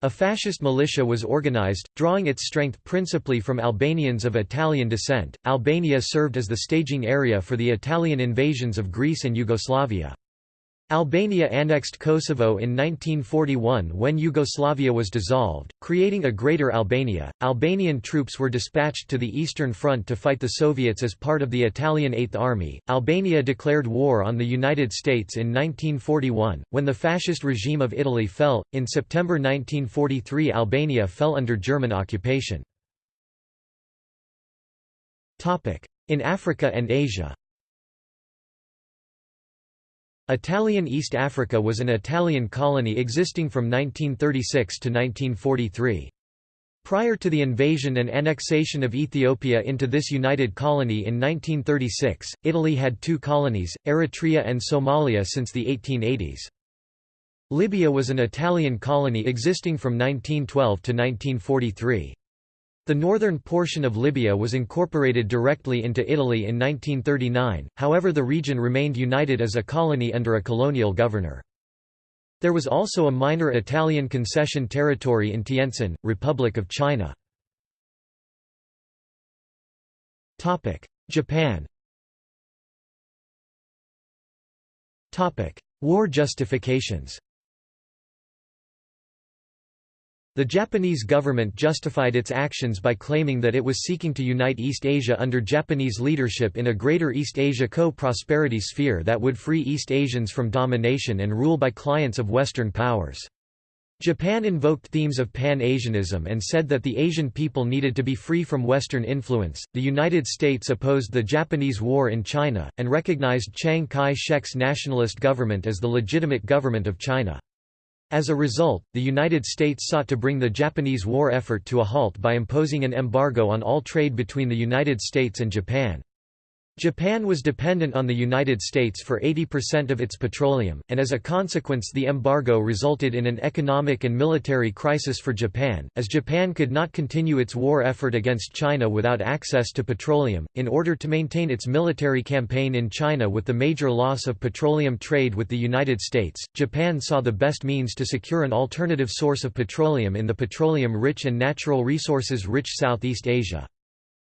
A fascist militia was organized, drawing its strength principally from Albanians of Italian descent. Albania served as the staging area for the Italian invasions of Greece and Yugoslavia. Albania annexed Kosovo in 1941 when Yugoslavia was dissolved, creating a Greater Albania. Albanian troops were dispatched to the Eastern Front to fight the Soviets as part of the Italian Eighth Army. Albania declared war on the United States in 1941, when the fascist regime of Italy fell. In September 1943, Albania fell under German occupation. In Africa and Asia Italian East Africa was an Italian colony existing from 1936 to 1943. Prior to the invasion and annexation of Ethiopia into this united colony in 1936, Italy had two colonies, Eritrea and Somalia since the 1880s. Libya was an Italian colony existing from 1912 to 1943. The northern portion of Libya was incorporated directly into Italy in 1939, however the region remained united as a colony under a colonial governor. There was also a minor Italian concession territory in Tientsin, Republic of China. Japan War justifications The Japanese government justified its actions by claiming that it was seeking to unite East Asia under Japanese leadership in a greater East Asia co-prosperity sphere that would free East Asians from domination and rule by clients of Western powers. Japan invoked themes of Pan-Asianism and said that the Asian people needed to be free from Western influence. The United States opposed the Japanese war in China, and recognized Chiang Kai-shek's nationalist government as the legitimate government of China. As a result, the United States sought to bring the Japanese war effort to a halt by imposing an embargo on all trade between the United States and Japan. Japan was dependent on the United States for 80% of its petroleum, and as a consequence the embargo resulted in an economic and military crisis for Japan, as Japan could not continue its war effort against China without access to petroleum. In order to maintain its military campaign in China with the major loss of petroleum trade with the United States, Japan saw the best means to secure an alternative source of petroleum in the petroleum-rich and natural resources-rich Southeast Asia.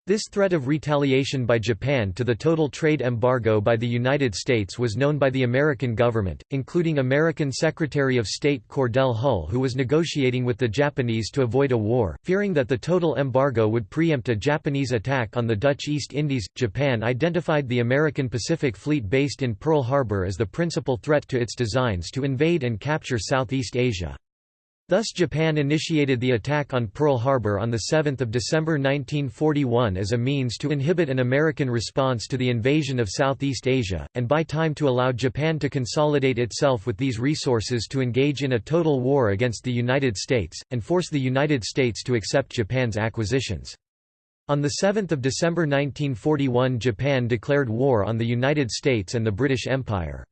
This threat of retaliation by Japan to the total trade embargo by the United States was known by the American government, including American Secretary of State Cordell Hull who was negotiating with the Japanese to avoid a war, fearing that the total embargo would preempt a Japanese attack on the Dutch East Indies. Japan identified the American Pacific Fleet based in Pearl Harbor as the principal threat to its designs to invade and capture Southeast Asia. Thus Japan initiated the attack on Pearl Harbor on 7 December 1941 as a means to inhibit an American response to the invasion of Southeast Asia, and buy time to allow Japan to consolidate itself with these resources to engage in a total war against the United States, and force the United States to accept Japan's acquisitions. On 7 December 1941 Japan declared war on the United States and the British Empire.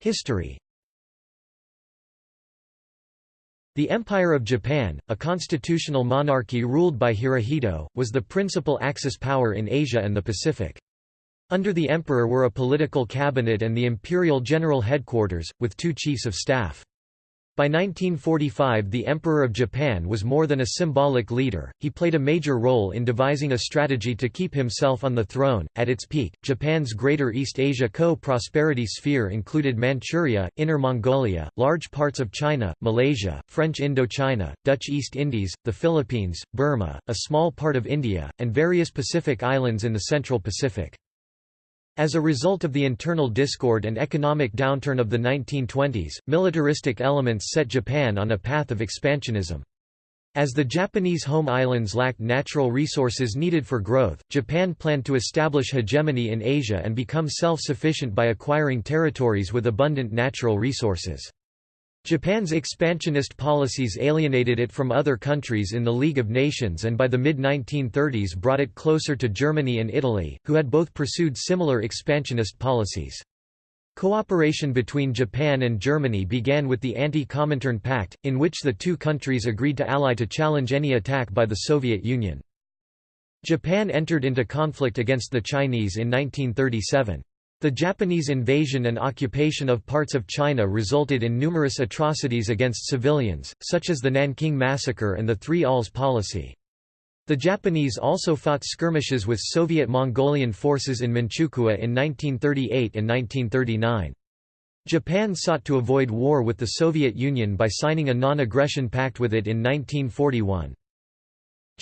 History The Empire of Japan, a constitutional monarchy ruled by Hirohito, was the principal Axis power in Asia and the Pacific. Under the emperor were a political cabinet and the imperial general headquarters, with two chiefs of staff. By 1945 the Emperor of Japan was more than a symbolic leader, he played a major role in devising a strategy to keep himself on the throne. At its peak, Japan's Greater East Asia co-prosperity sphere included Manchuria, Inner Mongolia, large parts of China, Malaysia, French Indochina, Dutch East Indies, the Philippines, Burma, a small part of India, and various Pacific islands in the Central Pacific. As a result of the internal discord and economic downturn of the 1920s, militaristic elements set Japan on a path of expansionism. As the Japanese home islands lacked natural resources needed for growth, Japan planned to establish hegemony in Asia and become self-sufficient by acquiring territories with abundant natural resources. Japan's expansionist policies alienated it from other countries in the League of Nations and by the mid-1930s brought it closer to Germany and Italy, who had both pursued similar expansionist policies. Cooperation between Japan and Germany began with the Anti-Comintern Pact, in which the two countries agreed to ally to challenge any attack by the Soviet Union. Japan entered into conflict against the Chinese in 1937. The Japanese invasion and occupation of parts of China resulted in numerous atrocities against civilians, such as the Nanking Massacre and the Three Alls policy. The Japanese also fought skirmishes with Soviet Mongolian forces in Manchukuo in 1938 and 1939. Japan sought to avoid war with the Soviet Union by signing a non-aggression pact with it in 1941.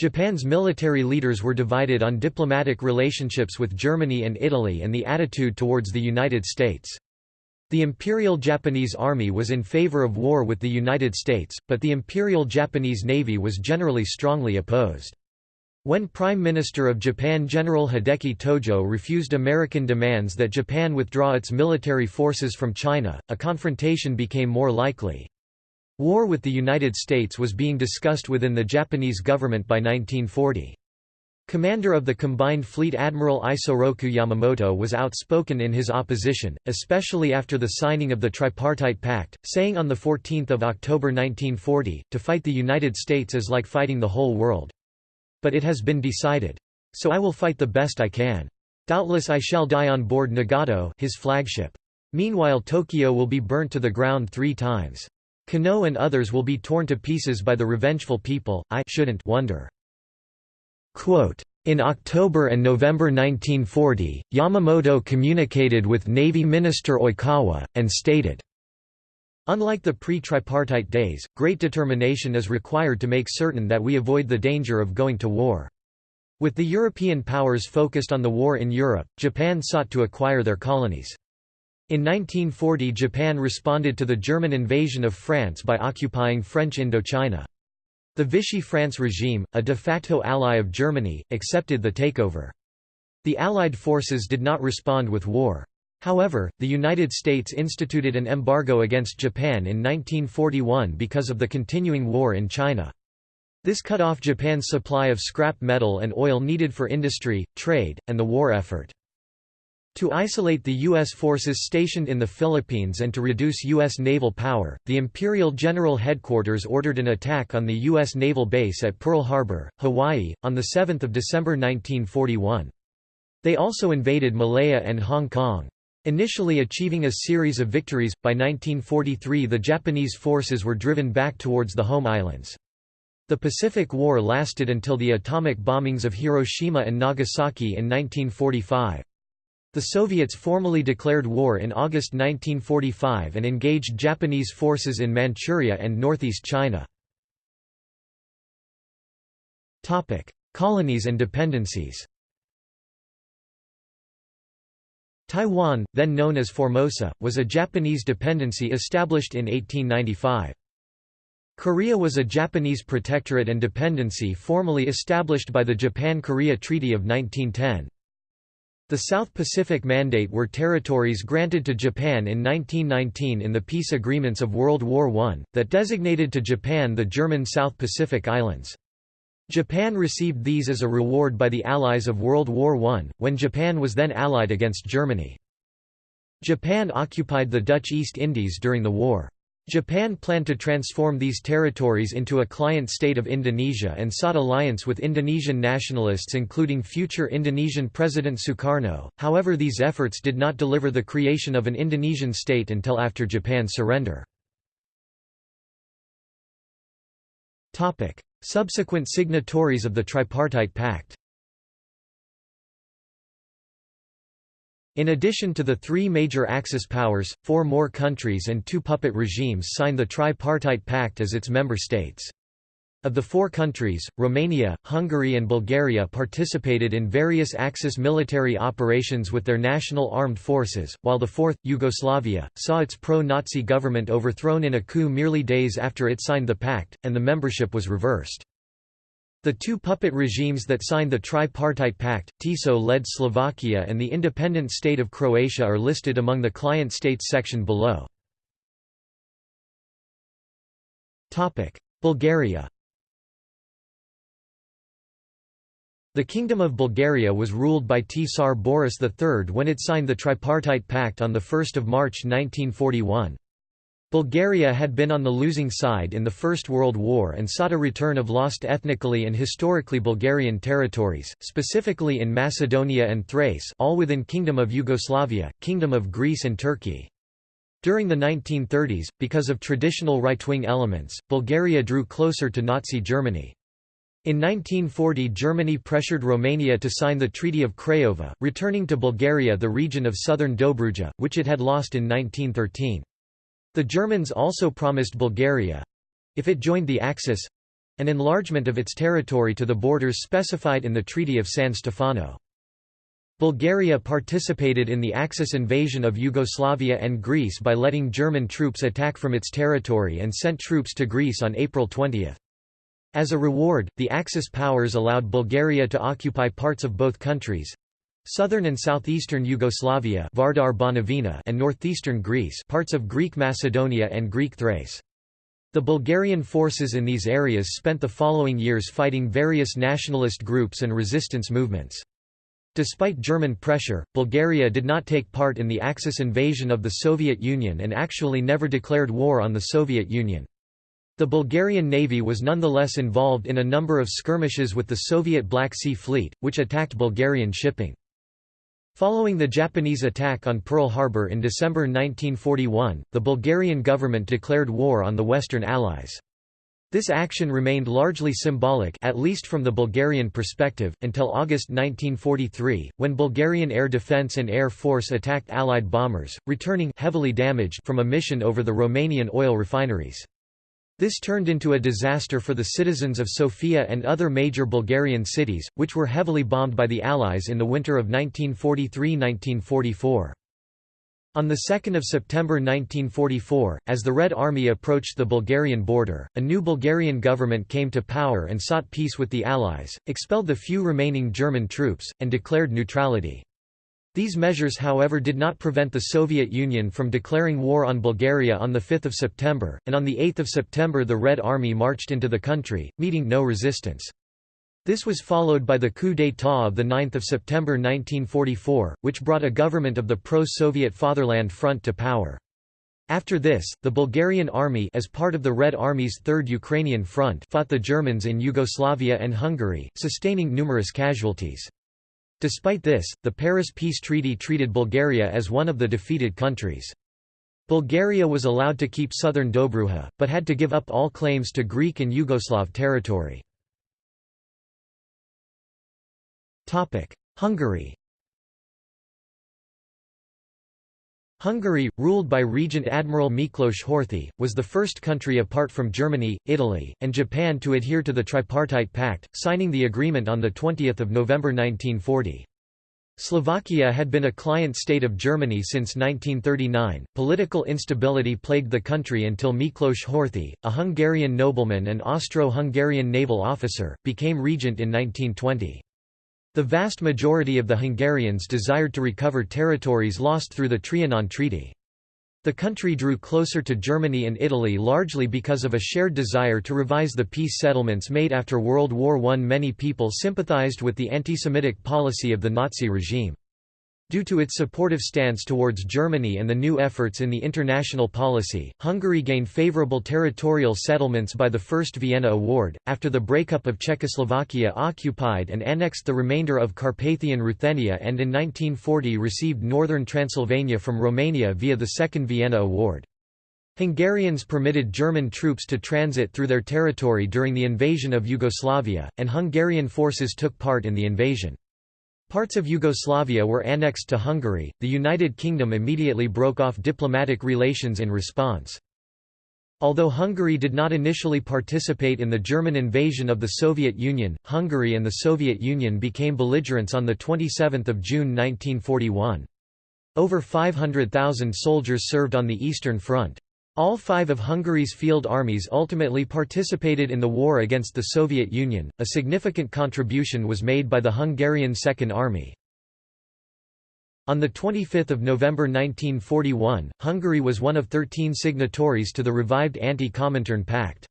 Japan's military leaders were divided on diplomatic relationships with Germany and Italy and the attitude towards the United States. The Imperial Japanese Army was in favor of war with the United States, but the Imperial Japanese Navy was generally strongly opposed. When Prime Minister of Japan General Hideki Tojo refused American demands that Japan withdraw its military forces from China, a confrontation became more likely. War with the United States was being discussed within the Japanese government by 1940. Commander of the Combined Fleet Admiral Isoroku Yamamoto was outspoken in his opposition, especially after the signing of the Tripartite Pact, saying on 14 October 1940, to fight the United States is like fighting the whole world. But it has been decided. So I will fight the best I can. Doubtless I shall die on board Nagato his flagship. Meanwhile Tokyo will be burnt to the ground three times. Konoe and others will be torn to pieces by the revengeful people, I shouldn't wonder. Quote, in October and November 1940, Yamamoto communicated with Navy Minister Oikawa, and stated, Unlike the pre-tripartite days, great determination is required to make certain that we avoid the danger of going to war. With the European powers focused on the war in Europe, Japan sought to acquire their colonies. In 1940 Japan responded to the German invasion of France by occupying French Indochina. The Vichy France regime, a de facto ally of Germany, accepted the takeover. The Allied forces did not respond with war. However, the United States instituted an embargo against Japan in 1941 because of the continuing war in China. This cut off Japan's supply of scrap metal and oil needed for industry, trade, and the war effort. To isolate the U.S. forces stationed in the Philippines and to reduce U.S. naval power, the Imperial General Headquarters ordered an attack on the U.S. naval base at Pearl Harbor, Hawaii, on 7 December 1941. They also invaded Malaya and Hong Kong. Initially achieving a series of victories, by 1943 the Japanese forces were driven back towards the home islands. The Pacific War lasted until the atomic bombings of Hiroshima and Nagasaki in 1945. The Soviets formally declared war in August 1945 and engaged Japanese forces in Manchuria and northeast China. Colonies and dependencies Taiwan, then known as Formosa, was a Japanese dependency established in 1895. Korea was a Japanese protectorate and dependency formally established by the Japan-Korea Treaty of 1910. The South Pacific Mandate were territories granted to Japan in 1919 in the peace agreements of World War I, that designated to Japan the German South Pacific Islands. Japan received these as a reward by the Allies of World War I, when Japan was then allied against Germany. Japan occupied the Dutch East Indies during the war. Japan planned to transform these territories into a client state of Indonesia and sought alliance with Indonesian nationalists including future Indonesian President Sukarno, however these efforts did not deliver the creation of an Indonesian state until after Japan's surrender. Subsequent signatories of the Tripartite Pact In addition to the three major Axis powers, four more countries and two puppet regimes signed the Tripartite Pact as its member states. Of the four countries, Romania, Hungary and Bulgaria participated in various Axis military operations with their national armed forces, while the fourth, Yugoslavia, saw its pro-Nazi government overthrown in a coup merely days after it signed the pact, and the membership was reversed. The two puppet regimes that signed the Tripartite Pact, Tiso-led Slovakia and the independent state of Croatia are listed among the client states section below. Bulgaria The Kingdom of Bulgaria was ruled by Tsar Boris III when it signed the Tripartite Pact on 1 March 1941. Bulgaria had been on the losing side in the First World War and sought a return of lost ethnically and historically Bulgarian territories, specifically in Macedonia and Thrace all within Kingdom of Yugoslavia, Kingdom of Greece and Turkey. During the 1930s, because of traditional right-wing elements, Bulgaria drew closer to Nazi Germany. In 1940 Germany pressured Romania to sign the Treaty of Craiova, returning to Bulgaria the region of southern Dobruja, which it had lost in 1913. The Germans also promised Bulgaria—if it joined the Axis—an enlargement of its territory to the borders specified in the Treaty of San Stefano. Bulgaria participated in the Axis invasion of Yugoslavia and Greece by letting German troops attack from its territory and sent troops to Greece on April 20. As a reward, the Axis powers allowed Bulgaria to occupy parts of both countries, Southern and southeastern Yugoslavia Vardar Banovina and northeastern Greece parts of Greek Macedonia and Greek Thrace. The Bulgarian forces in these areas spent the following years fighting various nationalist groups and resistance movements. Despite German pressure, Bulgaria did not take part in the Axis invasion of the Soviet Union and actually never declared war on the Soviet Union. The Bulgarian Navy was nonetheless involved in a number of skirmishes with the Soviet Black Sea Fleet, which attacked Bulgarian shipping. Following the Japanese attack on Pearl Harbor in December 1941, the Bulgarian government declared war on the Western Allies. This action remained largely symbolic at least from the Bulgarian perspective, until August 1943, when Bulgarian Air Defence and Air Force attacked Allied bombers, returning heavily damaged from a mission over the Romanian oil refineries. This turned into a disaster for the citizens of Sofia and other major Bulgarian cities, which were heavily bombed by the Allies in the winter of 1943–1944. On 2 September 1944, as the Red Army approached the Bulgarian border, a new Bulgarian government came to power and sought peace with the Allies, expelled the few remaining German troops, and declared neutrality. These measures however did not prevent the Soviet Union from declaring war on Bulgaria on 5 September, and on 8 September the Red Army marched into the country, meeting no resistance. This was followed by the coup d'état of 9 September 1944, which brought a government of the pro-Soviet Fatherland Front to power. After this, the Bulgarian army as part of the Red Army's Third Ukrainian Front fought the Germans in Yugoslavia and Hungary, sustaining numerous casualties. Despite this, the Paris Peace Treaty treated Bulgaria as one of the defeated countries. Bulgaria was allowed to keep southern Dobruja, but had to give up all claims to Greek and Yugoslav territory. Hungary Hungary, ruled by Regent Admiral Miklos Horthy, was the first country apart from Germany, Italy, and Japan to adhere to the Tripartite Pact, signing the agreement on 20 November 1940. Slovakia had been a client state of Germany since 1939. Political instability plagued the country until Miklos Horthy, a Hungarian nobleman and Austro-Hungarian naval officer, became regent in 1920. The vast majority of the Hungarians desired to recover territories lost through the Trianon Treaty. The country drew closer to Germany and Italy largely because of a shared desire to revise the peace settlements made after World War I. Many people sympathized with the anti-Semitic policy of the Nazi regime. Due to its supportive stance towards Germany and the new efforts in the international policy, Hungary gained favorable territorial settlements by the First Vienna Award. After the breakup of Czechoslovakia occupied and annexed the remainder of Carpathian Ruthenia and in 1940 received northern Transylvania from Romania via the Second Vienna Award. Hungarians permitted German troops to transit through their territory during the invasion of Yugoslavia, and Hungarian forces took part in the invasion. Parts of Yugoslavia were annexed to Hungary, the United Kingdom immediately broke off diplomatic relations in response. Although Hungary did not initially participate in the German invasion of the Soviet Union, Hungary and the Soviet Union became belligerents on 27 June 1941. Over 500,000 soldiers served on the Eastern Front. All five of Hungary's field armies ultimately participated in the war against the Soviet Union. A significant contribution was made by the Hungarian Second Army. On 25 November 1941, Hungary was one of 13 signatories to the revived Anti-Comintern Pact.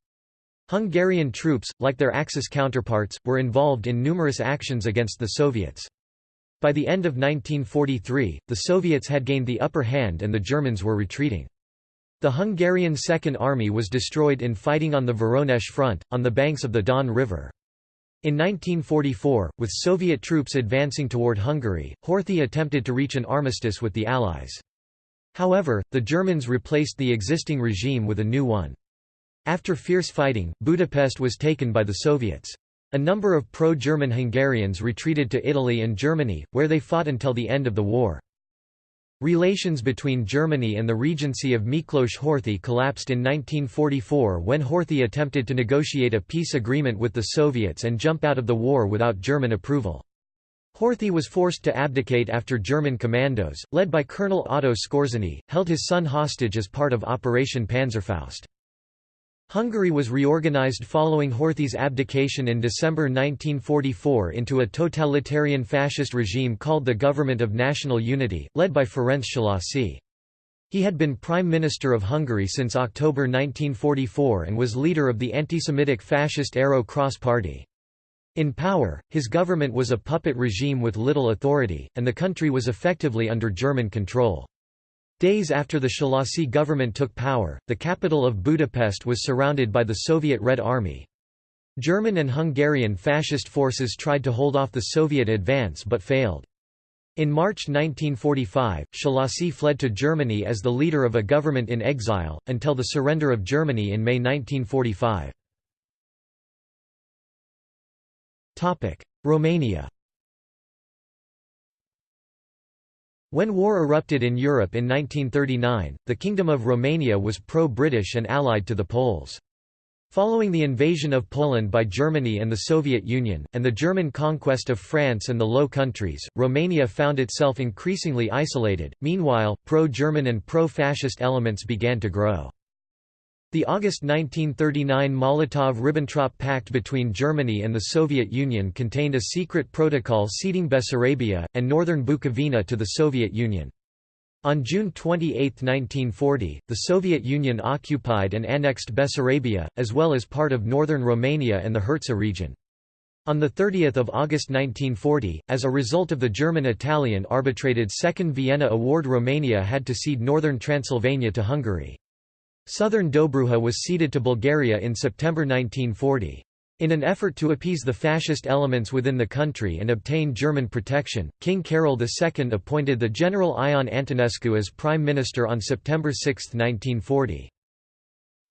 Hungarian troops, like their Axis counterparts, were involved in numerous actions against the Soviets. By the end of 1943, the Soviets had gained the upper hand and the Germans were retreating. The Hungarian Second Army was destroyed in fighting on the Voronezh front, on the banks of the Don River. In 1944, with Soviet troops advancing toward Hungary, Horthy attempted to reach an armistice with the Allies. However, the Germans replaced the existing regime with a new one. After fierce fighting, Budapest was taken by the Soviets. A number of pro-German Hungarians retreated to Italy and Germany, where they fought until the end of the war. Relations between Germany and the Regency of Miklos Horthy collapsed in 1944 when Horthy attempted to negotiate a peace agreement with the Soviets and jump out of the war without German approval. Horthy was forced to abdicate after German commandos, led by Colonel Otto Skorzeny, held his son hostage as part of Operation Panzerfaust. Hungary was reorganized following Horthy's abdication in December 1944 into a totalitarian fascist regime called the Government of National Unity, led by Ferenc Szalasi. He had been Prime Minister of Hungary since October 1944 and was leader of the anti-Semitic fascist Arrow Cross Party. In power, his government was a puppet regime with little authority, and the country was effectively under German control. Days after the Szalasi government took power, the capital of Budapest was surrounded by the Soviet Red Army. German and Hungarian fascist forces tried to hold off the Soviet advance but failed. In March 1945, Szalasi fled to Germany as the leader of a government in exile, until the surrender of Germany in May 1945. Romania When war erupted in Europe in 1939, the Kingdom of Romania was pro-British and allied to the Poles. Following the invasion of Poland by Germany and the Soviet Union, and the German conquest of France and the Low Countries, Romania found itself increasingly isolated. Meanwhile, pro-German and pro-fascist elements began to grow. The August 1939 Molotov–Ribbentrop Pact between Germany and the Soviet Union contained a secret protocol ceding Bessarabia, and northern Bukovina to the Soviet Union. On June 28, 1940, the Soviet Union occupied and annexed Bessarabia, as well as part of northern Romania and the Herzegovina region. On 30 August 1940, as a result of the German-Italian arbitrated Second Vienna Award Romania had to cede northern Transylvania to Hungary. Southern Dobruja was ceded to Bulgaria in September 1940. In an effort to appease the fascist elements within the country and obtain German protection, King Carol II appointed the General Ion Antonescu as Prime Minister on September 6, 1940.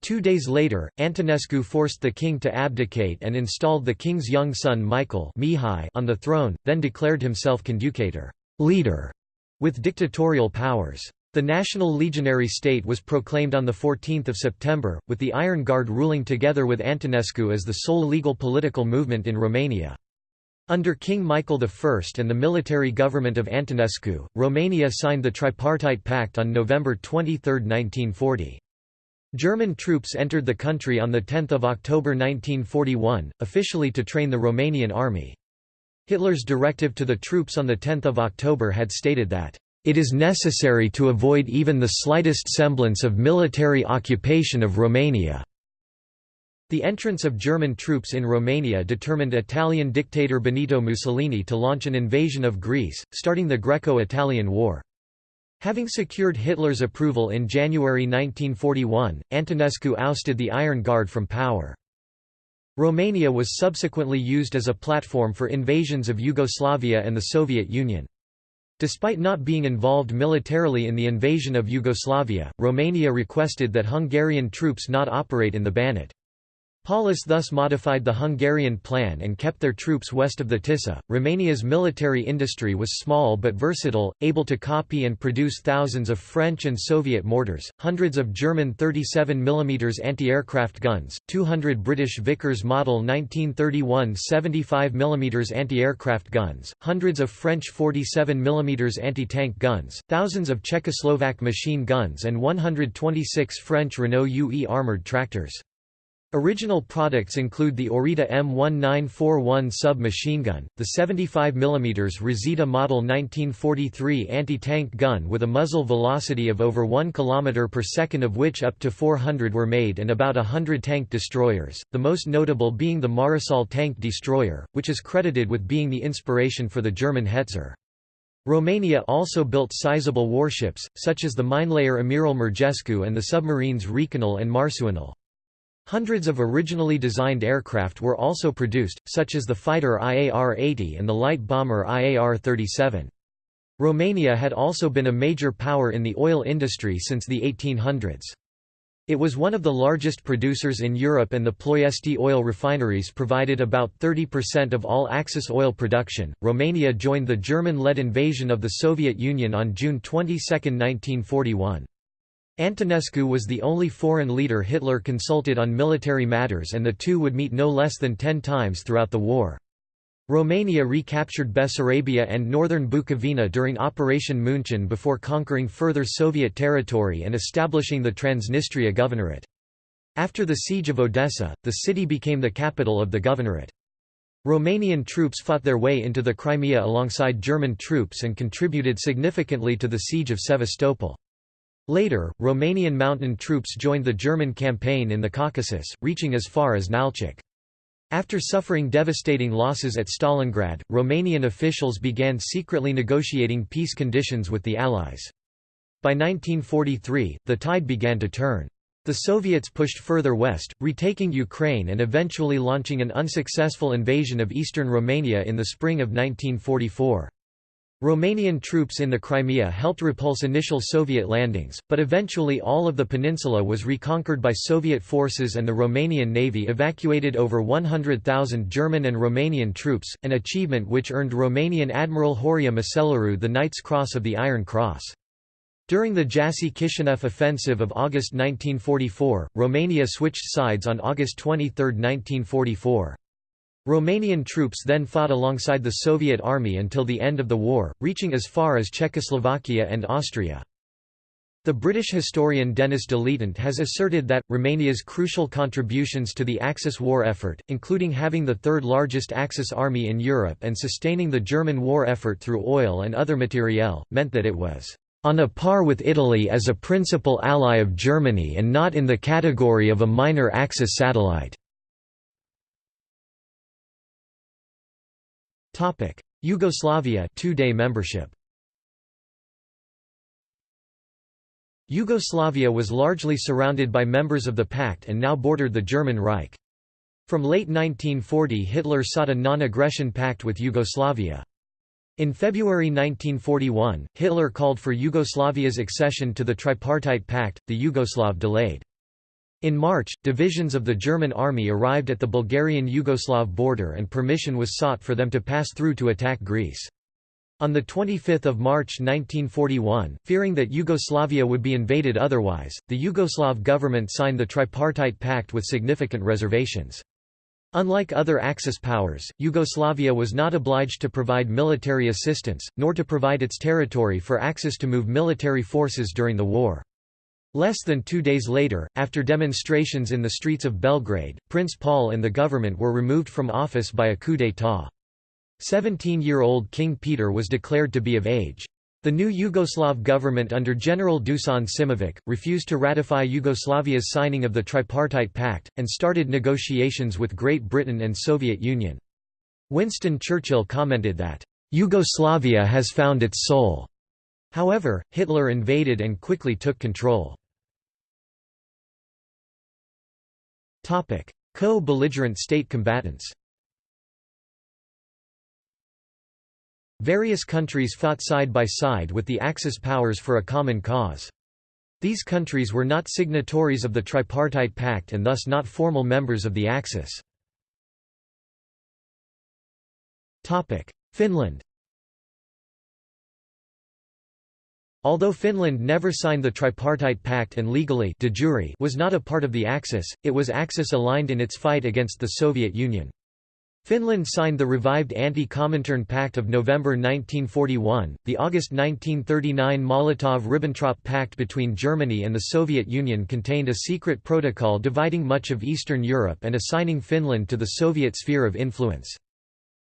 Two days later, Antonescu forced the king to abdicate and installed the king's young son Michael on the throne, then declared himself conducator leader", with dictatorial powers. The National Legionary State was proclaimed on 14 September, with the Iron Guard ruling together with Antonescu as the sole legal political movement in Romania. Under King Michael I and the military government of Antonescu, Romania signed the Tripartite Pact on November 23, 1940. German troops entered the country on 10 October 1941, officially to train the Romanian army. Hitler's directive to the troops on 10 October had stated that it is necessary to avoid even the slightest semblance of military occupation of Romania." The entrance of German troops in Romania determined Italian dictator Benito Mussolini to launch an invasion of Greece, starting the Greco-Italian War. Having secured Hitler's approval in January 1941, Antonescu ousted the Iron Guard from power. Romania was subsequently used as a platform for invasions of Yugoslavia and the Soviet Union. Despite not being involved militarily in the invasion of Yugoslavia, Romania requested that Hungarian troops not operate in the Banat. Paulus thus modified the Hungarian plan and kept their troops west of the Tisza. Romania's military industry was small but versatile, able to copy and produce thousands of French and Soviet mortars, hundreds of German 37 mm anti-aircraft guns, 200 British Vickers Model 1931 75 mm anti-aircraft guns, hundreds of French 47 mm anti-tank guns, thousands of Czechoslovak machine guns and 126 French Renault UE armoured tractors. Original products include the Orita M1941 sub-machine gun, the 75 mm Resita Model 1943 anti-tank gun with a muzzle velocity of over 1 km per second of which up to 400 were made and about hundred tank destroyers, the most notable being the Maresal tank destroyer, which is credited with being the inspiration for the German Hetzer. Romania also built sizable warships, such as the minelayer Amiral Murgescu and the submarines Rechinul and Marsuinul. Hundreds of originally designed aircraft were also produced, such as the fighter IAR-80 and the light bomber IAR-37. Romania had also been a major power in the oil industry since the 1800s. It was one of the largest producers in Europe and the Ploiesti oil refineries provided about 30% of all Axis oil production. Romania joined the German-led invasion of the Soviet Union on June 22, 1941. Antonescu was the only foreign leader Hitler consulted on military matters and the two would meet no less than ten times throughout the war. Romania recaptured Bessarabia and northern Bukovina during Operation Munchen before conquering further Soviet territory and establishing the Transnistria Governorate. After the siege of Odessa, the city became the capital of the governorate. Romanian troops fought their way into the Crimea alongside German troops and contributed significantly to the siege of Sevastopol. Later, Romanian mountain troops joined the German campaign in the Caucasus, reaching as far as Nalchik. After suffering devastating losses at Stalingrad, Romanian officials began secretly negotiating peace conditions with the Allies. By 1943, the tide began to turn. The Soviets pushed further west, retaking Ukraine and eventually launching an unsuccessful invasion of eastern Romania in the spring of 1944. Romanian troops in the Crimea helped repulse initial Soviet landings, but eventually all of the peninsula was reconquered by Soviet forces and the Romanian Navy evacuated over 100,000 German and Romanian troops, an achievement which earned Romanian Admiral Horia Macellariu the Knight's Cross of the Iron Cross. During the Jassy-Kishinev offensive of August 1944, Romania switched sides on August 23, 1944. Romanian troops then fought alongside the Soviet army until the end of the war, reaching as far as Czechoslovakia and Austria. The British historian Denis de has asserted that, Romania's crucial contributions to the Axis war effort, including having the third largest Axis army in Europe and sustaining the German war effort through oil and other materiel, meant that it was on a par with Italy as a principal ally of Germany and not in the category of a minor Axis satellite. Yugoslavia two-day membership Yugoslavia was largely surrounded by members of the Pact and now bordered the German Reich. From late 1940 Hitler sought a non-aggression pact with Yugoslavia. In February 1941, Hitler called for Yugoslavia's accession to the Tripartite Pact, the Yugoslav delayed. In March, divisions of the German army arrived at the Bulgarian-Yugoslav border and permission was sought for them to pass through to attack Greece. On 25 March 1941, fearing that Yugoslavia would be invaded otherwise, the Yugoslav government signed the Tripartite Pact with significant reservations. Unlike other Axis powers, Yugoslavia was not obliged to provide military assistance, nor to provide its territory for Axis to move military forces during the war. Less than two days later, after demonstrations in the streets of Belgrade, Prince Paul and the government were removed from office by a coup d'état. Seventeen-year-old King Peter was declared to be of age. The new Yugoslav government under General Dusan Simovic, refused to ratify Yugoslavia's signing of the Tripartite Pact, and started negotiations with Great Britain and Soviet Union. Winston Churchill commented that, "...Yugoslavia has found its soul." However, Hitler invaded and quickly took control. Co-belligerent state combatants Various countries fought side by side with the Axis powers for a common cause. These countries were not signatories of the Tripartite Pact and thus not formal members of the Axis. Finland Although Finland never signed the Tripartite Pact and legally de jure was not a part of the Axis, it was Axis-aligned in its fight against the Soviet Union. Finland signed the revived Anti-Comintern Pact of November 1941, the August 1939 Molotov–Ribbentrop Pact between Germany and the Soviet Union contained a secret protocol dividing much of Eastern Europe and assigning Finland to the Soviet sphere of influence.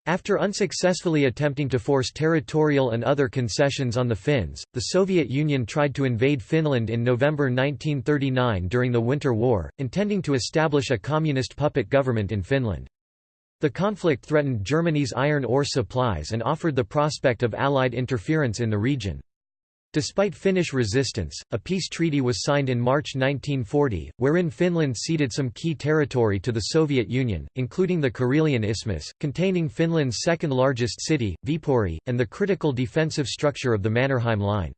After unsuccessfully attempting to force territorial and other concessions on the Finns, the Soviet Union tried to invade Finland in November 1939 during the Winter War, intending to establish a communist puppet government in Finland. The conflict threatened Germany's iron ore supplies and offered the prospect of Allied interference in the region. Despite Finnish resistance, a peace treaty was signed in March 1940, wherein Finland ceded some key territory to the Soviet Union, including the Karelian Isthmus, containing Finland's second-largest city, Viipuri, and the critical defensive structure of the Mannerheim Line.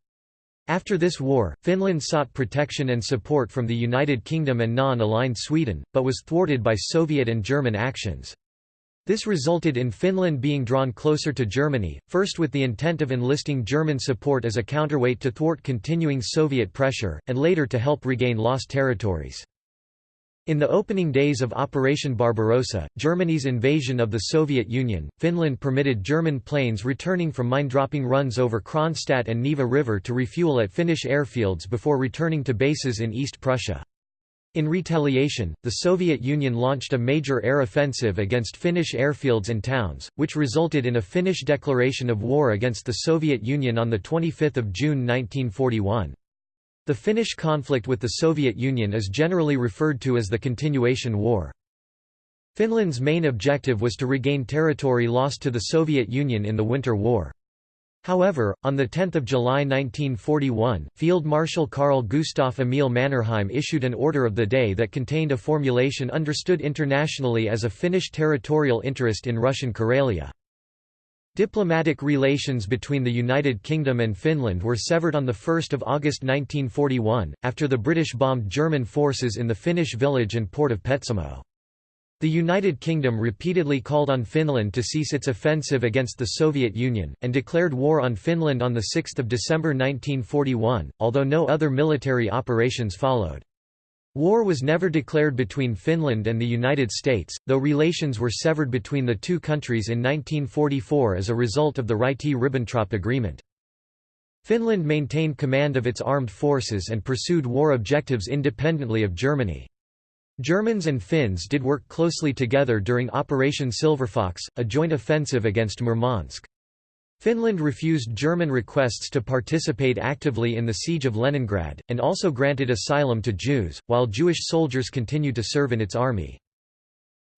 After this war, Finland sought protection and support from the United Kingdom and non-aligned Sweden, but was thwarted by Soviet and German actions. This resulted in Finland being drawn closer to Germany, first with the intent of enlisting German support as a counterweight to thwart continuing Soviet pressure, and later to help regain lost territories. In the opening days of Operation Barbarossa, Germany's invasion of the Soviet Union, Finland permitted German planes returning from mine-dropping runs over Kronstadt and Neva River to refuel at Finnish airfields before returning to bases in East Prussia. In retaliation, the Soviet Union launched a major air offensive against Finnish airfields and towns, which resulted in a Finnish declaration of war against the Soviet Union on 25 June 1941. The Finnish conflict with the Soviet Union is generally referred to as the Continuation War. Finland's main objective was to regain territory lost to the Soviet Union in the Winter War. However, on 10 July 1941, Field Marshal Carl Gustaf Emil Mannerheim issued an order of the day that contained a formulation understood internationally as a Finnish territorial interest in Russian Karelia. Diplomatic relations between the United Kingdom and Finland were severed on 1 August 1941, after the British bombed German forces in the Finnish village and port of Petsamo. The United Kingdom repeatedly called on Finland to cease its offensive against the Soviet Union, and declared war on Finland on 6 December 1941, although no other military operations followed. War was never declared between Finland and the United States, though relations were severed between the two countries in 1944 as a result of the Ryti-Ribbentrop Agreement. Finland maintained command of its armed forces and pursued war objectives independently of Germany. Germans and Finns did work closely together during Operation Silverfox, a joint offensive against Murmansk. Finland refused German requests to participate actively in the siege of Leningrad, and also granted asylum to Jews, while Jewish soldiers continued to serve in its army.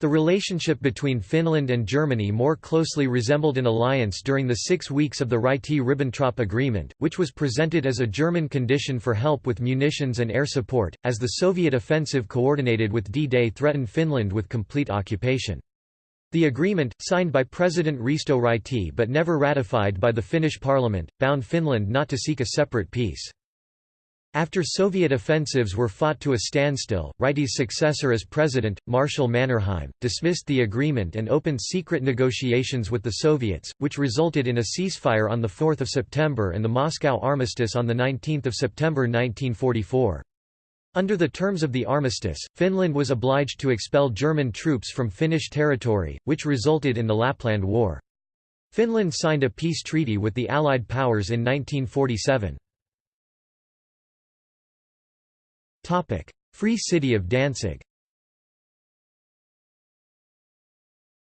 The relationship between Finland and Germany more closely resembled an alliance during the six weeks of the Ryti-Ribbentrop Agreement, which was presented as a German condition for help with munitions and air support, as the Soviet offensive coordinated with D-Day threatened Finland with complete occupation. The agreement, signed by President Risto Ryti but never ratified by the Finnish parliament, bound Finland not to seek a separate peace. After Soviet offensives were fought to a standstill, Ryti's successor as president, Marshal Mannerheim, dismissed the agreement and opened secret negotiations with the Soviets, which resulted in a ceasefire on 4 September and the Moscow Armistice on 19 September 1944. Under the terms of the armistice, Finland was obliged to expel German troops from Finnish territory, which resulted in the Lapland War. Finland signed a peace treaty with the Allied powers in 1947. Free City of Danzig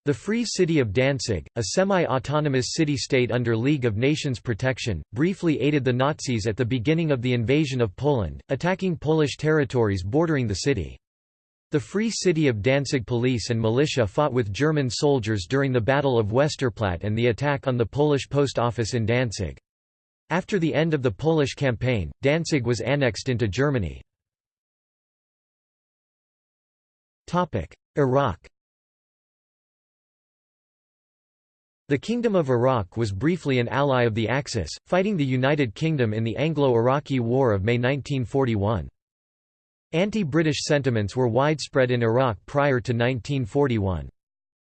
The Free City of Danzig, a semi-autonomous city-state under League of Nations protection, briefly aided the Nazis at the beginning of the invasion of Poland, attacking Polish territories bordering the city. The Free City of Danzig police and militia fought with German soldiers during the Battle of Westerplatte and the attack on the Polish post office in Danzig. After the end of the Polish campaign, Danzig was annexed into Germany. Iraq The Kingdom of Iraq was briefly an ally of the Axis, fighting the United Kingdom in the Anglo-Iraqi War of May 1941. Anti-British sentiments were widespread in Iraq prior to 1941.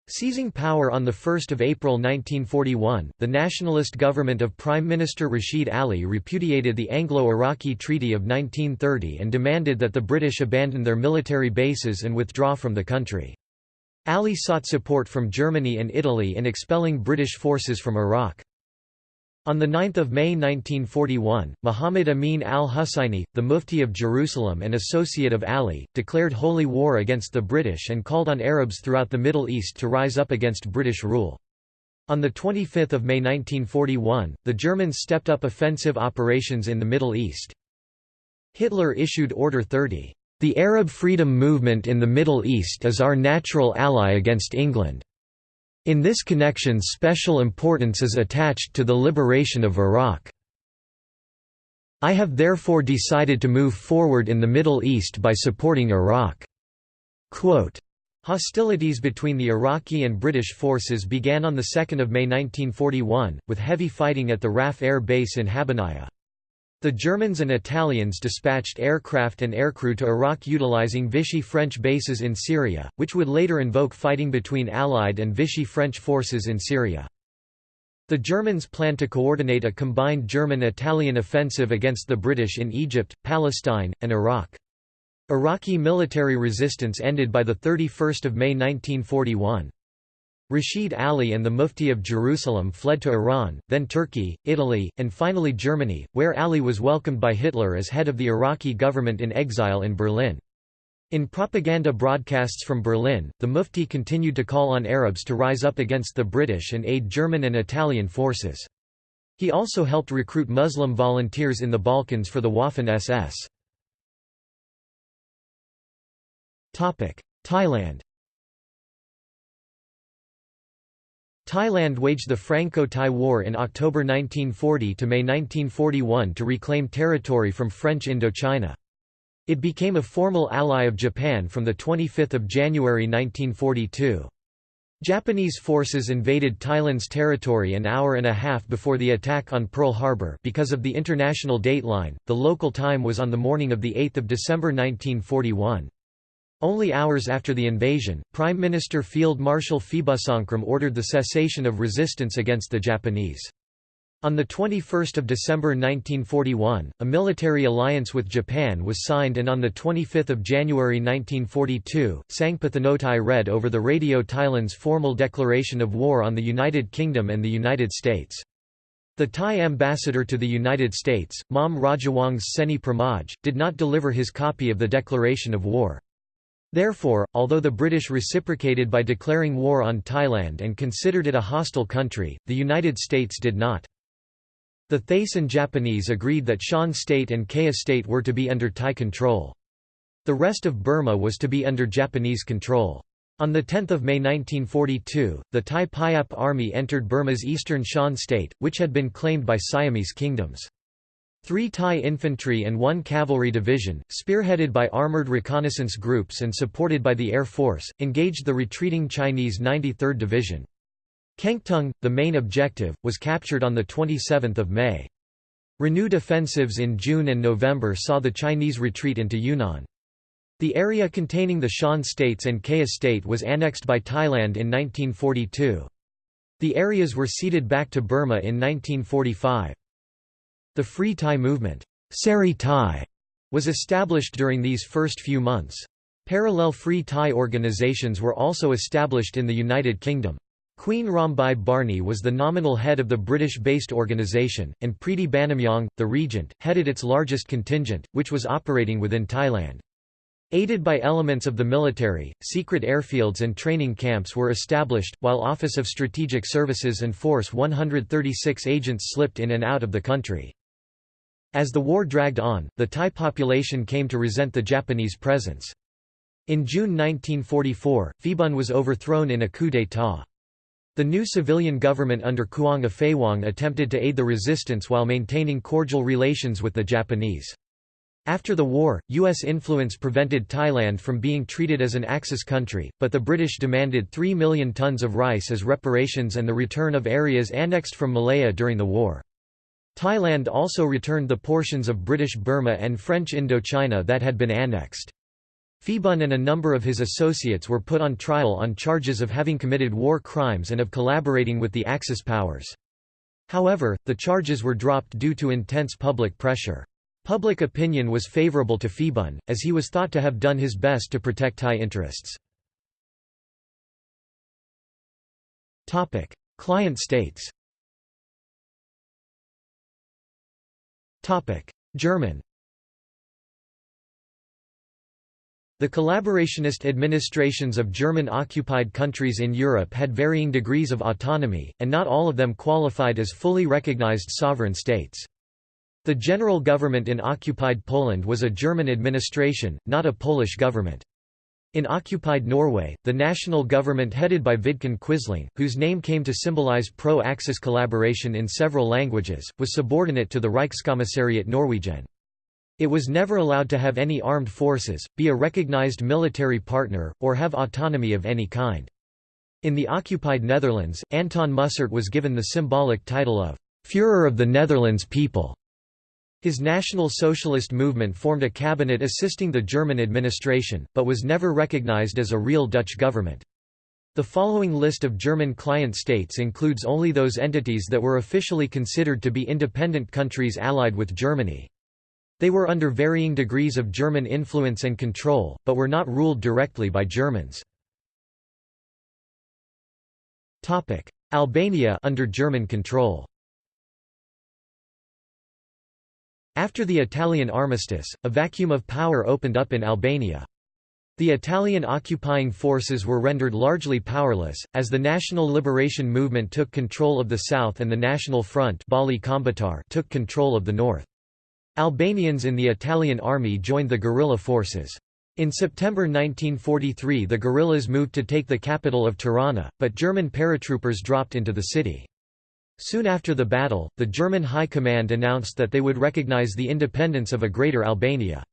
Seizing power on 1 April 1941, the nationalist government of Prime Minister Rashid Ali repudiated the Anglo-Iraqi Treaty of 1930 and demanded that the British abandon their military bases and withdraw from the country. Ali sought support from Germany and Italy in expelling British forces from Iraq. On 9 May 1941, Muhammad Amin al-Husayni, the Mufti of Jerusalem and associate of Ali, declared holy war against the British and called on Arabs throughout the Middle East to rise up against British rule. On 25 May 1941, the Germans stepped up offensive operations in the Middle East. Hitler issued Order 30. The Arab freedom movement in the Middle East is our natural ally against England. In this connection special importance is attached to the liberation of Iraq. I have therefore decided to move forward in the Middle East by supporting Iraq." Quote, Hostilities between the Iraqi and British forces began on 2 May 1941, with heavy fighting at the RAF Air Base in Habbaniya. The Germans and Italians dispatched aircraft and aircrew to Iraq utilizing Vichy French bases in Syria, which would later invoke fighting between Allied and Vichy French forces in Syria. The Germans planned to coordinate a combined German-Italian offensive against the British in Egypt, Palestine, and Iraq. Iraqi military resistance ended by 31 May 1941. Rashid Ali and the Mufti of Jerusalem fled to Iran, then Turkey, Italy, and finally Germany, where Ali was welcomed by Hitler as head of the Iraqi government in exile in Berlin. In propaganda broadcasts from Berlin, the Mufti continued to call on Arabs to rise up against the British and aid German and Italian forces. He also helped recruit Muslim volunteers in the Balkans for the Waffen-SS. Thailand Thailand waged the Franco-Thai War in October 1940 to May 1941 to reclaim territory from French Indochina. It became a formal ally of Japan from 25 January 1942. Japanese forces invaded Thailand's territory an hour and a half before the attack on Pearl Harbor because of the international dateline, the local time was on the morning of 8 December 1941. Only hours after the invasion, Prime Minister Field Marshal Phibunsongkhram ordered the cessation of resistance against the Japanese. On 21 December 1941, a military alliance with Japan was signed and on 25 January 1942, Sang Phatthanothai read over the radio Thailand's formal declaration of war on the United Kingdom and the United States. The Thai ambassador to the United States, Mom Rajawongse Seni Pramoj, did not deliver his copy of the declaration of war. Therefore, although the British reciprocated by declaring war on Thailand and considered it a hostile country, the United States did not. The Thaisan Japanese agreed that Shan State and Kayah State were to be under Thai control. The rest of Burma was to be under Japanese control. On 10 May 1942, the Thai Payap army entered Burma's eastern Shan state, which had been claimed by Siamese kingdoms. Three Thai infantry and one cavalry division, spearheaded by armoured reconnaissance groups and supported by the Air Force, engaged the retreating Chinese 93rd Division. Kengtung, the main objective, was captured on 27 May. Renewed offensives in June and November saw the Chinese retreat into Yunnan. The area containing the Shan states and Kayah state was annexed by Thailand in 1942. The areas were ceded back to Burma in 1945. The Free Thai movement Seri Thai, was established during these first few months. Parallel Free Thai organizations were also established in the United Kingdom. Queen Rambai Barni was the nominal head of the British-based organisation, and Pridi Banomyong, the regent, headed its largest contingent, which was operating within Thailand. Aided by elements of the military, secret airfields and training camps were established, while Office of Strategic Services and Force 136 agents slipped in and out of the country. As the war dragged on, the Thai population came to resent the Japanese presence. In June 1944, Phibun was overthrown in a coup d'état. The new civilian government under Khuang Aphaiwong attempted to aid the resistance while maintaining cordial relations with the Japanese. After the war, U.S. influence prevented Thailand from being treated as an Axis country, but the British demanded 3 million tons of rice as reparations and the return of areas annexed from Malaya during the war. Thailand also returned the portions of British Burma and French Indochina that had been annexed. Phibun and a number of his associates were put on trial on charges of having committed war crimes and of collaborating with the Axis powers. However, the charges were dropped due to intense public pressure. Public opinion was favourable to Phibun, as he was thought to have done his best to protect Thai interests. Client states German The collaborationist administrations of German-occupied countries in Europe had varying degrees of autonomy, and not all of them qualified as fully recognized sovereign states. The general government in occupied Poland was a German administration, not a Polish government. In occupied Norway, the national government headed by Vidkun Quisling, whose name came to symbolize pro-Axis collaboration in several languages, was subordinate to the Reichskommissariat Norwegen. It was never allowed to have any armed forces, be a recognized military partner, or have autonomy of any kind. In the occupied Netherlands, Anton Mussert was given the symbolic title of Führer of the Netherlands people. His National Socialist movement formed a cabinet assisting the German administration, but was never recognized as a real Dutch government. The following list of German client states includes only those entities that were officially considered to be independent countries allied with Germany. They were under varying degrees of German influence and control, but were not ruled directly by Germans. Albania under German control After the Italian armistice, a vacuum of power opened up in Albania. The Italian occupying forces were rendered largely powerless, as the National Liberation Movement took control of the south and the National Front took control of the north. Albanians in the Italian army joined the guerrilla forces. In September 1943 the guerrillas moved to take the capital of Tirana, but German paratroopers dropped into the city. Soon after the battle, the German High Command announced that they would recognize the independence of a Greater Albania.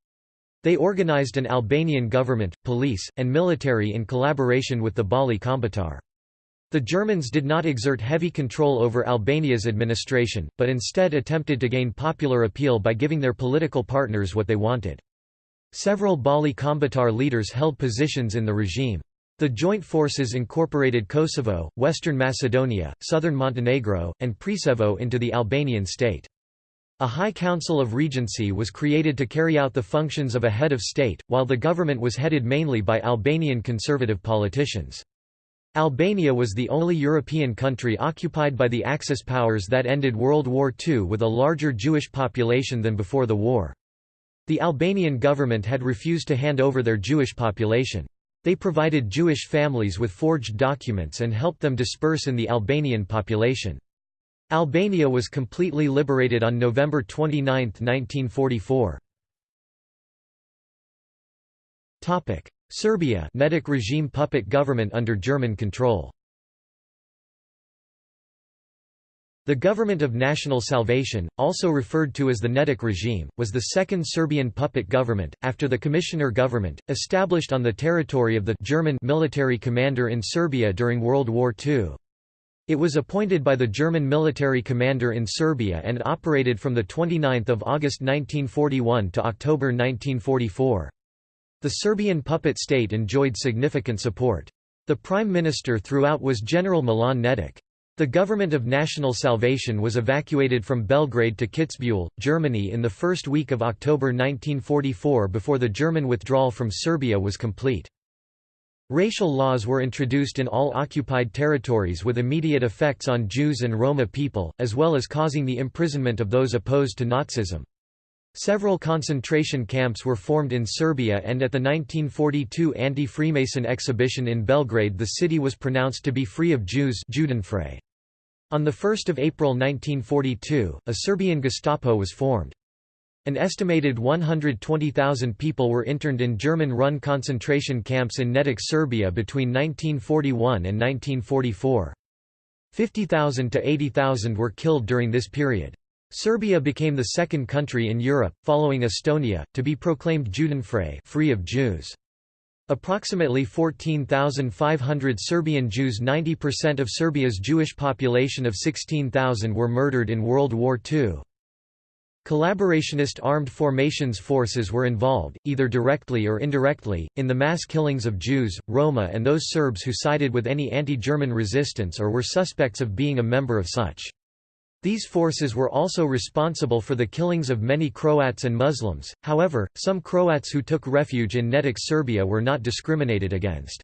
They organized an Albanian government, police, and military in collaboration with the Balli Kombëtar. The Germans did not exert heavy control over Albania's administration, but instead attempted to gain popular appeal by giving their political partners what they wanted. Several Balli Kombëtar leaders held positions in the regime. The joint forces incorporated Kosovo, Western Macedonia, southern Montenegro, and Preševo into the Albanian state. A High Council of Regency was created to carry out the functions of a head of state, while the government was headed mainly by Albanian conservative politicians. Albania was the only European country occupied by the Axis powers that ended World War II with a larger Jewish population than before the war. The Albanian government had refused to hand over their Jewish population. They provided Jewish families with forged documents and helped them disperse in the Albanian population. Albania was completely liberated on November 29, 1944. Serbia Nedic regime puppet government under German control The Government of National Salvation, also referred to as the Nedic regime, was the second Serbian puppet government, after the Commissioner government, established on the territory of the German military commander in Serbia during World War II. It was appointed by the German military commander in Serbia and operated from 29 August 1941 to October 1944. The Serbian puppet state enjoyed significant support. The prime minister throughout was General Milan Nedic. The government of National Salvation was evacuated from Belgrade to Kitzbühel, Germany in the first week of October 1944 before the German withdrawal from Serbia was complete. Racial laws were introduced in all occupied territories with immediate effects on Jews and Roma people, as well as causing the imprisonment of those opposed to Nazism. Several concentration camps were formed in Serbia and at the 1942 anti-Freemason exhibition in Belgrade the city was pronounced to be free of Jews On 1 April 1942, a Serbian Gestapo was formed. An estimated 120,000 people were interned in German-run concentration camps in Nedic Serbia between 1941 and 1944. 50,000 to 80,000 were killed during this period. Serbia became the second country in Europe, following Estonia, to be proclaimed Judenfrei free of Jews. Approximately 14,500 Serbian Jews 90% of Serbia's Jewish population of 16,000 were murdered in World War II. Collaborationist armed formations forces were involved, either directly or indirectly, in the mass killings of Jews, Roma and those Serbs who sided with any anti-German resistance or were suspects of being a member of such. These forces were also responsible for the killings of many Croats and Muslims, however, some Croats who took refuge in Nedic Serbia were not discriminated against.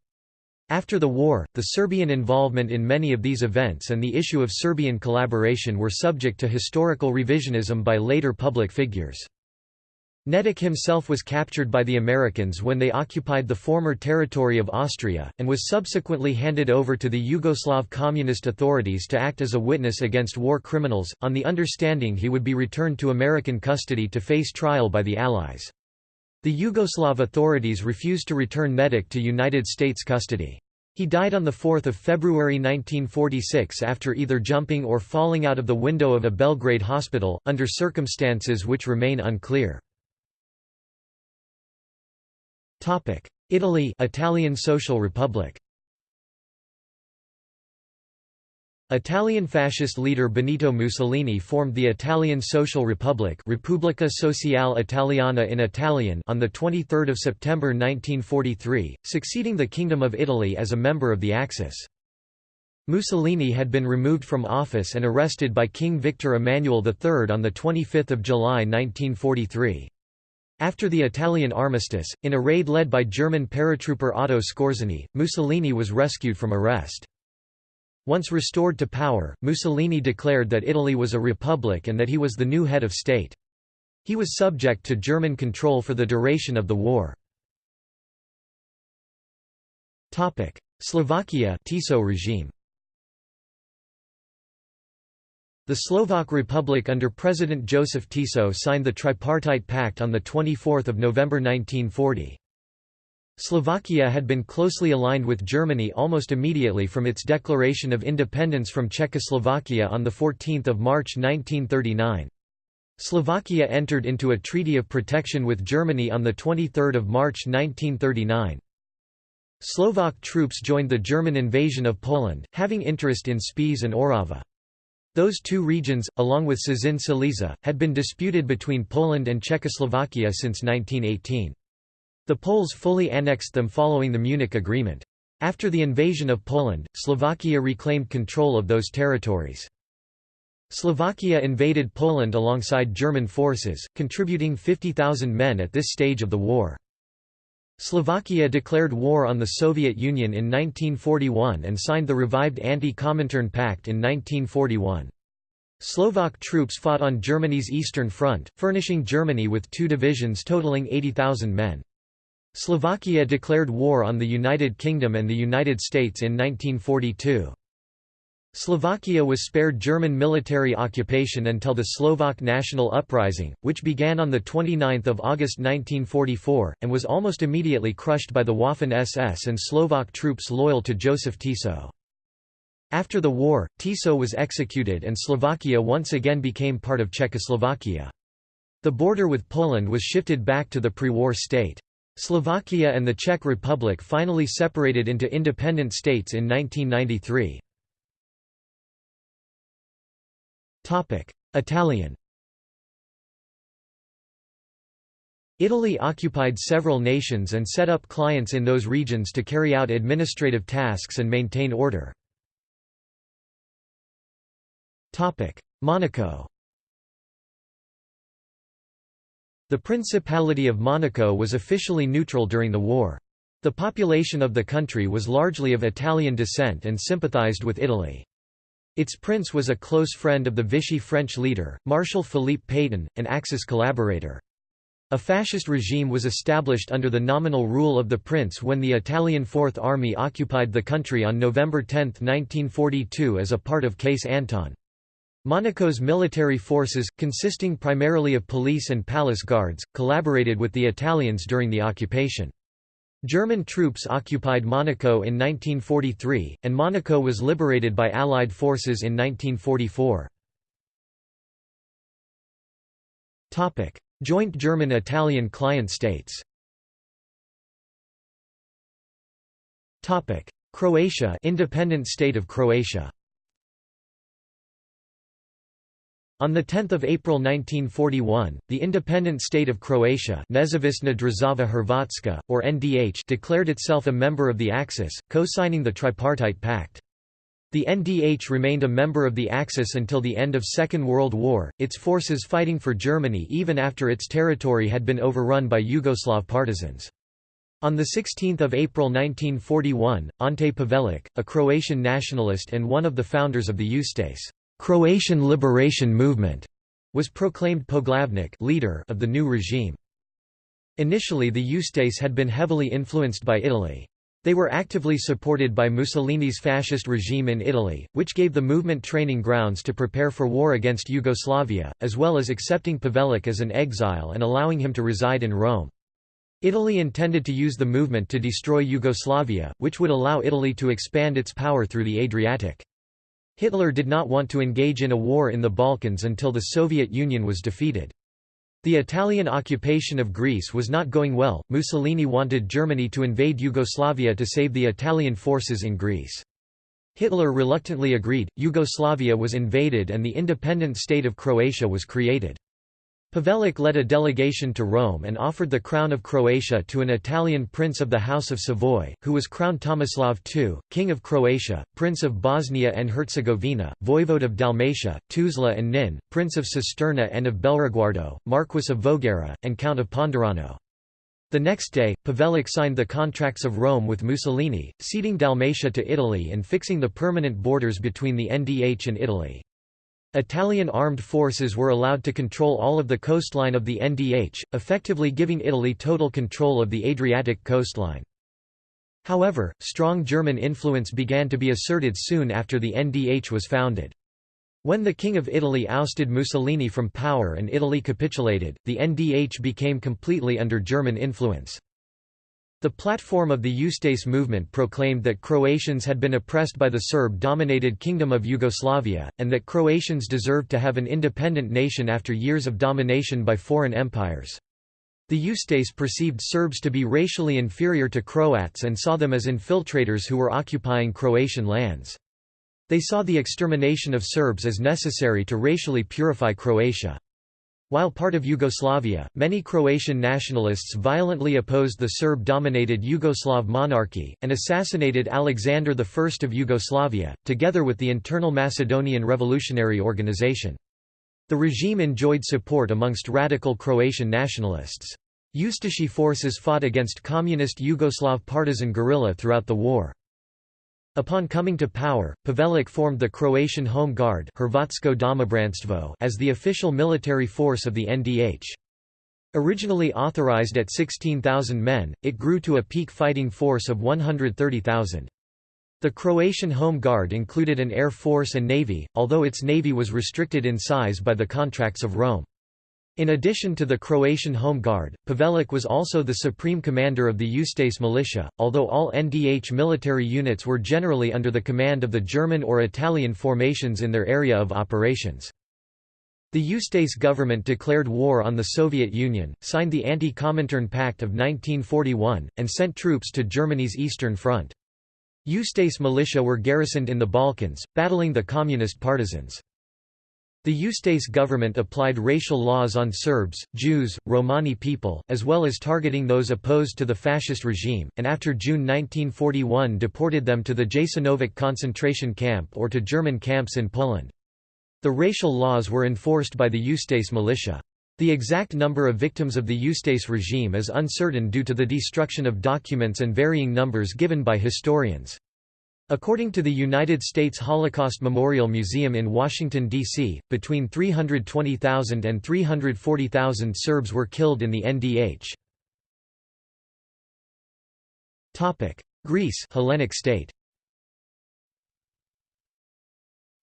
After the war, the Serbian involvement in many of these events and the issue of Serbian collaboration were subject to historical revisionism by later public figures. Nedic himself was captured by the Americans when they occupied the former territory of Austria, and was subsequently handed over to the Yugoslav communist authorities to act as a witness against war criminals, on the understanding he would be returned to American custody to face trial by the Allies. The Yugoslav authorities refused to return Nedic to United States custody. He died on 4 February 1946 after either jumping or falling out of the window of a Belgrade hospital, under circumstances which remain unclear. Italy Italian Social Republic Italian fascist leader Benito Mussolini formed the Italian Social Republic Repubblica Sociale Italiana in Italian on 23 September 1943, succeeding the Kingdom of Italy as a member of the Axis. Mussolini had been removed from office and arrested by King Victor Emmanuel III on 25 July 1943. After the Italian armistice, in a raid led by German paratrooper Otto Skorzeny, Mussolini was rescued from arrest. Once restored to power, Mussolini declared that Italy was a republic and that he was the new head of state. He was subject to German control for the duration of the war. Slovakia Tiso regime The Slovak Republic under President Joseph Tiso signed the Tripartite Pact on 24 November 1940. Slovakia had been closely aligned with Germany almost immediately from its declaration of independence from Czechoslovakia on 14 March 1939. Slovakia entered into a treaty of protection with Germany on 23 March 1939. Slovak troops joined the German invasion of Poland, having interest in Spiš and Orava. Those two regions, along with Cieszyn Silesia, had been disputed between Poland and Czechoslovakia since 1918. The Poles fully annexed them following the Munich Agreement. After the invasion of Poland, Slovakia reclaimed control of those territories. Slovakia invaded Poland alongside German forces, contributing 50,000 men at this stage of the war. Slovakia declared war on the Soviet Union in 1941 and signed the revived Anti-Comintern Pact in 1941. Slovak troops fought on Germany's Eastern Front, furnishing Germany with two divisions totaling 80,000 men. Slovakia declared war on the United Kingdom and the United States in 1942. Slovakia was spared German military occupation until the Slovak National Uprising, which began on 29 August 1944, and was almost immediately crushed by the Waffen-SS and Slovak troops loyal to Joseph Tiso. After the war, Tiso was executed and Slovakia once again became part of Czechoslovakia. The border with Poland was shifted back to the pre-war state. Slovakia and the Czech Republic finally separated into independent states in 1993. Italian Italy occupied several nations and set up clients in those regions to carry out administrative tasks and maintain order. Monaco The Principality of Monaco was officially neutral during the war. The population of the country was largely of Italian descent and sympathized with Italy. Its prince was a close friend of the Vichy French leader, Marshal Philippe Pétain, an Axis collaborator. A fascist regime was established under the nominal rule of the prince when the Italian Fourth Army occupied the country on November 10, 1942 as a part of Case Anton. Monaco's military forces, consisting primarily of police and palace guards, collaborated with the Italians during the occupation. German troops occupied Monaco in 1943, and Monaco was liberated by Allied forces in 1944. Joint German-Italian client states Croatia independent state of Croatia On 10 April 1941, the independent state of Croatia Nezavisna Država Hrvatska, or NDH declared itself a member of the Axis, co-signing the Tripartite Pact. The NDH remained a member of the Axis until the end of Second World War, its forces fighting for Germany even after its territory had been overrun by Yugoslav partisans. On 16 April 1941, Ante Pavelic, a Croatian nationalist and one of the founders of the Ustase Croatian Liberation Movement was proclaimed Poglavnik leader of the new regime. Initially the Ustase had been heavily influenced by Italy. They were actively supported by Mussolini's fascist regime in Italy, which gave the movement training grounds to prepare for war against Yugoslavia, as well as accepting Pavelic as an exile and allowing him to reside in Rome. Italy intended to use the movement to destroy Yugoslavia, which would allow Italy to expand its power through the Adriatic. Hitler did not want to engage in a war in the Balkans until the Soviet Union was defeated. The Italian occupation of Greece was not going well, Mussolini wanted Germany to invade Yugoslavia to save the Italian forces in Greece. Hitler reluctantly agreed, Yugoslavia was invaded and the independent state of Croatia was created. Pavelic led a delegation to Rome and offered the crown of Croatia to an Italian prince of the House of Savoy, who was crowned Tomislav II, King of Croatia, Prince of Bosnia and Herzegovina, Voivode of Dalmatia, Tuzla and Nin, Prince of Cisterna and of Belreguardo, Marquis of Voghera, and Count of Ponderano. The next day, Pavelic signed the Contracts of Rome with Mussolini, ceding Dalmatia to Italy and fixing the permanent borders between the NDH and Italy. Italian armed forces were allowed to control all of the coastline of the NDH, effectively giving Italy total control of the Adriatic coastline. However, strong German influence began to be asserted soon after the NDH was founded. When the King of Italy ousted Mussolini from power and Italy capitulated, the NDH became completely under German influence. The platform of the Ustaše movement proclaimed that Croatians had been oppressed by the Serb-dominated Kingdom of Yugoslavia, and that Croatians deserved to have an independent nation after years of domination by foreign empires. The Ustaše perceived Serbs to be racially inferior to Croats and saw them as infiltrators who were occupying Croatian lands. They saw the extermination of Serbs as necessary to racially purify Croatia. While part of Yugoslavia, many Croatian nationalists violently opposed the Serb-dominated Yugoslav monarchy, and assassinated Alexander I of Yugoslavia, together with the internal Macedonian Revolutionary Organization. The regime enjoyed support amongst radical Croatian nationalists. Ustashi forces fought against communist Yugoslav partisan guerrilla throughout the war. Upon coming to power, Pavelić formed the Croatian Home Guard as the official military force of the NDH. Originally authorized at 16,000 men, it grew to a peak fighting force of 130,000. The Croatian Home Guard included an air force and navy, although its navy was restricted in size by the contracts of Rome. In addition to the Croatian Home Guard, Pavelić was also the supreme commander of the Ustaše militia, although all NDH military units were generally under the command of the German or Italian formations in their area of operations. The Ustaše government declared war on the Soviet Union, signed the Anti-Comintern Pact of 1941, and sent troops to Germany's Eastern Front. Ustaše militia were garrisoned in the Balkans, battling the communist partisans. The Ustaše government applied racial laws on Serbs, Jews, Romani people, as well as targeting those opposed to the fascist regime, and after June 1941 deported them to the Jasenovac concentration camp or to German camps in Poland. The racial laws were enforced by the Ustaše militia. The exact number of victims of the Ustaše regime is uncertain due to the destruction of documents and varying numbers given by historians. According to the United States Holocaust Memorial Museum in Washington, D.C., between 320,000 and 340,000 Serbs were killed in the NDH. Greece Hellenic state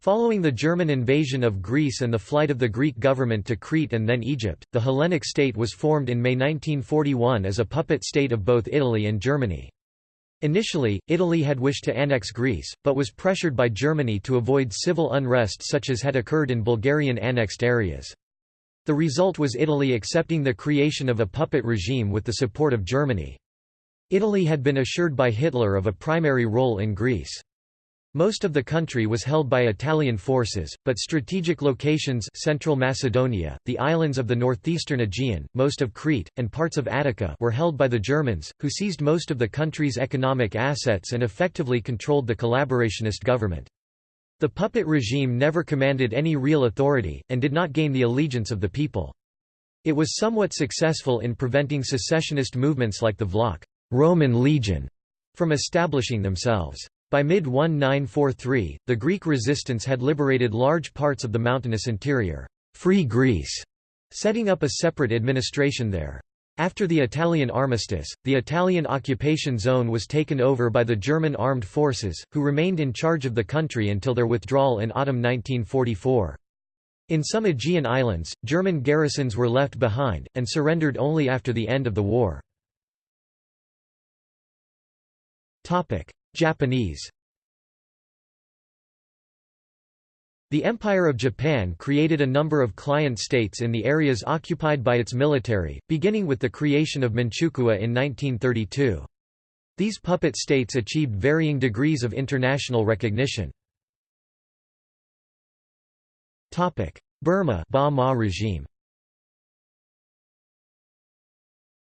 Following the German invasion of Greece and the flight of the Greek government to Crete and then Egypt, the Hellenic state was formed in May 1941 as a puppet state of both Italy and Germany. Initially, Italy had wished to annex Greece, but was pressured by Germany to avoid civil unrest such as had occurred in Bulgarian annexed areas. The result was Italy accepting the creation of a puppet regime with the support of Germany. Italy had been assured by Hitler of a primary role in Greece. Most of the country was held by Italian forces, but strategic locations Central Macedonia, the islands of the northeastern Aegean, most of Crete, and parts of Attica were held by the Germans, who seized most of the country's economic assets and effectively controlled the collaborationist government. The puppet regime never commanded any real authority, and did not gain the allegiance of the people. It was somewhat successful in preventing secessionist movements like the Vlach Roman Legion from establishing themselves. By mid-1943, the Greek resistance had liberated large parts of the mountainous interior, Free Greece, setting up a separate administration there. After the Italian armistice, the Italian occupation zone was taken over by the German armed forces, who remained in charge of the country until their withdrawal in autumn 1944. In some Aegean islands, German garrisons were left behind, and surrendered only after the end of the war. Japanese The Empire of Japan created a number of client states in the areas occupied by its military, beginning with the creation of Manchukuo in 1932. These puppet states achieved varying degrees of international recognition. Burma Ba Maw regime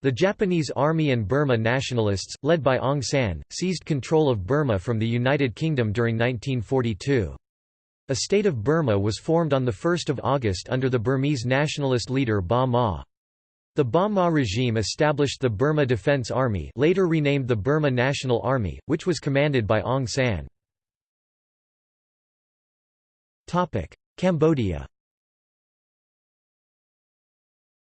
The Japanese Army and Burma nationalists, led by Aung San, seized control of Burma from the United Kingdom during 1942. A state of Burma was formed on 1 August under the Burmese nationalist leader Ba Maw. The Ba Maw regime established the Burma Defense Army later renamed the Burma National Army, which was commanded by Aung San. Cambodia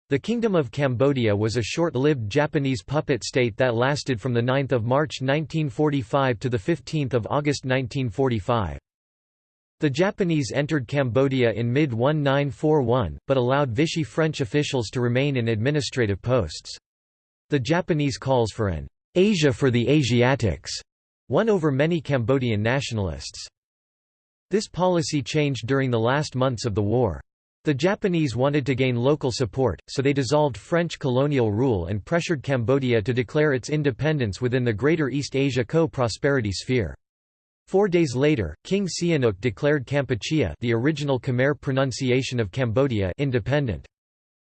The Kingdom of Cambodia was a short-lived Japanese puppet state that lasted from 9 March 1945 to 15 August 1945. The Japanese entered Cambodia in mid-1941, but allowed Vichy French officials to remain in administrative posts. The Japanese calls for an Asia for the Asiatics won over many Cambodian nationalists. This policy changed during the last months of the war. The Japanese wanted to gain local support, so they dissolved French colonial rule and pressured Cambodia to declare its independence within the Greater East Asia Co-Prosperity Sphere. Four days later, King Sihanouk declared Kampuchea the original Khmer pronunciation of Cambodia independent.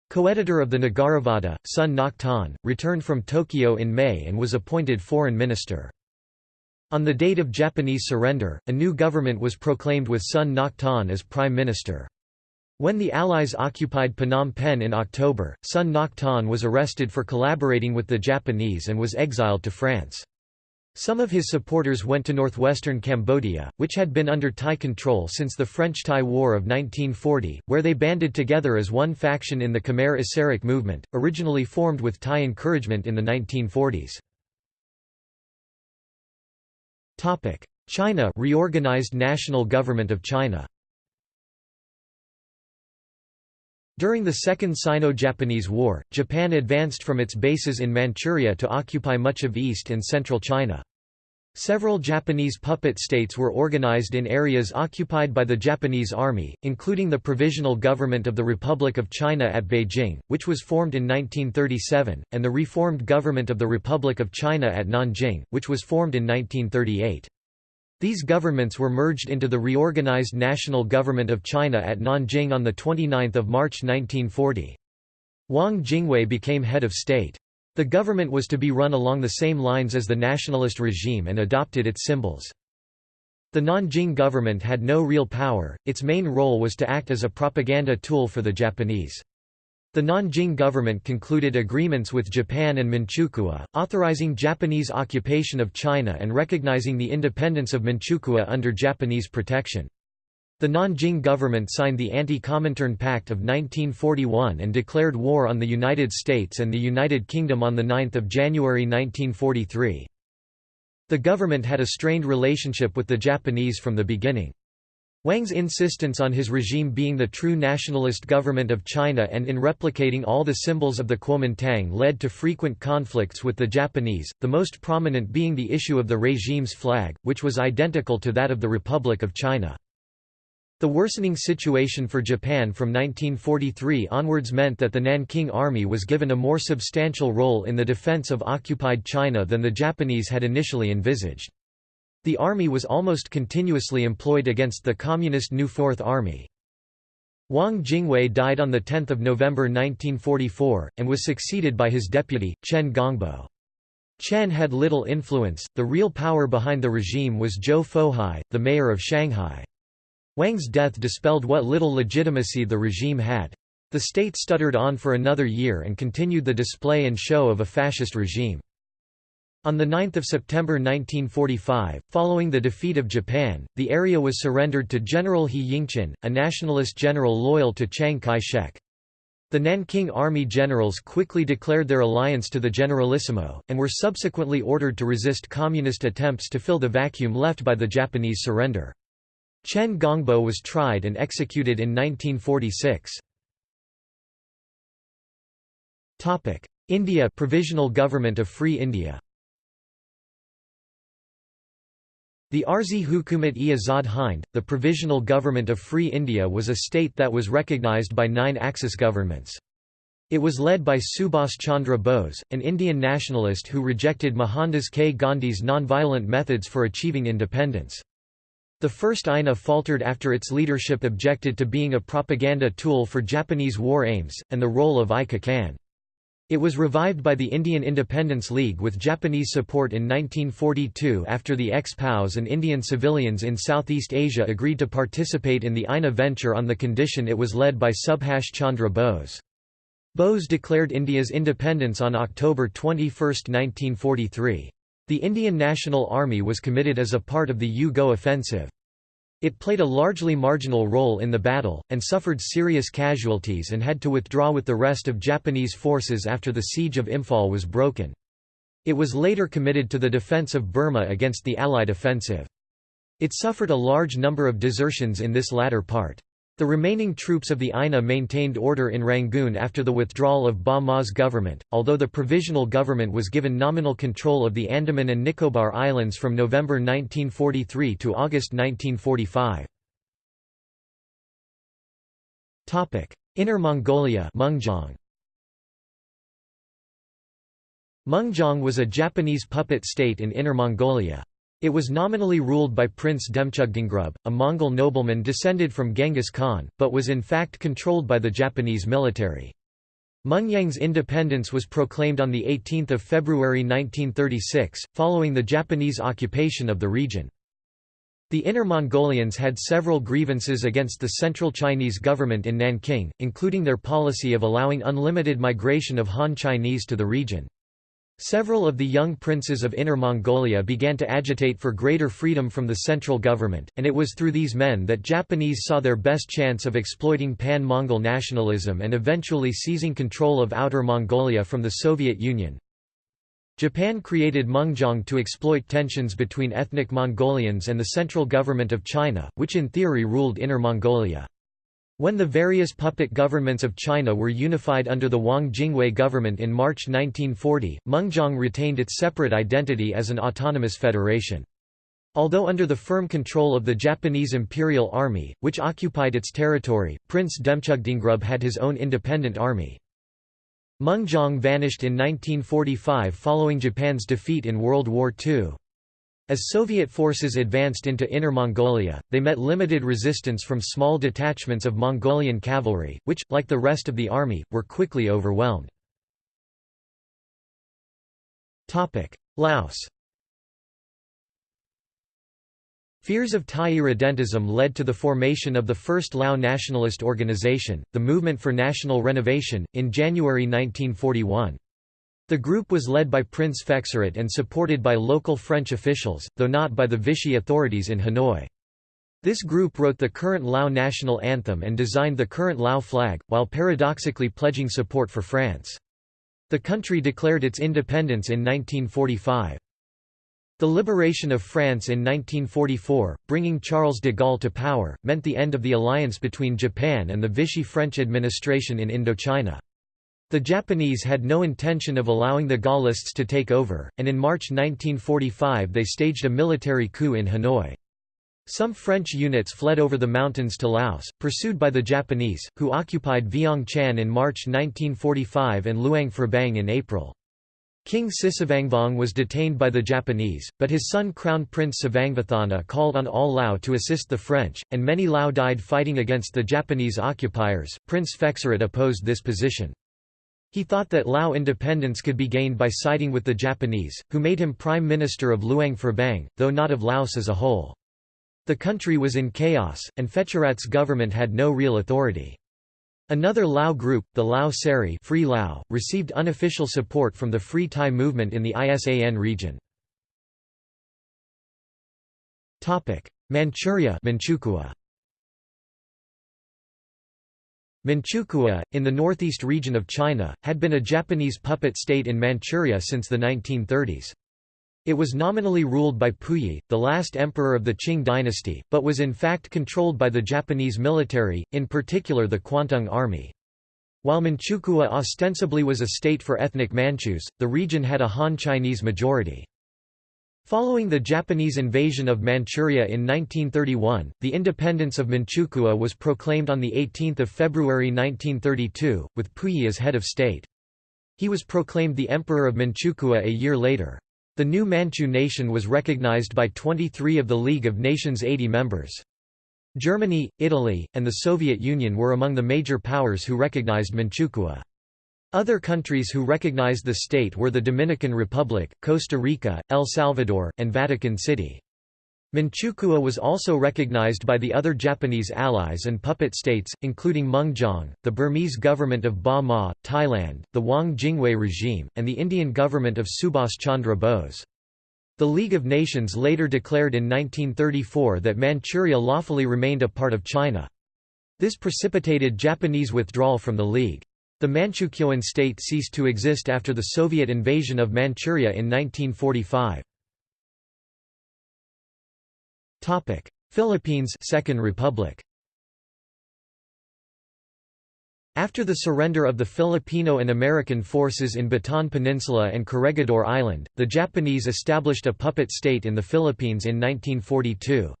Co-editor of the Nagaravatta, Sun Ngoc Thanh, returned from Tokyo in May and was appointed foreign minister. On the date of Japanese surrender, a new government was proclaimed with Sun Ngoc Thanh as prime minister. When the Allies occupied Phnom Penh in October, Sun Ngoc Thanh was arrested for collaborating with the Japanese and was exiled to France. Some of his supporters went to northwestern Cambodia, which had been under Thai control since the French-Thai War of 1940, where they banded together as one faction in the Khmer Issarak movement, originally formed with Thai encouragement in the 1940s. China reorganized National Government of China During the Second Sino-Japanese War, Japan advanced from its bases in Manchuria to occupy much of east and central China. Several Japanese puppet states were organized in areas occupied by the Japanese Army, including the Provisional Government of the Republic of China at Beijing, which was formed in 1937, and the Reformed Government of the Republic of China at Nanjing, which was formed in 1938. These governments were merged into the reorganized National Government of China at Nanjing on 29 March 1940. Wang Jingwei became head of state. The government was to be run along the same lines as the nationalist regime and adopted its symbols. The Nanjing government had no real power, its main role was to act as a propaganda tool for the Japanese. The Nanjing government concluded agreements with Japan and Manchukuo, authorizing Japanese occupation of China and recognizing the independence of Manchukuo under Japanese protection. The Nanjing government signed the Anti-Comintern Pact of 1941 and declared war on the United States and the United Kingdom on 9 January 1943. The government had a strained relationship with the Japanese from the beginning. Wang's insistence on his regime being the true nationalist government of China and in replicating all the symbols of the Kuomintang led to frequent conflicts with the Japanese, the most prominent being the issue of the regime's flag, which was identical to that of the Republic of China. The worsening situation for Japan from 1943 onwards meant that the Nanking Army was given a more substantial role in the defense of occupied China than the Japanese had initially envisaged. The army was almost continuously employed against the Communist New Fourth Army. Wang Jingwei died on 10 November 1944, and was succeeded by his deputy, Chen Gongbo. Chen had little influence, the real power behind the regime was Zhou Fohai, the mayor of Shanghai. Wang's death dispelled what little legitimacy the regime had. The state stuttered on for another year and continued the display and show of a fascist regime. On 9 September 1945, following the defeat of Japan, the area was surrendered to General He Yingqin, a nationalist general loyal to Chiang Kai-shek. The Nanking Army generals quickly declared their alliance to the Generalissimo, and were subsequently ordered to resist communist attempts to fill the vacuum left by the Japanese surrender. Chen Gongbo was tried and executed in 1946. India Provisional Government of Free India The Arzi Hukumat-e Azad Hind, the Provisional Government of Free India was a state that was recognised by nine Axis governments. It was led by Subhas Chandra Bose, an Indian nationalist who rejected Mohandas K. Gandhi's non-violent methods for achieving independence. The first INA faltered after its leadership objected to being a propaganda tool for Japanese war aims, and the role of I Khan. It was revived by the Indian Independence League with Japanese support in 1942 after the ex-POWs and Indian civilians in Southeast Asia agreed to participate in the INA venture on the condition it was led by Subhash Chandra Bose. Bose declared India's independence on October 21, 1943. The Indian National Army was committed as a part of the U-Go offensive. It played a largely marginal role in the battle, and suffered serious casualties and had to withdraw with the rest of Japanese forces after the siege of Imphal was broken. It was later committed to the defense of Burma against the Allied offensive. It suffered a large number of desertions in this latter part. The remaining troops of the INA maintained order in Rangoon after the withdrawal of Ba Maw's government, although the provisional government was given nominal control of the Andaman and Nicobar Islands from November 1943 to August 1945. Inner Mongolia Mengjiang. Was a Japanese puppet state in Inner Mongolia. It was nominally ruled by Prince Demchugdongrub, a Mongol nobleman descended from Genghis Khan, but was in fact controlled by the Japanese military. Mengjiang's independence was proclaimed on 18 February 1936, following the Japanese occupation of the region. The Inner Mongolians had several grievances against the central Chinese government in Nanking, including their policy of allowing unlimited migration of Han Chinese to the region. Several of the young princes of Inner Mongolia began to agitate for greater freedom from the central government, and it was through these men that Japanese saw their best chance of exploiting pan-Mongol nationalism and eventually seizing control of Outer Mongolia from the Soviet Union. Japan created Mengjiang to exploit tensions between ethnic Mongolians and the central government of China, which in theory ruled Inner Mongolia. When the various puppet governments of China were unified under the Wang Jingwei government in March 1940, Mengjiang retained its separate identity as an autonomous federation. Although under the firm control of the Japanese Imperial Army, which occupied its territory, Prince Demchugdongrub had his own independent army. Mengjiang vanished in 1945 following Japan's defeat in World War II. As Soviet forces advanced into Inner Mongolia, they met limited resistance from small detachments of Mongolian cavalry, which, like the rest of the army, were quickly overwhelmed. Laos Fears of Thai irredentism led to the formation of the first Lao nationalist organization, the Movement for National Renovation, in January 1941. The group was led by Prince Phetsarath and supported by local French officials, though not by the Vichy authorities in Hanoi. This group wrote the current Lao national anthem and designed the current Lao flag, while paradoxically pledging support for France. The country declared its independence in 1945. The liberation of France in 1944, bringing Charles de Gaulle to power, meant the end of the alliance between Japan and the Vichy French administration in Indochina. The Japanese had no intention of allowing the Gaullists to take over, and in March 1945 they staged a military coup in Hanoi. Some French units fled over the mountains to Laos, pursued by the Japanese, who occupied Vientiane in March 1945 and Luang Prabang in April. King Sisavangvong was detained by the Japanese, but his son Crown Prince Savangvathana called on all Lao to assist the French, and many Lao died fighting against the Japanese occupiers. Prince Phetsarath opposed this position. He thought that Lao independence could be gained by siding with the Japanese, who made him prime minister of Luang Prabang, though not of Laos as a whole. The country was in chaos, and Phetsarath's government had no real authority. Another Lao group, the Lao Seri Free Lao, received unofficial support from the Free Thai movement in the ISAN region. Manchuria Manchukuo Manchukuo, in the northeast region of China, had been a Japanese puppet state in Manchuria since the 1930s. It was nominally ruled by Puyi, the last emperor of the Qing dynasty, but was in fact controlled by the Japanese military, in particular the Kwantung Army. While Manchukuo ostensibly was a state for ethnic Manchus, the region had a Han Chinese majority. Following the Japanese invasion of Manchuria in 1931, the independence of Manchukuo was proclaimed on 18 February 1932, with Puyi as head of state. He was proclaimed the Emperor of Manchukuo a year later. The new Manchu nation was recognized by 23 of the League of Nations' 80 members. Germany, Italy, and the Soviet Union were among the major powers who recognized Manchukuo. Other countries who recognized the state were the Dominican Republic, Costa Rica, El Salvador, and Vatican City. Manchukuo was also recognized by the other Japanese allies and puppet states, including Mengjiang, the Burmese government of Ba Maw, Thailand, the Wang Jingwei regime, and the Indian government of Subhas Chandra Bose. The League of Nations later declared in 1934 that Manchuria lawfully remained a part of China. This precipitated Japanese withdrawal from the League. The Manchukuoan state ceased to exist after the Soviet invasion of Manchuria in 1945. Topic: Philippines Second Republic After the surrender of the Filipino and American forces in Bataan Peninsula and Corregidor Island, the Japanese established a puppet state in the Philippines in 1942.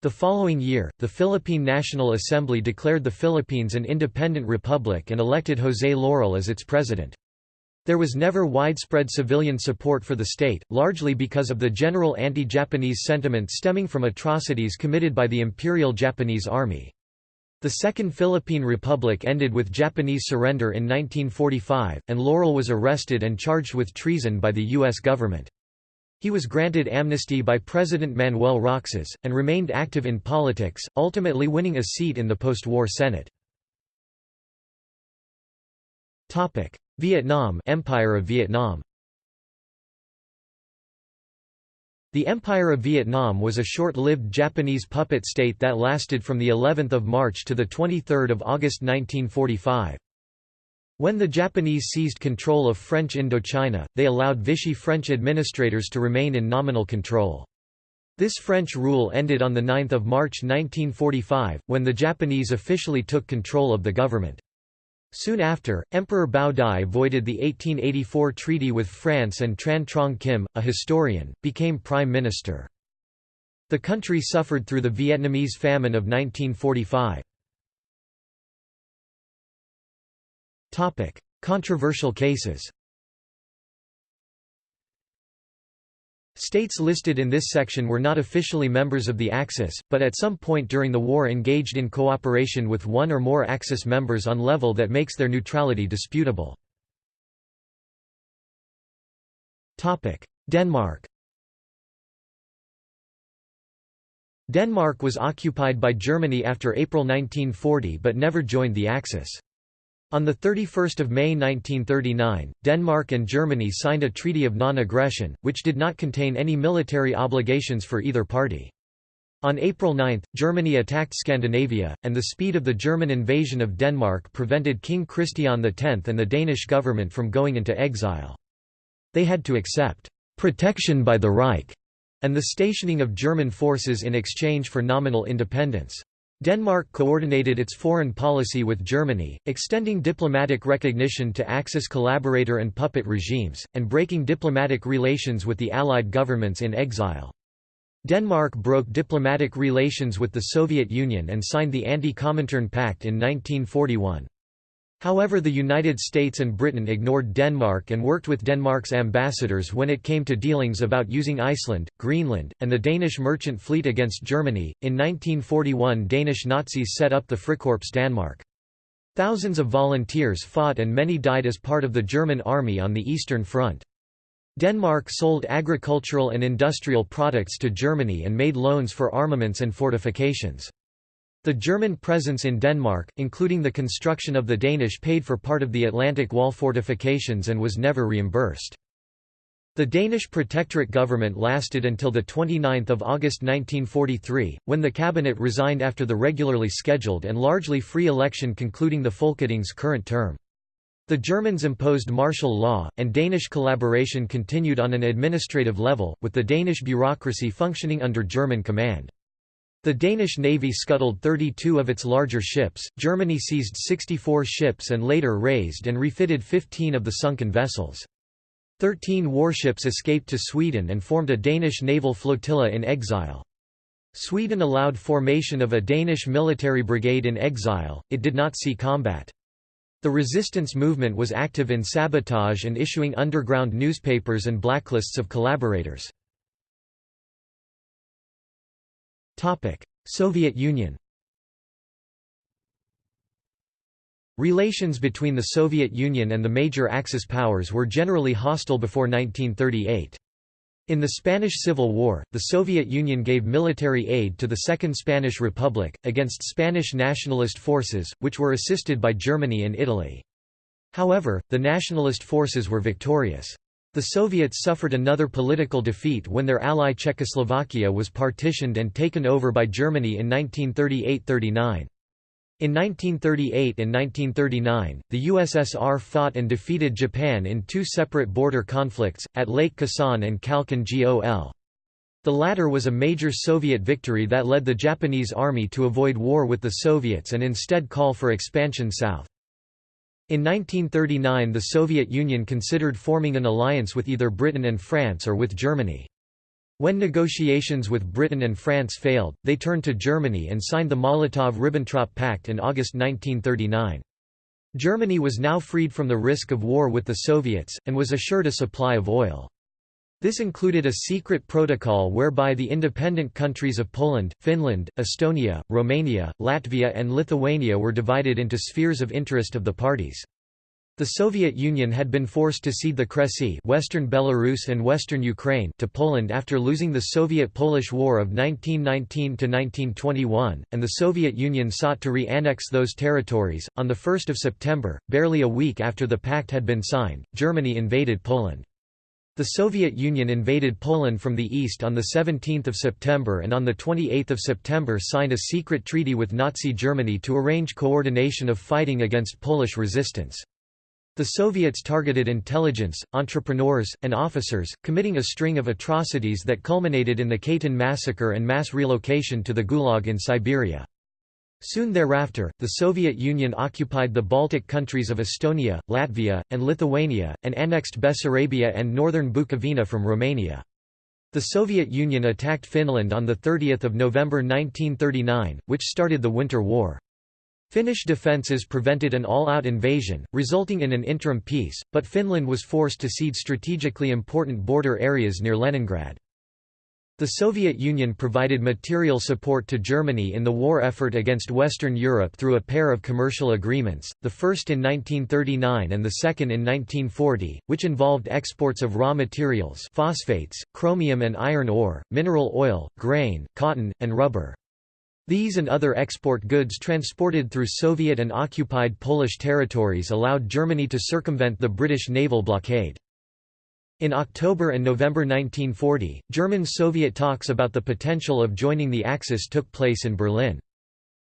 The following year, the Philippine National Assembly declared the Philippines an independent republic and elected José Laurel as its president. There was never widespread civilian support for the state, largely because of the general anti-Japanese sentiment stemming from atrocities committed by the Imperial Japanese Army. The Second Philippine Republic ended with Japanese surrender in 1945, and Laurel was arrested and charged with treason by the U.S. government. He was granted amnesty by President Manuel Roxas, and remained active in politics, ultimately winning a seat in the post-war Senate. Vietnam Empire of Vietnam The Empire of Vietnam was a short-lived Japanese puppet state that lasted from the 11th of March to the 23rd of August 1945. When the Japanese seized control of French Indochina, they allowed Vichy French administrators to remain in nominal control. This French rule ended on 9 March 1945, when the Japanese officially took control of the government. Soon after, Emperor Bao Dai voided the 1884 treaty with France and Tran Trong Kim, a historian, became prime minister. The country suffered through the Vietnamese famine of 1945. Controversial cases States listed in this section were not officially members of the Axis, but at some point during the war engaged in cooperation with one or more Axis members on level that makes their neutrality disputable. Topic: Denmark Denmark was occupied by Germany after April 1940 but never joined the Axis. On 31 May 1939, Denmark and Germany signed a Treaty of Non-Aggression, which did not contain any military obligations for either party. On April 9, Germany attacked Scandinavia, and the speed of the German invasion of Denmark prevented King Christian X and the Danish government from going into exile. They had to accept «protection by the Reich» and the stationing of German forces in exchange for nominal independence. Denmark coordinated its foreign policy with Germany, extending diplomatic recognition to Axis collaborator and puppet regimes, and breaking diplomatic relations with the Allied governments in exile. Denmark broke diplomatic relations with the Soviet Union and signed the Anti-Comintern Pact in 1941. However the United States and Britain ignored Denmark and worked with Denmark's ambassadors when it came to dealings about using Iceland, Greenland, and the Danish merchant fleet against Germany. In 1941 Danish Nazis set up the Frikorps Danmark. Thousands of volunteers fought and many died as part of the German army on the Eastern Front. Denmark sold agricultural and industrial products to Germany and made loans for armaments and fortifications. The German presence in Denmark, including the construction of the Danish paid for part of the Atlantic Wall fortifications and was never reimbursed. The Danish protectorate government lasted until 29 August 1943, when the cabinet resigned after the regularly scheduled and largely free election concluding the Folketing's current term. The Germans imposed martial law, and Danish collaboration continued on an administrative level, with the Danish bureaucracy functioning under German command. The Danish navy scuttled 32 of its larger ships, Germany seized 64 ships and later raised and refitted 15 of the sunken vessels. Thirteen warships escaped to Sweden and formed a Danish naval flotilla in exile. Sweden allowed formation of a Danish military brigade in exile, it did not see combat. The resistance movement was active in sabotage and issuing underground newspapers and blacklists of collaborators. Soviet Union Relations between the Soviet Union and the major Axis powers were generally hostile before 1938. In the Spanish Civil War, the Soviet Union gave military aid to the Second Spanish Republic, against Spanish nationalist forces, which were assisted by Germany and Italy. However, the nationalist forces were victorious. The Soviets suffered another political defeat when their ally Czechoslovakia was partitioned and taken over by Germany in 1938–39. In 1938 and 1939, the USSR fought and defeated Japan in two separate border conflicts, at Lake Khasan and Khalkhin Gol. The latter was a major Soviet victory that led the Japanese army to avoid war with the Soviets and instead call for expansion south. In 1939 the Soviet Union considered forming an alliance with either Britain and France or with Germany. When negotiations with Britain and France failed, they turned to Germany and signed the Molotov–Ribbentrop Pact in August 1939. Germany was now freed from the risk of war with the Soviets, and was assured a supply of oil. This included a secret protocol whereby the independent countries of Poland, Finland, Estonia, Romania, Latvia and Lithuania were divided into spheres of interest of the parties. The Soviet Union had been forced to cede the Kresy western Belarus and western Ukraine to Poland after losing the Soviet-Polish War of 1919–1921, and the Soviet Union sought to re-annex those territories. On 1 September, barely a week after the pact had been signed, Germany invaded Poland. The Soviet Union invaded Poland from the east on 17 September and on 28 September signed a secret treaty with Nazi Germany to arrange coordination of fighting against Polish resistance. The Soviets targeted intelligence, entrepreneurs, and officers, committing a string of atrocities that culminated in the Katyn massacre and mass relocation to the Gulag in Siberia. Soon thereafter, the Soviet Union occupied the Baltic countries of Estonia, Latvia, and Lithuania, and annexed Bessarabia and northern Bukovina from Romania. The Soviet Union attacked Finland on 30 November 1939, which started the Winter War. Finnish defences prevented an all-out invasion, resulting in an interim peace, but Finland was forced to cede strategically important border areas near Leningrad. The Soviet Union provided material support to Germany in the war effort against Western Europe through a pair of commercial agreements, the first in 1939 and the second in 1940, which involved exports of raw materials phosphates, chromium and iron ore, mineral oil, grain, cotton, and rubber. These and other export goods transported through Soviet and occupied Polish territories allowed Germany to circumvent the British naval blockade. In October and November 1940, German-Soviet talks about the potential of joining the Axis took place in Berlin.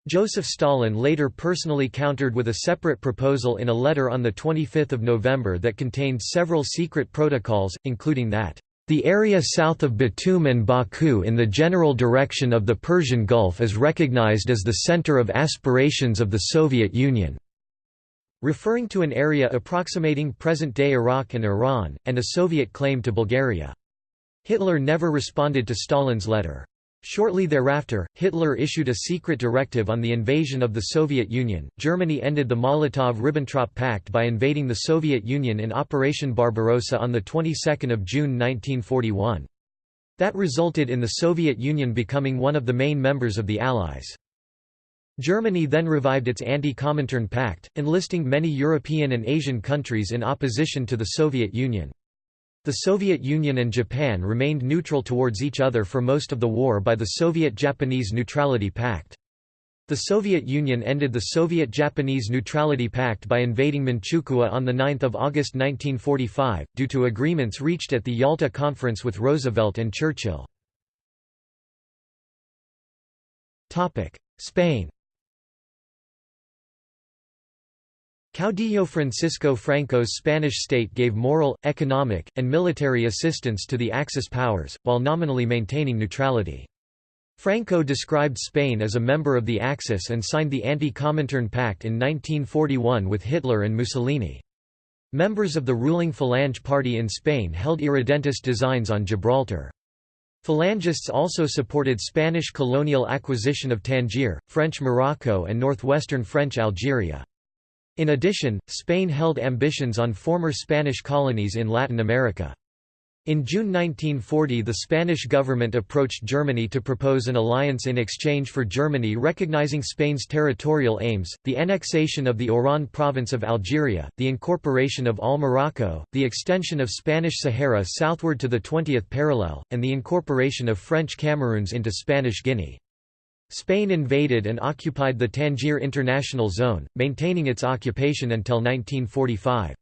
Joseph Stalin later personally countered with a separate proposal in a letter on 25 November that contained several secret protocols, including that, "...the area south of Batum and Baku in the general direction of the Persian Gulf is recognized as the center of aspirations of the Soviet Union." Referring to an area approximating present-day Iraq and Iran, and a Soviet claim to Bulgaria. Hitler never responded to Stalin's letter. Shortly thereafter, Hitler issued a secret directive on the invasion of the Soviet Union. Germany ended the Molotov-Ribbentrop Pact by invading the Soviet Union in Operation Barbarossa on the 22nd of June 1941. That resulted in the Soviet Union becoming one of the main members of the Allies. Germany then revived its anti-Comintern pact, enlisting many European and Asian countries in opposition to the Soviet Union. The Soviet Union and Japan remained neutral towards each other for most of the war by the Soviet-Japanese Neutrality Pact. The Soviet Union ended the Soviet-Japanese Neutrality Pact by invading Manchukuo on 9 August 1945, due to agreements reached at the Yalta Conference with Roosevelt and Churchill. Spain Caudillo Francisco Franco's Spanish state gave moral, economic, and military assistance to the Axis powers, while nominally maintaining neutrality. Franco described Spain as a member of the Axis and signed the Anti-Comintern Pact in 1941 with Hitler and Mussolini. Members of the ruling Falange party in Spain held irredentist designs on Gibraltar. Falangists also supported Spanish colonial acquisition of Tangier, French Morocco and northwestern French Algeria. In addition, Spain held ambitions on former Spanish colonies in Latin America. In June 1940 the Spanish government approached Germany to propose an alliance in exchange for Germany recognizing Spain's territorial aims, the annexation of the Oran province of Algeria, the incorporation of All Morocco, the extension of Spanish Sahara southward to the 20th parallel, and the incorporation of French Cameroons into Spanish Guinea. Spain invaded and occupied the Tangier International Zone, maintaining its occupation until 1945.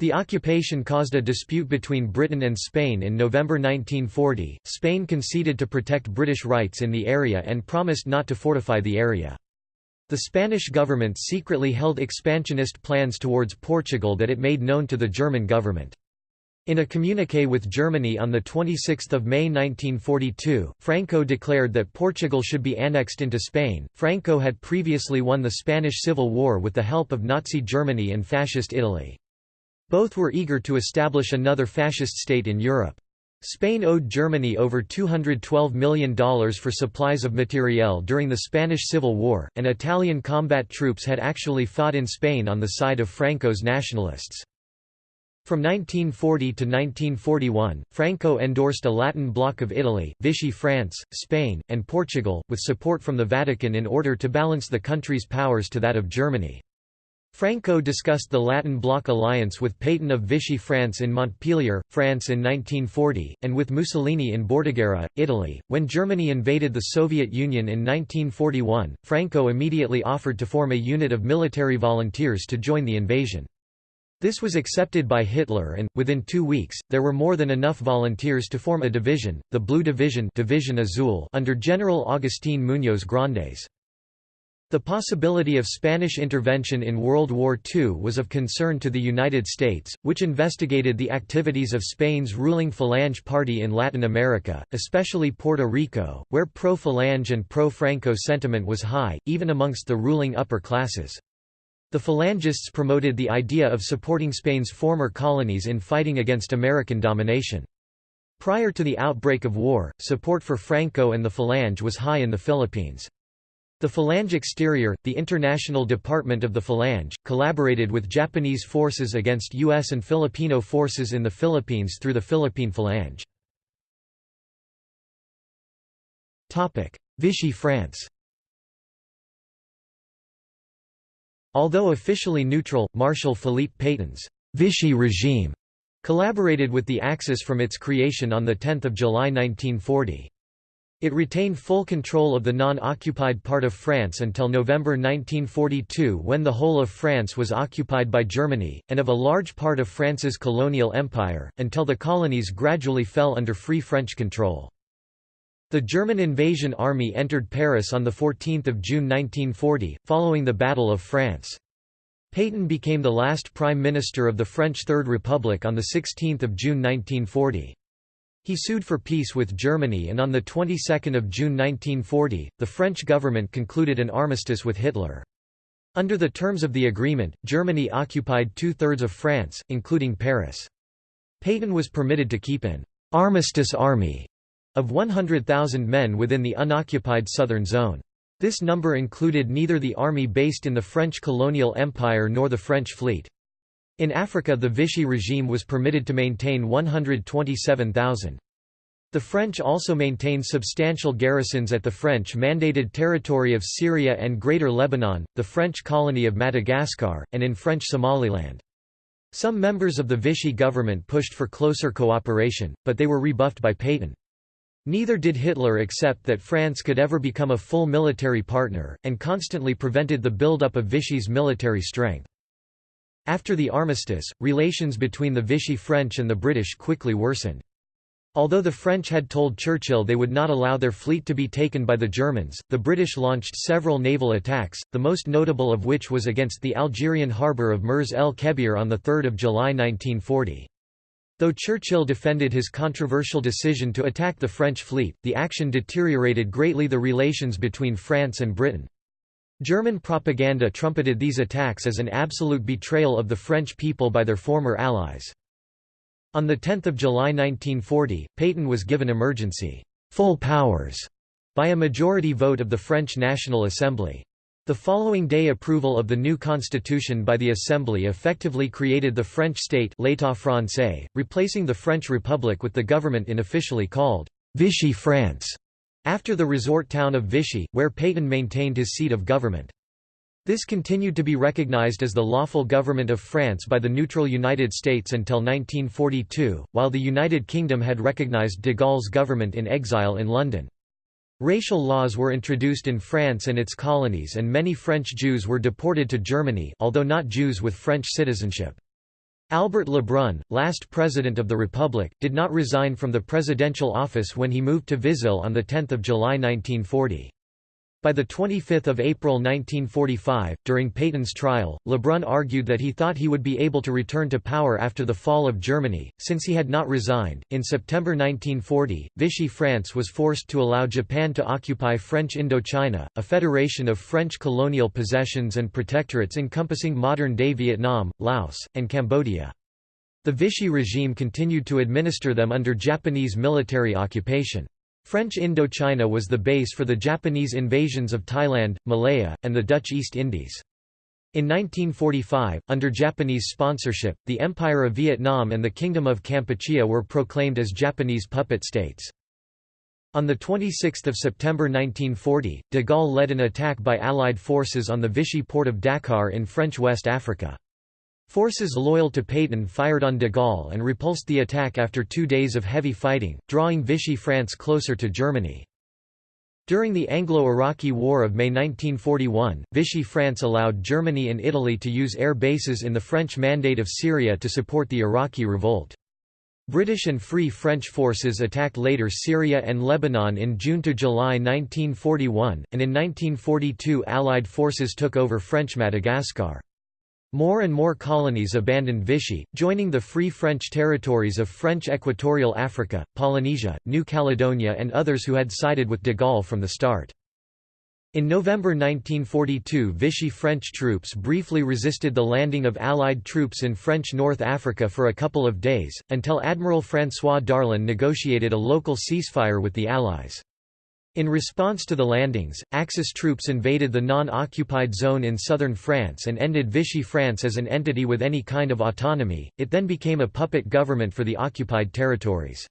The occupation caused a dispute between Britain and Spain in November 1940. Spain conceded to protect British rights in the area and promised not to fortify the area. The Spanish government secretly held expansionist plans towards Portugal that it made known to the German government. In a communiqué with Germany on 26 May 1942, Franco declared that Portugal should be annexed into Spain. Franco had previously won the Spanish Civil War with the help of Nazi Germany and Fascist Italy. Both were eager to establish another fascist state in Europe. Spain owed Germany over $212 million for supplies of materiel during the Spanish Civil War, and Italian combat troops had actually fought in Spain on the side of Franco's nationalists. From 1940 to 1941, Franco endorsed a Latin bloc of Italy, Vichy France, Spain, and Portugal, with support from the Vatican in order to balance the country's powers to that of Germany. Franco discussed the Latin Bloc alliance with Pétain of Vichy France in Montpellier, France in 1940, and with Mussolini in Bordighera, Italy. When Germany invaded the Soviet Union in 1941, Franco immediately offered to form a unit of military volunteers to join the invasion. This was accepted by Hitler and, within two weeks, there were more than enough volunteers to form a division, the Blue Division, division Azul under General Agustín Muñoz Grandes. The possibility of Spanish intervention in World War II was of concern to the United States, which investigated the activities of Spain's ruling Falange party in Latin America, especially Puerto Rico, where pro-Falange and pro-Franco sentiment was high, even amongst the ruling upper classes. The Falangists promoted the idea of supporting Spain's former colonies in fighting against American domination. Prior to the outbreak of war, support for Franco and the Falange was high in the Philippines. The Falange Exterior, the international department of the Falange, collaborated with Japanese forces against U.S. and Filipino forces in the Philippines through the Philippine Falange. Vichy France Although officially neutral, Marshal Philippe Pétain's Vichy regime collaborated with the Axis from its creation on 10 July 1940. It retained full control of the non-occupied part of France until November 1942 when the whole of France was occupied by Germany, and of a large part of France's colonial empire, until the colonies gradually fell under Free French control. The German invasion army entered Paris on 14 June 1940, following the Battle of France. Pétain became the last prime minister of the French Third Republic on 16 June 1940. He sued for peace with Germany and on the 22nd of June 1940, the French government concluded an armistice with Hitler. Under the terms of the agreement, Germany occupied two-thirds of France, including Paris. Pétain was permitted to keep an «armistice army» of 100,000 men within the unoccupied southern zone. This number included neither the army based in the French colonial empire nor the French fleet. In Africa the Vichy regime was permitted to maintain 127,000. The French also maintained substantial garrisons at the French-mandated territory of Syria and Greater Lebanon, the French colony of Madagascar, and in French Somaliland. Some members of the Vichy government pushed for closer cooperation, but they were rebuffed by Pétain. Neither did Hitler accept that France could ever become a full military partner, and constantly prevented the buildup of Vichy's military strength. After the armistice, relations between the Vichy French and the British quickly worsened. Although the French had told Churchill they would not allow their fleet to be taken by the Germans, the British launched several naval attacks, the most notable of which was against the Algerian harbour of Mers el Kebir on 3 July 1940. Though Churchill defended his controversial decision to attack the French fleet, the action deteriorated greatly the relations between France and Britain. German propaganda trumpeted these attacks as an absolute betrayal of the French people by their former allies. On 10 July 1940, Pétain was given emergency full powers by a majority vote of the French National Assembly. The following day approval of the new constitution by the Assembly effectively created the French state l'État français, replacing the French Republic with the government unofficially called Vichy France. After the resort town of Vichy, where Pétain maintained his seat of government. This continued to be recognized as the lawful government of France by the neutral United States until 1942, while the United Kingdom had recognized de Gaulle's government in exile in London. Racial laws were introduced in France and its colonies and many French Jews were deported to Germany although not Jews with French citizenship. Albert Lebrun, last President of the Republic, did not resign from the presidential office when he moved to Vizille on 10 July 1940. By 25 April 1945, during Pétain's trial, Lebrun argued that he thought he would be able to return to power after the fall of Germany, since he had not resigned. In September 1940, Vichy France was forced to allow Japan to occupy French Indochina, a federation of French colonial possessions and protectorates encompassing modern-day Vietnam, Laos, and Cambodia. The Vichy regime continued to administer them under Japanese military occupation. French Indochina was the base for the Japanese invasions of Thailand, Malaya, and the Dutch East Indies. In 1945, under Japanese sponsorship, the Empire of Vietnam and the Kingdom of Kampuchea were proclaimed as Japanese puppet states. On 26 September 1940, de Gaulle led an attack by Allied forces on the Vichy port of Dakar in French West Africa. Forces loyal to Pétain fired on de Gaulle and repulsed the attack after two days of heavy fighting, drawing Vichy France closer to Germany. During the Anglo-Iraqi War of May 1941, Vichy France allowed Germany and Italy to use air bases in the French Mandate of Syria to support the Iraqi revolt. British and Free French forces attacked later Syria and Lebanon in June to July 1941, and in 1942 Allied forces took over French Madagascar. More and more colonies abandoned Vichy, joining the Free French territories of French Equatorial Africa, Polynesia, New Caledonia and others who had sided with de Gaulle from the start. In November 1942 Vichy French troops briefly resisted the landing of Allied troops in French North Africa for a couple of days, until Admiral François Darlan negotiated a local ceasefire with the Allies. In response to the landings, Axis troops invaded the non-occupied zone in southern France and ended Vichy France as an entity with any kind of autonomy, it then became a puppet government for the occupied territories.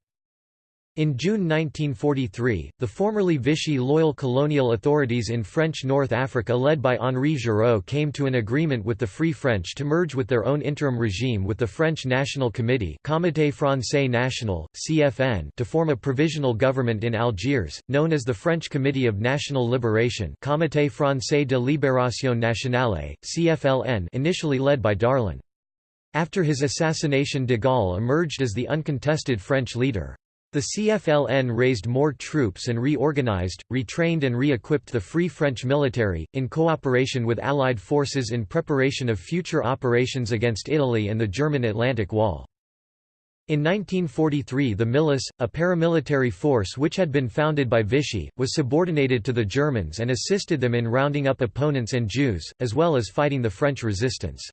In June 1943, the formerly Vichy loyal colonial authorities in French North Africa led by Henri Giraud came to an agreement with the Free French to merge with their own interim regime with the French National Committee Comité Français National, CFN to form a provisional government in Algiers, known as the French Committee of National Liberation Comité Français de Libération Nationale, CFLN initially led by Darlan. After his assassination de Gaulle emerged as the uncontested French leader. The CFLN raised more troops and reorganized, retrained and re-equipped the Free French military, in cooperation with Allied forces in preparation of future operations against Italy and the German Atlantic Wall. In 1943 the Milice, a paramilitary force which had been founded by Vichy, was subordinated to the Germans and assisted them in rounding up opponents and Jews, as well as fighting the French resistance.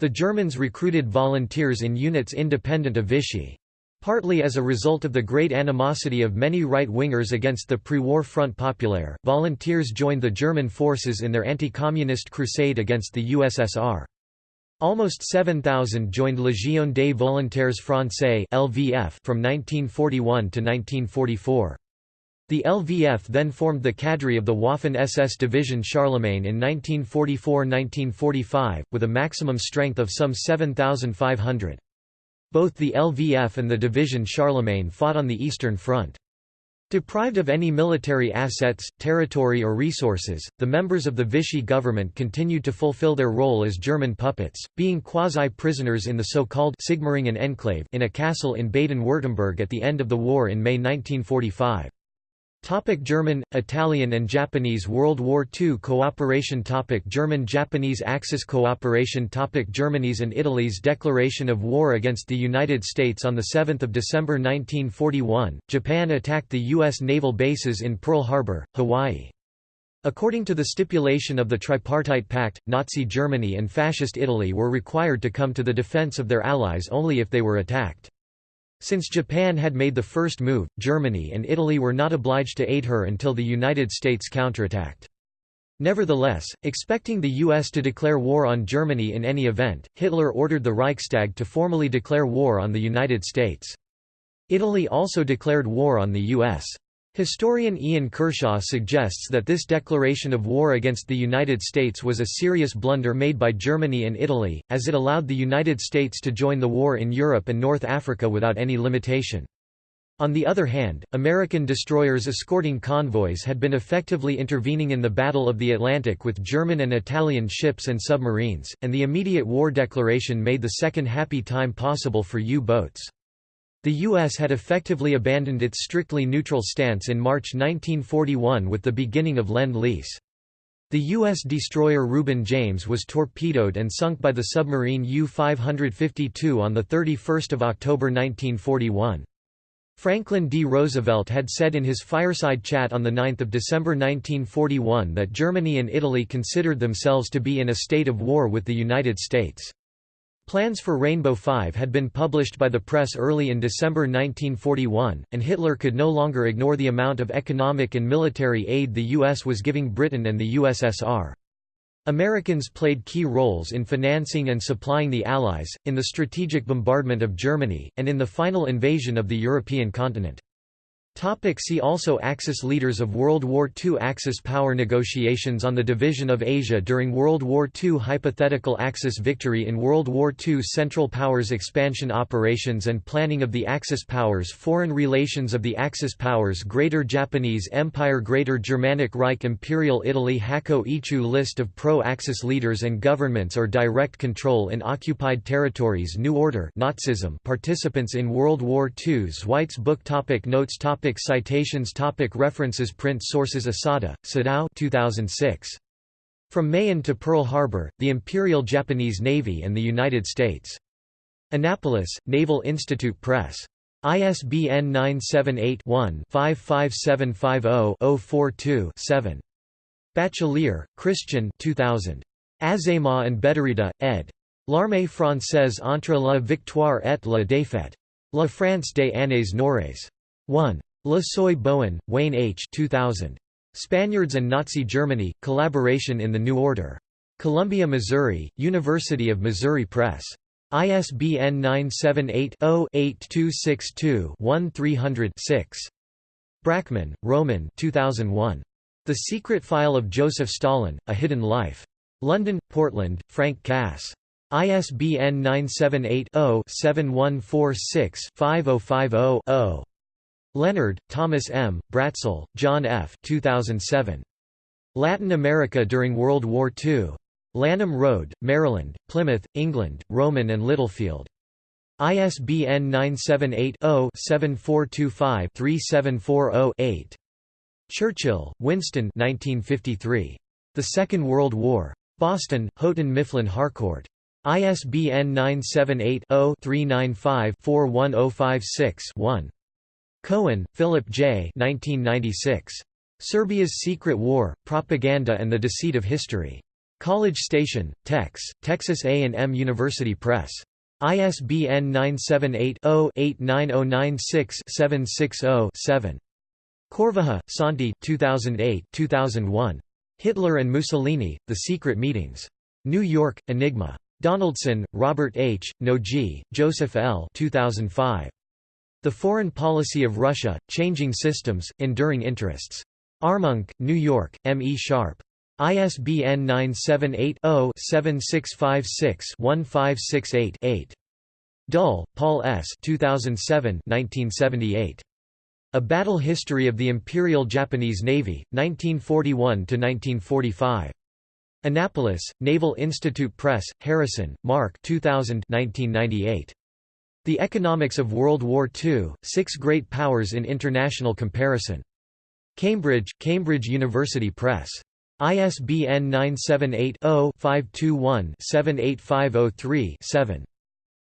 The Germans recruited volunteers in units independent of Vichy. Partly as a result of the great animosity of many right-wingers against the pre-war Front Populaire, volunteers joined the German forces in their anti-communist crusade against the USSR. Almost 7,000 joined Légion des Volontaires Français (LVF) from 1941 to 1944. The LVF then formed the cadre of the Waffen-SS Division Charlemagne in 1944–1945, with a maximum strength of some 7,500. Both the LVF and the Division Charlemagne fought on the Eastern Front. Deprived of any military assets, territory or resources, the members of the Vichy government continued to fulfill their role as German puppets, being quasi-prisoners in the so-called Sigmaringen enclave in a castle in Baden-Württemberg at the end of the war in May 1945. Topic German, Italian and Japanese World War II cooperation topic German-Japanese Axis cooperation topic Germany's and Italy's declaration of war against the United States on 7 December 1941, Japan attacked the U.S. naval bases in Pearl Harbor, Hawaii. According to the stipulation of the Tripartite Pact, Nazi Germany and Fascist Italy were required to come to the defense of their allies only if they were attacked. Since Japan had made the first move, Germany and Italy were not obliged to aid her until the United States counterattacked. Nevertheless, expecting the U.S. to declare war on Germany in any event, Hitler ordered the Reichstag to formally declare war on the United States. Italy also declared war on the U.S. Historian Ian Kershaw suggests that this declaration of war against the United States was a serious blunder made by Germany and Italy, as it allowed the United States to join the war in Europe and North Africa without any limitation. On the other hand, American destroyers escorting convoys had been effectively intervening in the Battle of the Atlantic with German and Italian ships and submarines, and the immediate war declaration made the second happy time possible for U-boats. The U.S. had effectively abandoned its strictly neutral stance in March 1941 with the beginning of Lend-Lease. The U.S. destroyer Reuben James was torpedoed and sunk by the submarine U-552 on 31 October 1941. Franklin D. Roosevelt had said in his fireside chat on 9 December 1941 that Germany and Italy considered themselves to be in a state of war with the United States. Plans for Rainbow Five had been published by the press early in December 1941, and Hitler could no longer ignore the amount of economic and military aid the U.S. was giving Britain and the USSR. Americans played key roles in financing and supplying the Allies, in the strategic bombardment of Germany, and in the final invasion of the European continent. Topic see also Axis Leaders of World War II Axis power negotiations on the division of Asia during World War II Hypothetical Axis victory in World War II Central Powers expansion operations and planning of the Axis powers Foreign relations of the Axis powers Greater Japanese Empire Greater Germanic Reich Imperial Italy Hakko ichiu List of pro-Axis leaders and governments or direct control in occupied territories New Order Nazism Participants in World War II Zweites Buch topic Notes topic Topic citations Topic References Print sources Asada, Sadao 2006. From Mahan to Pearl Harbor, the Imperial Japanese Navy and the United States. Annapolis, Naval Institute Press. ISBN 978-1-55750-042-7. Bachelier, Christian 2000. Azéma and Bédarida, ed. L'armée française entre la victoire et la défaite. La France des années noires. 1. Le Seuil Bowen, Wayne H. 2000. Spaniards and Nazi Germany, Collaboration in the New Order. Columbia, Missouri, University of Missouri Press. ISBN 978-0-8262-1300-6. Brackman, Roman 2001. The Secret File of Joseph Stalin, A Hidden Life. London, Portland, Frank Cass. ISBN 978 0 7146 5050 0. Leonard, Thomas M., Bratzel, John F. 2007. Latin America during World War II. Lanham Road, Maryland, Plymouth, England, Rowman and Littlefield. ISBN 978-0-7425-3740-8. Churchill, Winston 1953. The Second World War. Boston, Houghton Mifflin Harcourt. ISBN 978 0 395 41056 1. Cohen, Philip J. 1996. Serbia's Secret War, Propaganda and the Deceit of History. College Station, Tex, Texas A&M University Press. ISBN 978-0-89096-760-7. Corvaja, Santi 2008-2001. Hitler and Mussolini, The Secret Meetings. New York, Enigma. Donaldson, Robert H., Nogee, Joseph L. 2005. The Foreign Policy of Russia, Changing Systems, Enduring Interests. Armonk, New York, M. E. Sharpe. ISBN 978-0-7656-1568-8. Dull, Paul S. 2007 1978. A Battle History of the Imperial Japanese Navy, 1941–1945. Annapolis, Naval Institute Press, Harrison, Mark 2000 1998. The Economics of World War II, Six Great Powers in International Comparison. Cambridge, Cambridge University Press. ISBN 978-0-521-78503-7.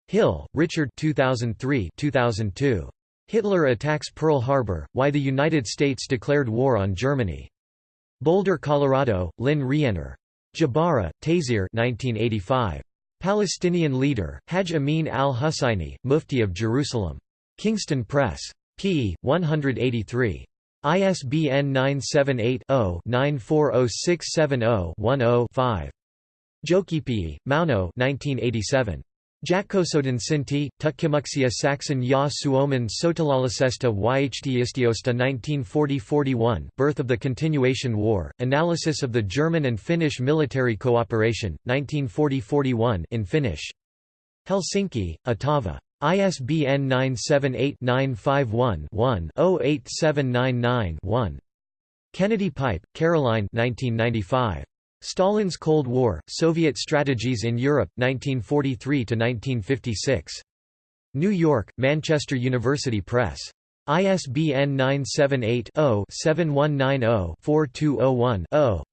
Hill, Richard 2003 2002. Hitler attacks Pearl Harbor, Why the United States declared war on Germany. Boulder, Colorado, Lynne Rienner. Jabara, Taysir 1985. Palestinian leader, Hajj Amin al-Husseini, Mufti of Jerusalem. Kingston Press. p. 183. ISBN 978-0-940670-10-5. Jokipii, Mauno 1987. Jakkosoden Sinti, Tutkimuksia Saxon ya Suomen sotilaallisesta yhteistyöstä 1940–41 Birth of the Continuation War, Analysis of the German and Finnish Military Cooperation, 1940–41 in Finnish. Helsinki, Otava. ISBN 978-951-1-08799-1. Kennedy Pipe, Caroline 1995. Stalin's Cold War, Soviet Strategies in Europe, 1943–1956. New York, Manchester University Press. ISBN 978-0-7190-4201-0.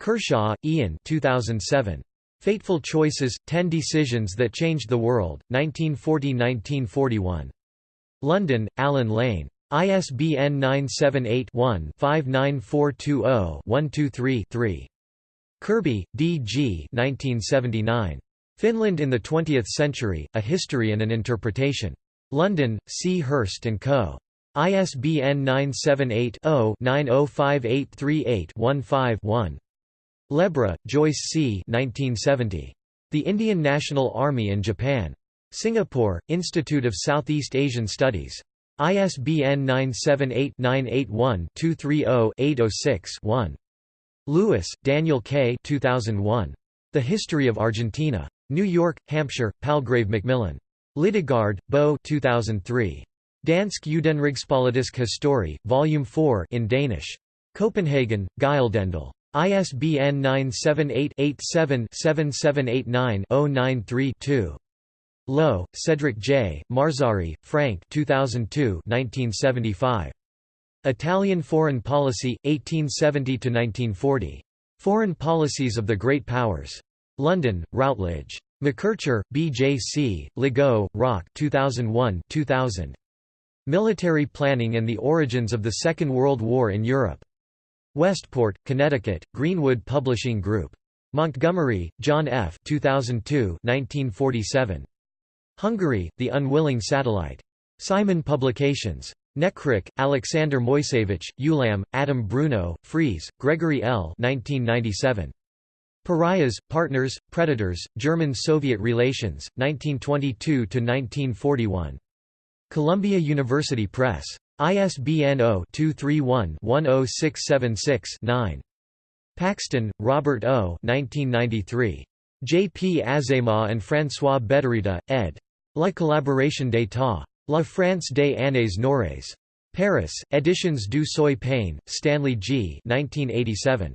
Kershaw, Ian 2007. Fateful Choices, Ten Decisions That Changed the World, 1940–1941. London, Allen Lane. ISBN 978 one 59420 123 3 Kirby, D.G. Finland in the Twentieth Century, A History and an Interpretation. London, C. Hurst & Co. ISBN 978-0-905838-15-1. Lebra, Joyce C. 1970. The Indian National Army in Japan. Singapore, Institute of Southeast Asian Studies. ISBN 978-981-230-806-1. Lewis, Daniel K. 2001. The History of Argentina. New York, Hampshire, Palgrave Macmillan. Lidegaard, Bo 2003. Dansk Udenrigspolitisk Historie, Volume 4 in Danish. Copenhagen, Gyldendal. ISBN 978-87-7789-093-2. Lowe, Cedric J., Marzari, Frank 2002 1975. Italian Foreign Policy, 1870–1940. Foreign Policies of the Great Powers. London, Routledge. McKercher, B. J. C., Legault, Roch 2001 2000. Military Planning and the Origins of the Second World War in Europe. Westport, Connecticut, Greenwood Publishing Group. Montgomery, John F. 2002 1947. Hungary, The Unwilling Satellite. Simon Publications. Nekrich, Alexander Moiseevich, Ulam, Adam Bruno, Freeze, Gregory L. 1997. Pariahs, Partners, Predators, German-Soviet Relations, 1922–1941. Columbia University Press. ISBN 0-231-10676-9. Paxton, Robert O. 1993. J. P. Azéma and François Bédarida, ed. La collaboration d'état. La France des années noires. Paris, Editions du Seuil Payne, Stanley G. 1987.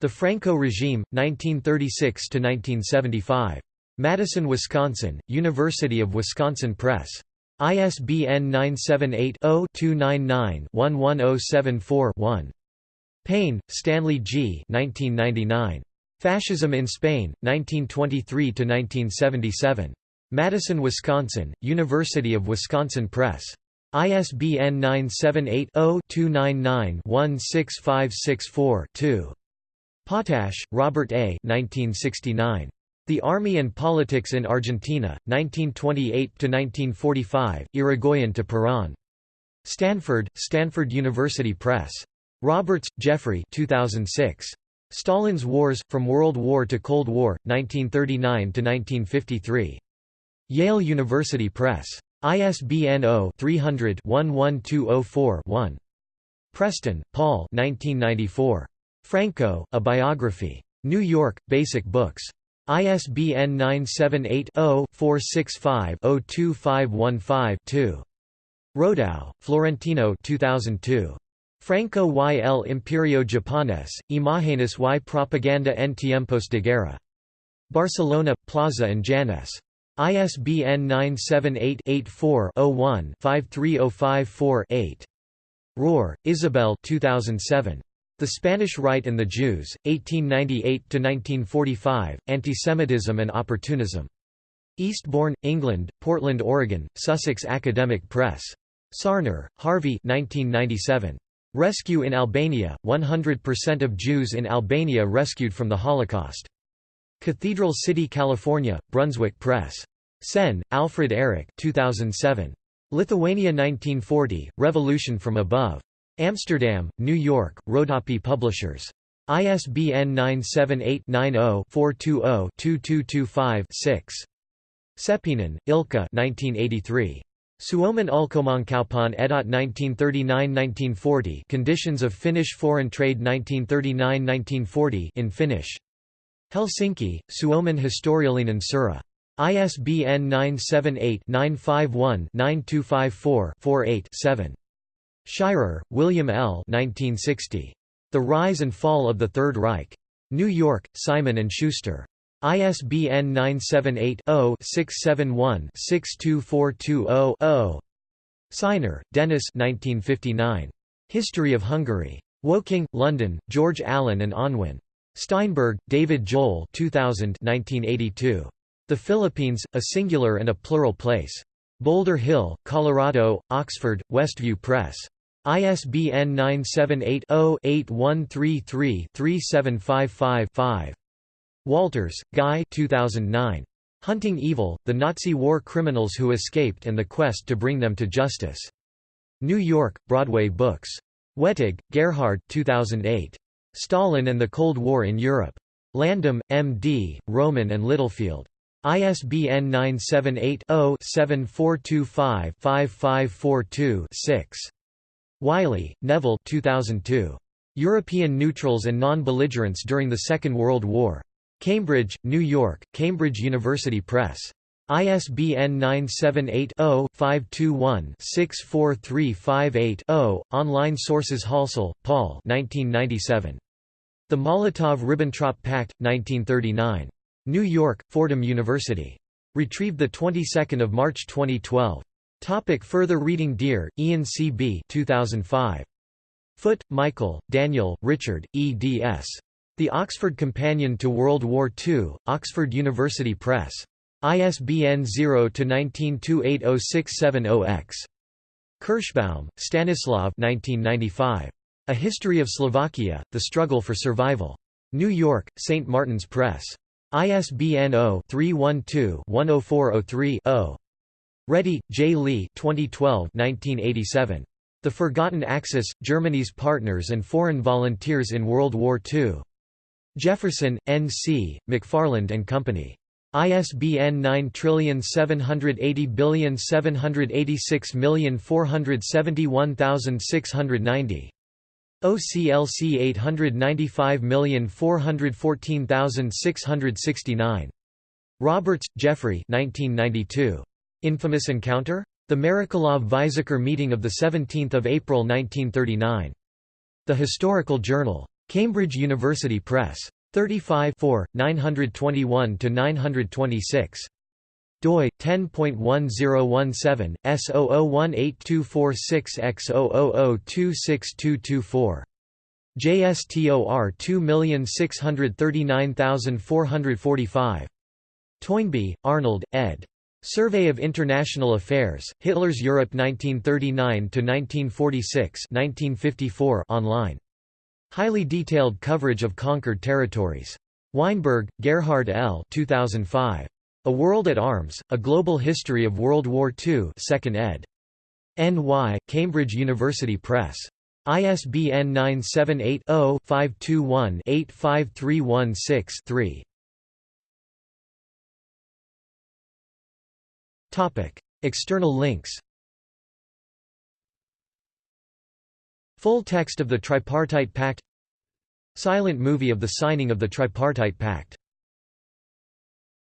The Franco Regime, 1936–1975. Madison, Wisconsin, University of Wisconsin Press. ISBN 978-0-299-11074-1. Payne, Stanley G. 1999. Fascism in Spain, 1923–1977. Madison, Wisconsin, University of Wisconsin Press. ISBN 978-0-299-16564-2. Potash, Robert A. 1969. The Army and Politics in Argentina, 1928–1945, Irigoyen to Perón. Stanford, Stanford University Press. Roberts, Geoffrey 2006. Stalin's Wars, From World War to Cold War, 1939–1953. Yale University Press. ISBN 0-300-11204-1. Preston, Paul 1994. Franco, A Biography. New York, Basic Books. ISBN 978-0-465-02515-2. Rodao, Florentino 2002. Franco y el Imperio Japonés, Imágenes y Propaganda en tiempos de guerra. Barcelona, Plaza and Janés. ISBN 978-84-01-53054-8. Rohr, Isabel 2007. The Spanish Right and the Jews, 1898–1945, Antisemitism and Opportunism. Eastbourne, England, Portland, Oregon, Sussex Academic Press. Sarner, Harvey 1997. Rescue in Albania, 100% of Jews in Albania rescued from the Holocaust. Cathedral City, California, Brunswick Press. Senn, Alfred Erich 2007. Lithuania 1940, Revolution from Above. Amsterdam, New York, Rodopi Publishers. ISBN 978-90-420-2225-6. Seppinen, Ilkka 1983. Suomen ulkomaankaupan ehdot 1939–1940 Conditions of Finnish Foreign Trade 1939–1940 in Finnish. Helsinki, Suomen historiallinen seura. ISBN 978-951-9254-48-7. Shirer, William L. 1960. The Rise and Fall of the Third Reich. New York, Simon & Schuster. ISBN 978-0-671-62420-0. Sinor, Denis History of Hungary. Woking, London, George Allen and Unwin. Steinberg, David Joel 2000 1982. The Philippines, A Singular and a Plural Place. Boulder Hill, Colorado, Oxford, Westview Press. ISBN 978-0-8133-3755-5. Walters, Guy 2009. Hunting Evil, The Nazi War Criminals Who Escaped and the Quest to Bring Them to Justice. New York, Broadway Books. Wettig, Gerhard 2008. Stalin and the Cold War in Europe. Landom, M.D., Rowman and Littlefield. ISBN 978-0-7425-5542-6. Wylie, Neville 2002. European Neutrals and Non-Belligerents During the Second World War. Cambridge, New York, Cambridge University Press. ISBN 978-0-521-64358-0. Online sources Halsall, Paul 1997. The Molotov–Ribbentrop Pact, 1939. New York, Fordham University. Retrieved 22 March 2012. Topic further reading Dear, Ian C. B. 2005. Foot, Michael, Daniel, Richard, eds. The Oxford Companion to World War II, Oxford University Press. ISBN 0-19280670-X. Kirschbaum, Stanislav 1995. A History of Slovakia, The Struggle for Survival. New York, St. Martin's Press. ISBN 0-312-10403-0. Ready, J. Lee 2012 1987. The Forgotten Axis, Germany's Partners and Foreign Volunteers in World War II. Jefferson, N. C., McFarland and Company. ISBN 9780786471690. OCLC 895414669. Roberts, Geoffrey 1992. Infamous Encounter? The Merekalov-Weizsäcker meeting of 17 April 1939. The Historical Journal. Cambridge University Press. 35 921–926 doi 10.1017 S00182446X00026224 JSTOR 2639445 Toynbee, Arnold, ed. Survey of International Affairs, Hitler's Europe 1939–1946 online. Highly detailed coverage of conquered territories. Weinberg, Gerhard L. 2005. A World at Arms, A Global History of World War II 2nd ed. N.Y., Cambridge University Press. ISBN 978-0-521-85316-3. External links Full text of the Tripartite Pact Silent movie of the signing of the Tripartite Pact